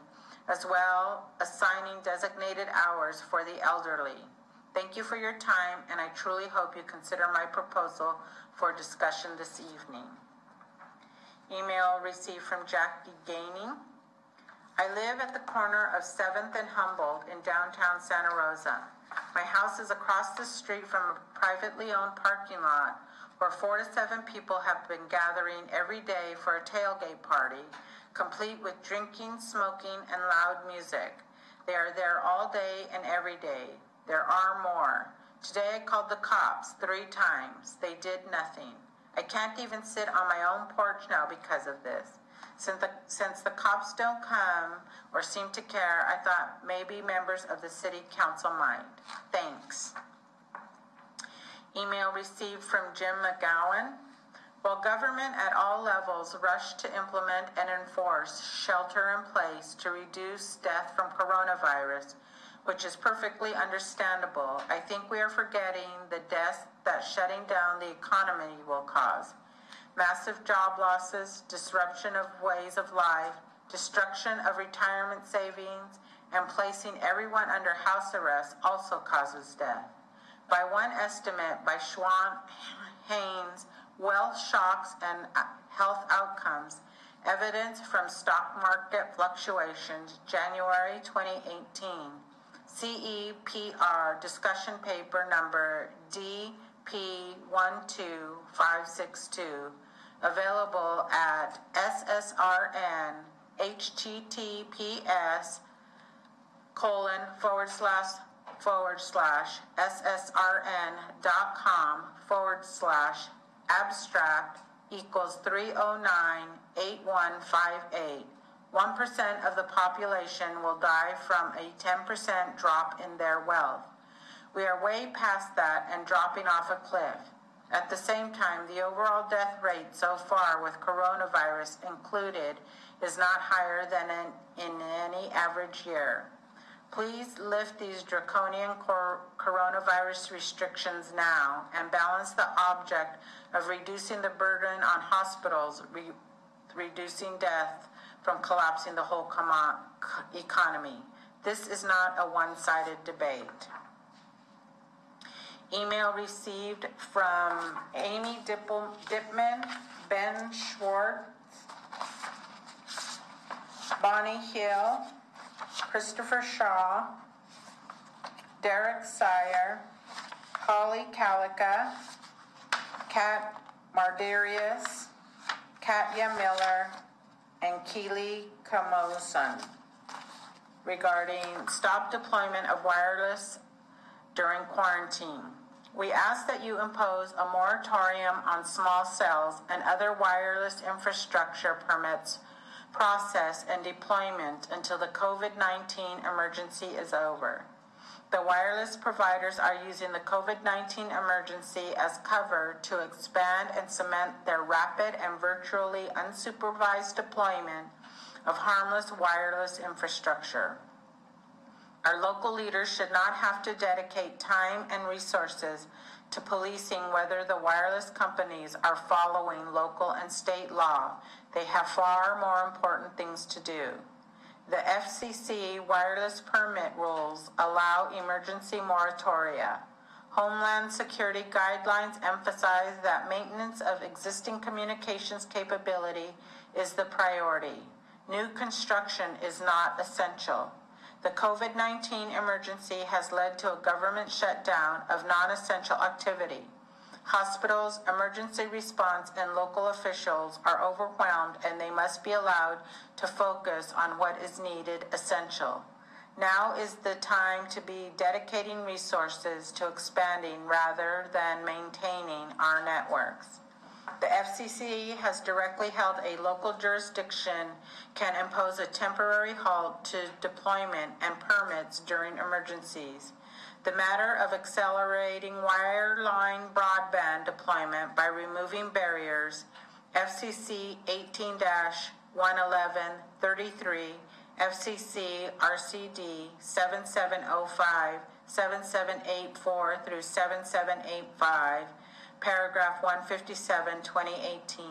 as well assigning designated hours for the elderly. Thank you for your time, and I truly hope you consider my proposal for discussion this evening. Email received from Jackie Gaining. I live at the corner of 7th and Humboldt in downtown Santa Rosa. My house is across the street from a privately owned parking lot where four to seven people have been gathering every day for a tailgate party, complete with drinking, smoking, and loud music. They are there all day and every day. There are more. Today I called the cops three times. They did nothing. I can't even sit on my own porch now because of this. Since the, since the cops don't come or seem to care, I thought maybe members of the city council might. Thanks. Email received from Jim McGowan. While government at all levels rushed to implement and enforce shelter in place to reduce death from coronavirus, which is perfectly understandable, I think we are forgetting the deaths that shutting down the economy will cause. Massive job losses, disruption of ways of life, destruction of retirement savings, and placing everyone under house arrest also causes death. By one estimate by Schwandt Hannes, wealth shocks and health outcomes, evidence from stock market fluctuations, January 2018. CEPR discussion paper number DP12562, available at SSRN https colon forward slash forward slash ssrn.com forward slash abstract equals 3098158. 1% of the population will die from a 10% drop in their wealth. We are way past that and dropping off a cliff. At the same time, the overall death rate so far with coronavirus included is not higher than in, in any average year. Please lift these draconian cor- coronavirus restrictions now and balance the object of reducing the burden on hospitals, re- reducing death from collapsing the whole economy. This is not a one sided debate. Email received from Amy Dippel- Dipman, Ben Schwartz, Bonnie Hill, Christopher Shaw, Derek Sire, Holly Calica, Kat Mardarius, Katya Miller, and Keely Kamoson regarding stop deployment of wireless during quarantine. We ask that you impose a moratorium on small cells and other wireless infrastructure permits process and deployment until the COVID 19 emergency is over. The wireless providers are using the COVID 19 emergency as cover to expand and cement their rapid and virtually unsupervised deployment of harmless wireless infrastructure. Our local leaders should not have to dedicate time and resources to policing whether the wireless companies are following local and state law. They have far more important things to do. The FCC wireless permit rules allow emergency moratoria. Homeland Security guidelines emphasize that maintenance of existing communications capability is the priority. New construction is not essential. The COVID 19 emergency has led to a government shutdown of non essential activity. Hospitals, emergency response, and local officials are overwhelmed and they must be allowed to focus on what is needed essential. Now is the time to be dedicating resources to expanding rather than maintaining our networks. The FCC has directly held a local jurisdiction can impose a temporary halt to deployment and permits during emergencies. The matter of accelerating wireline broadband deployment by removing barriers, FCC 18 111 FCC RCD 7705, 7784 through 7785 paragraph 157, 2018.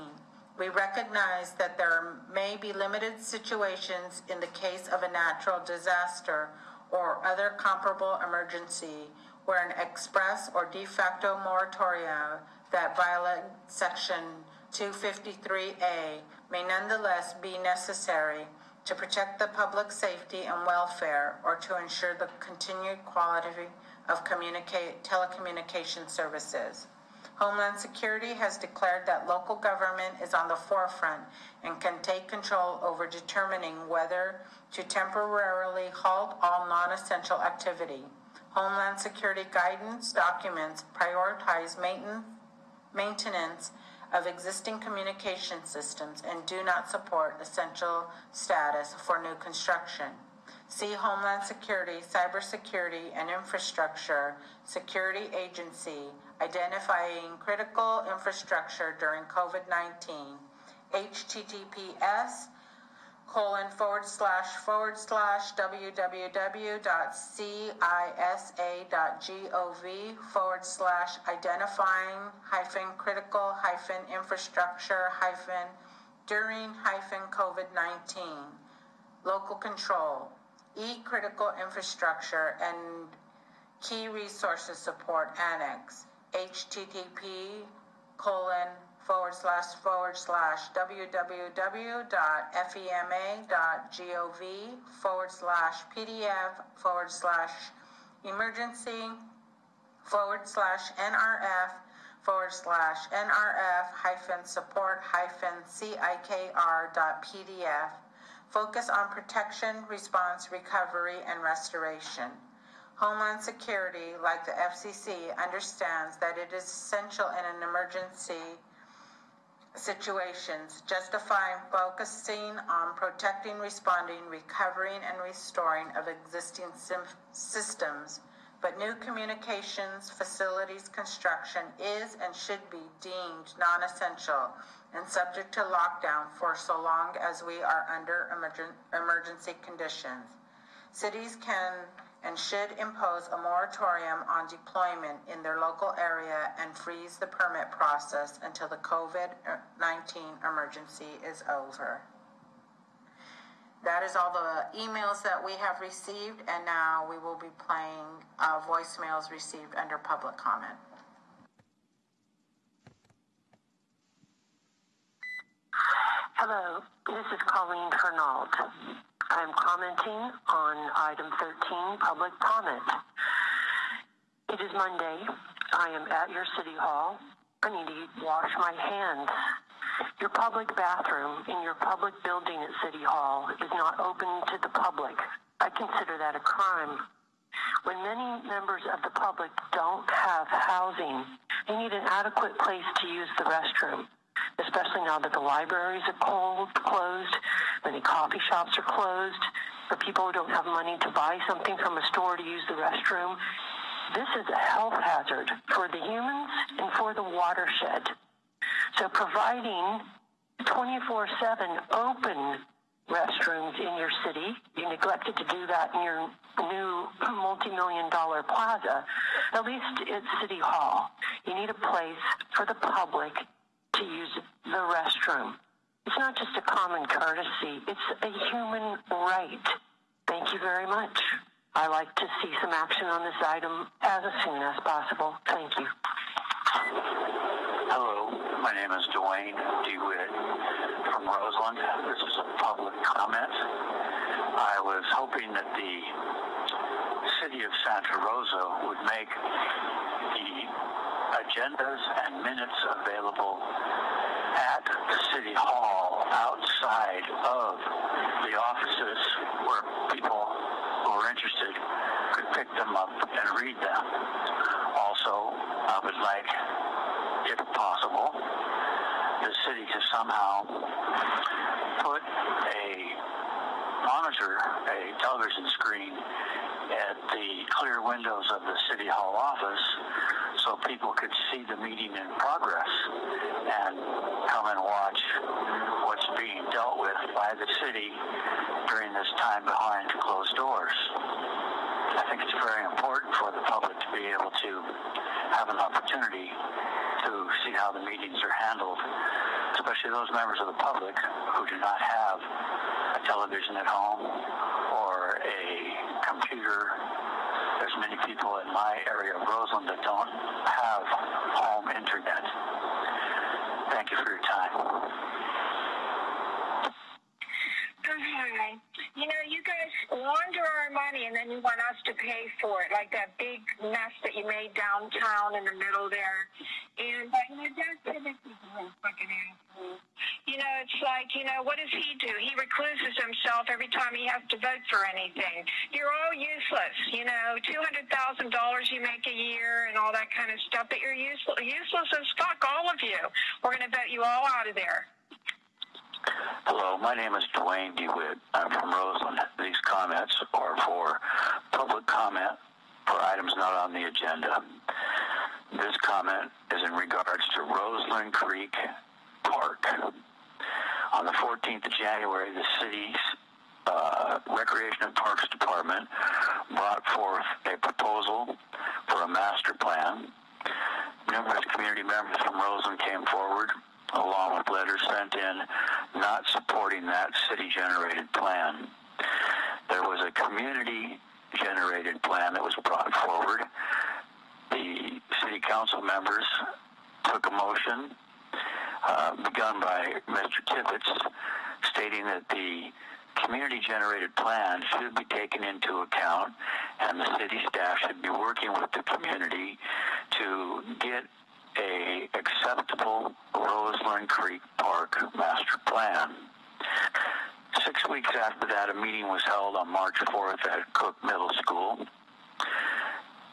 We recognize that there may be limited situations in the case of a natural disaster or other comparable emergency where an express or de facto moratorium that violates Section 253A may nonetheless be necessary to protect the public safety and welfare or to ensure the continued quality of communicate, telecommunication services. Homeland Security has declared that local government is on the forefront and can take control over determining whether to temporarily halt all non-essential activity. Homeland Security guidance documents prioritize maintenance, of existing communication systems and do not support essential status for new construction. See Homeland Security, Cybersecurity and Infrastructure Security Agency identifying critical infrastructure during COVID-19, https colon forward slash forward slash www.cisa.gov forward slash identifying hyphen critical hyphen infrastructure hyphen during hyphen COVID-19 local control. E critical infrastructure and key resources support annex. Http colon forward slash forward slash www.fema.gov forward slash pdf forward slash emergency forward slash nrf forward slash nrf hyphen support hyphen cikr dot pdf focus on protection response recovery and restoration. Homeland Security, like the FCC, understands that it is essential in an emergency situations, justifying focusing on protecting, responding, recovering, and restoring of existing systems. But new communications facilities construction is and should be deemed non-essential and subject to lockdown for so long as we are under emergency conditions. Cities can and should impose a moratorium on deployment in their local area and freeze the permit process until the COVID-19 emergency is over. That is all the emails that we have received, and now we will be playing uh, voicemails received under public comment. Hello, this is Colleen Hernault. I'm commenting on item 13, public comment. It is Monday. I am at your city hall. I need to wash my hands. Your public bathroom in your public building at City Hall is not open to the public. I consider that a crime. When many members of the public don't have housing, they need an adequate place to use the restroom, especially now that the libraries are cold, closed Many coffee shops are closed. For people who don't have money to buy something from a store to use the restroom, this is a health hazard for the humans and for the watershed. So providing 24-7 open restrooms in your city, you neglected to do that in your new multi-million dollar plaza, at least at City Hall. You need a place for the public to use the restroom. It's not just a common courtesy, it's a human right. Thank you very much. I like to see some action on this item as soon as possible. Thank you. Hello, my name is Duane DeWitt from Roseland. This is a public comment. I was hoping that the city of Santa Rosa would make agendas and minutes available at the city hall outside of the offices where people who are interested could pick them up and read them. Also, I would like, if possible, the city to somehow put a monitor, a television screen at the clear windows of the city hall office so people could see the meeting in progress and come and watch what's being dealt with by the city during this time behind closed doors. I think it's very important for the public to be able to have an opportunity to see how the meetings are handled, especially those members of the public who do not have a television at home or a computer. There's many people in my area of Roseland that don't have home internet. Thank you for your time. Hi. You know, you guys launder our money and then you want us to pay for it, like that big mess that you made downtown in the middle there. And, uh, you know, a fucking asshole. You know, it's like, you know, what does he do? He recluses himself every time he has to vote for anything. You're all useless, you know, $200,000 you make a year and all that kind of stuff, but you're useless, useless as fuck, all of you. We're going to vote you all out of there. Hello, my name is Duane DeWitt. I'm from Roseland. These comments are for public comment for items not on the agenda. This comment is in regards to Roseland Creek Park. On the 14th of January, the city's uh, Recreation and Parks Department brought forth a proposal for a master plan. Numerous community members from Roseland came forward along with letters sent in not supporting that city-generated plan. There was a community-generated plan that was brought forward. The city council members took a motion uh, begun by Mr. Tibbetts stating that the community-generated plan should be taken into account and the city staff should be working with the community to get a acceptable Roseland Creek Park master plan. Six weeks after that, a meeting was held on March 4th at Cook Middle School.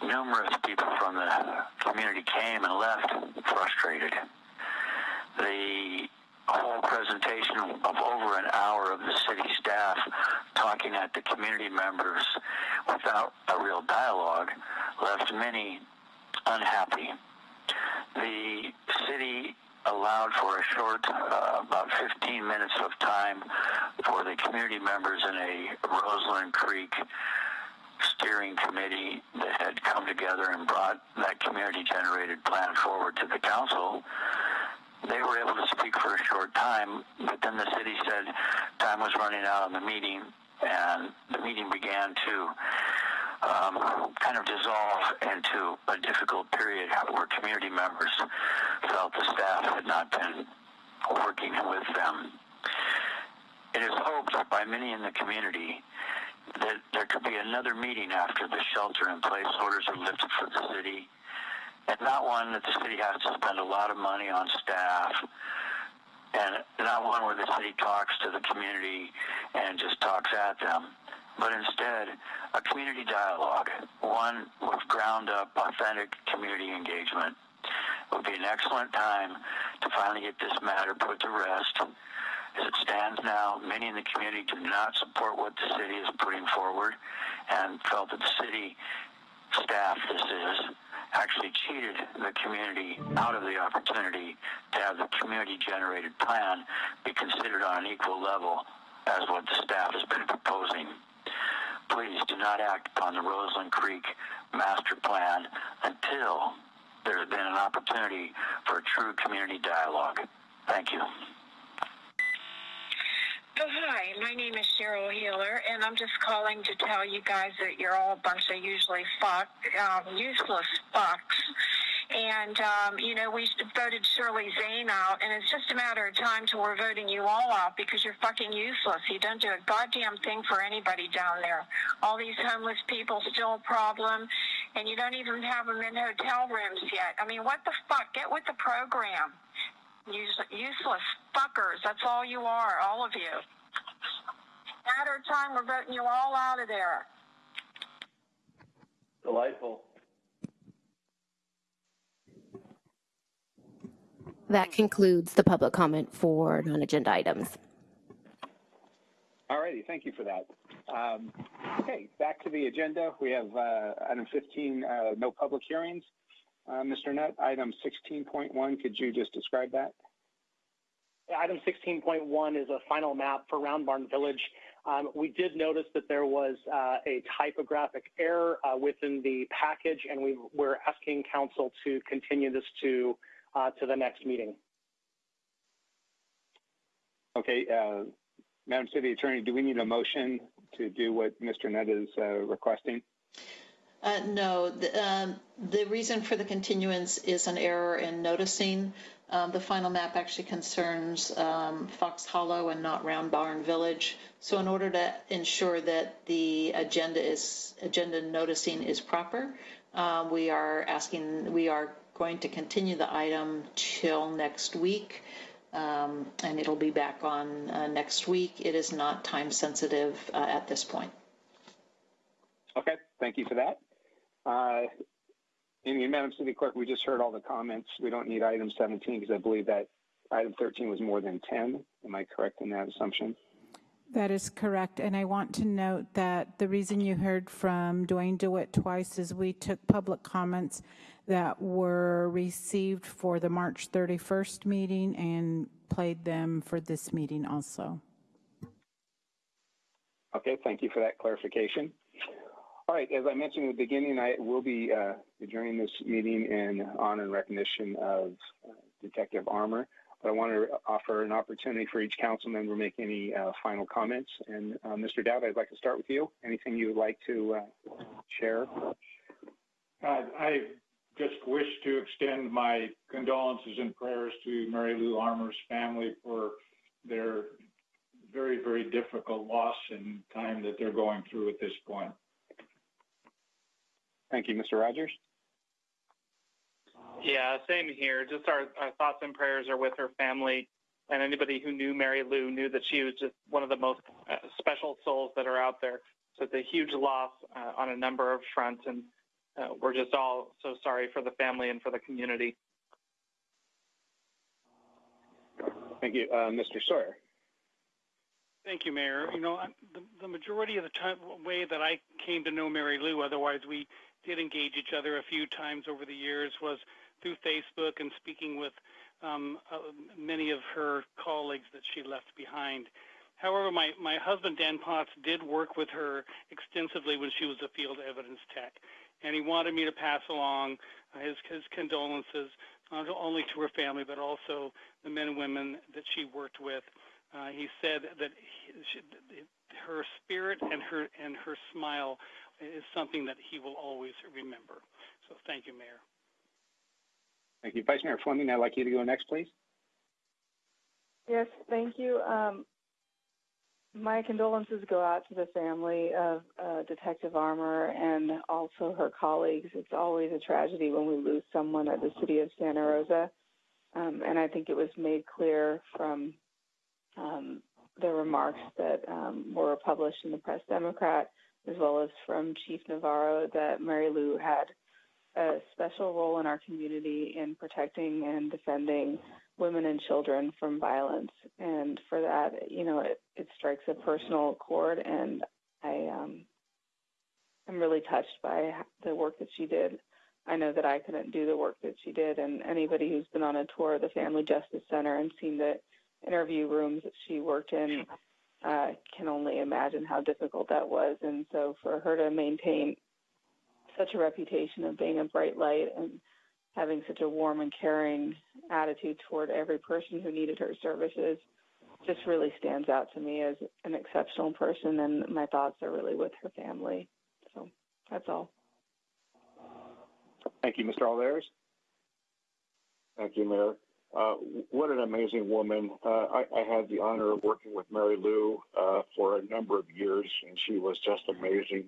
Numerous people from the community came and left frustrated. The whole presentation of over an hour of the city staff talking at the community members without a real dialogue left many unhappy the city allowed for a short, uh, about 15 minutes of time for the community members in a Roseland Creek steering committee that had come together and brought that community generated plan forward to the council. They were able to speak for a short time, but then the city said time was running out on the meeting, and the meeting began to um, kind of dissolve into a difficult period where community members felt the staff had not been working with them. It is hoped by many in the community that there could be another meeting after the shelter-in-place orders are lifted for the city, and not one that the city has to spend a lot of money on staff, and not one where the city talks to the community and just talks at them but instead a community dialogue, one with ground up, authentic community engagement. It would be an excellent time to finally get this matter put to rest. As it stands now, many in the community do not support what the city is putting forward and felt that the city staff, this is, actually cheated the community out of the opportunity to have the community generated plan be considered on an equal level as what the staff has been proposing please do not act upon the Roseland Creek master plan until there's been an opportunity for a true community dialogue. Thank you. Oh, hi, my name is Cheryl Healer, and I'm just calling to tell you guys that you're all a bunch of usually fuck, um, useless fucks and, um, you know, we voted Shirley Zane out, and it's just a matter of time till we're voting you all out because you're fucking useless. You don't do a goddamn thing for anybody down there. All these homeless people still a problem, and you don't even have them in hotel rooms yet. I mean, what the fuck? Get with the program. useless fuckers. That's all you are, all of you. Matter of time, we're voting you all out of there. Delightful. That concludes the public comment for non-agenda items. All righty, thank you for that. Um, okay, back to the agenda. We have uh, item 15, uh, no public hearings. Uh, Mr. Nutt, item 16.1, could you just describe that? Item 16.1 is a final map for Round Barn Village. Um, we did notice that there was uh, a typographic error uh, within the package, and we, we're asking council to continue this to uh, to the next meeting. Okay, uh, Madam City Attorney, do we need a motion to do what Mr. Nutt is uh, requesting? Uh, no, the, um, the reason for the continuance is an error in noticing. Um, the final map actually concerns um, Fox Hollow and not Round Barn Village. So in order to ensure that the agenda is agenda noticing is proper, uh, we are asking we are going to continue the item till next week. Um, and it'll be back on uh, next week. It is not time sensitive uh, at this point. Okay, thank you for that. Uh, and Madam City Clerk, we just heard all the comments. We don't need item 17 because I believe that item 13 was more than 10. Am I correct in that assumption? That is correct. And I want to note that the reason you heard from Duane DeWitt twice is we took public comments that were received for the March 31st meeting and played them for this meeting also. Okay, thank you for that clarification. All right, as I mentioned in the beginning, I will be uh, adjourning this meeting in honor and recognition of uh, Detective Armer. But I want to offer an opportunity for each council member to make any uh, final comments. And uh, Mr. Dowd, I'd like to start with you. Anything you would like to uh, share? I just wish to extend my condolences and prayers to Mary Lou Armer's family for their very, very difficult loss and time that they're going through at this point. Thank you, Mr. Rogers. Yeah, same here. Just our, our thoughts and prayers are with her family. And anybody who knew Mary Lou knew that she was just one of the most uh, special souls that are out there. So it's a huge loss uh, on a number of fronts. And uh, we're just all so sorry for the family and for the community. Thank you. Uh, Mr. Sawyer. Thank you, Mayor. You know, the, the majority of the time, way that I came to know Mary Lou, otherwise we did engage each other a few times over the years, was through Facebook and speaking with um, uh, many of her colleagues that she left behind. However, my, my husband, Dan Potts, did work with her extensively when she was a field evidence tech. And he wanted me to pass along uh, his, his condolences, not only to her family, but also the men and women that she worked with. Uh, he said that he, she, her spirit and her and her smile is something that he will always remember. So thank you, Mayor. Thank you. Vice Mayor Fleming, I'd like you to go next, please. Yes, thank you. Um, my condolences go out to the family of uh, Detective Armer and also her colleagues. It's always a tragedy when we lose someone at the city of Santa Rosa. Um, and I think it was made clear from um, the remarks that um, were published in the Press Democrat, as well as from Chief Navarro, that Mary Lou had a special role in our community in protecting and defending women and children from violence. And for that, you know, it, it strikes a personal chord. And I, um, I'm really touched by the work that she did. I know that I couldn't do the work that she did. And anybody who's been on a tour of the Family Justice Center and seen the interview rooms that she worked in uh, can only imagine how difficult that was. And so for her to maintain such a reputation of being a bright light and having such a warm and caring attitude toward every person who needed her services just really stands out to me as an exceptional person and my thoughts are really with her family. So that's all. Thank you, Mr. Olivares. Thank you, Mayor. Uh, what an amazing woman. Uh, I, I, had the honor of working with Mary Lou uh, for a number of years, and she was just amazing.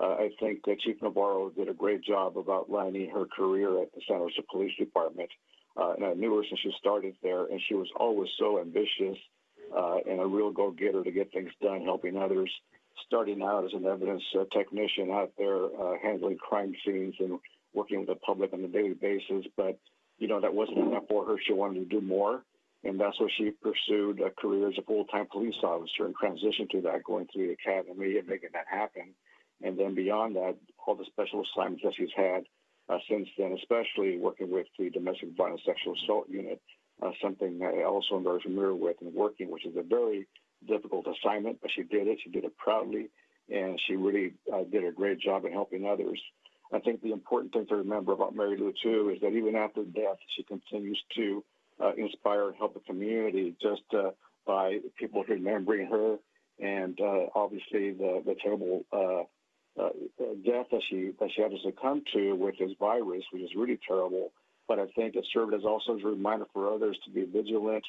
Uh, I think that Chief Navarro did a great job of outlining her career at the San Jose Police Department. Uh, and I knew her since she started there, and she was always so ambitious uh, and a real go getter to get things done, helping others. Starting out as an evidence technician out there, handling crime scenes and working with the public on a daily basis. But you know, that wasn't enough for her. She wanted to do more. And that's why she pursued a career as a full-time police officer and transitioned to that, going through the academy and making that happen. And then beyond that, all the special assignments that she's had uh, since then, especially working with the domestic violence sexual assault unit, uh, something I also am very familiar with and working, which is a very difficult assignment, but she did it. She did it proudly, and she really uh, did a great job in helping others. I think the important thing to remember about Mary Lou too is that even after death, she continues to uh, inspire and help the community just uh, by people remembering her and uh, obviously the the terrible uh, uh, death that she that she had to succumb to with this virus, which is really terrible. But I think it served as also as a reminder for others to be vigilant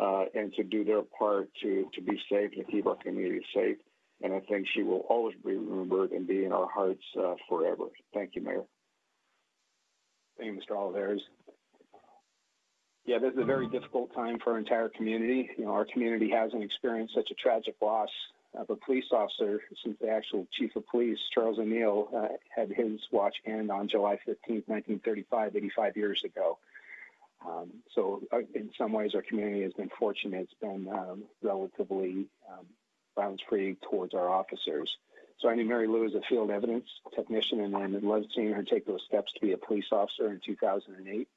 uh, and to do their part to to be safe and keep our community safe. And I think she will always be remembered and be in our hearts uh, forever. Thank you, Mayor. Thank you, Mr. Olivares. Yeah, this is a very difficult time for our entire community. You know, our community hasn't experienced such a tragic loss a police officer since the actual chief of police, Charles O'Neill, uh, had his watch end on July 15, 1935, 85 years ago. Um, so, uh, in some ways, our community has been fortunate. It's been um, relatively um, violence-free towards our officers. So I knew Mary Lou as a field evidence technician and I loved seeing her take those steps to be a police officer in 2008.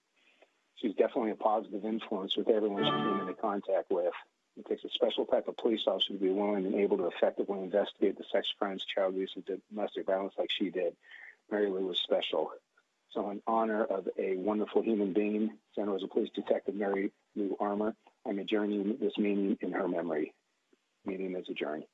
She's definitely a positive influence with everyone she came into contact with. It takes a special type of police officer to be willing and able to effectively investigate the sex crimes, child abuse, and domestic violence like she did. Mary Lou was special. So, in honor of a wonderful human being, Santa Rosa Police Detective Mary Lou Armer, I'm adjourning this meeting in her memory. meeting is adjourned.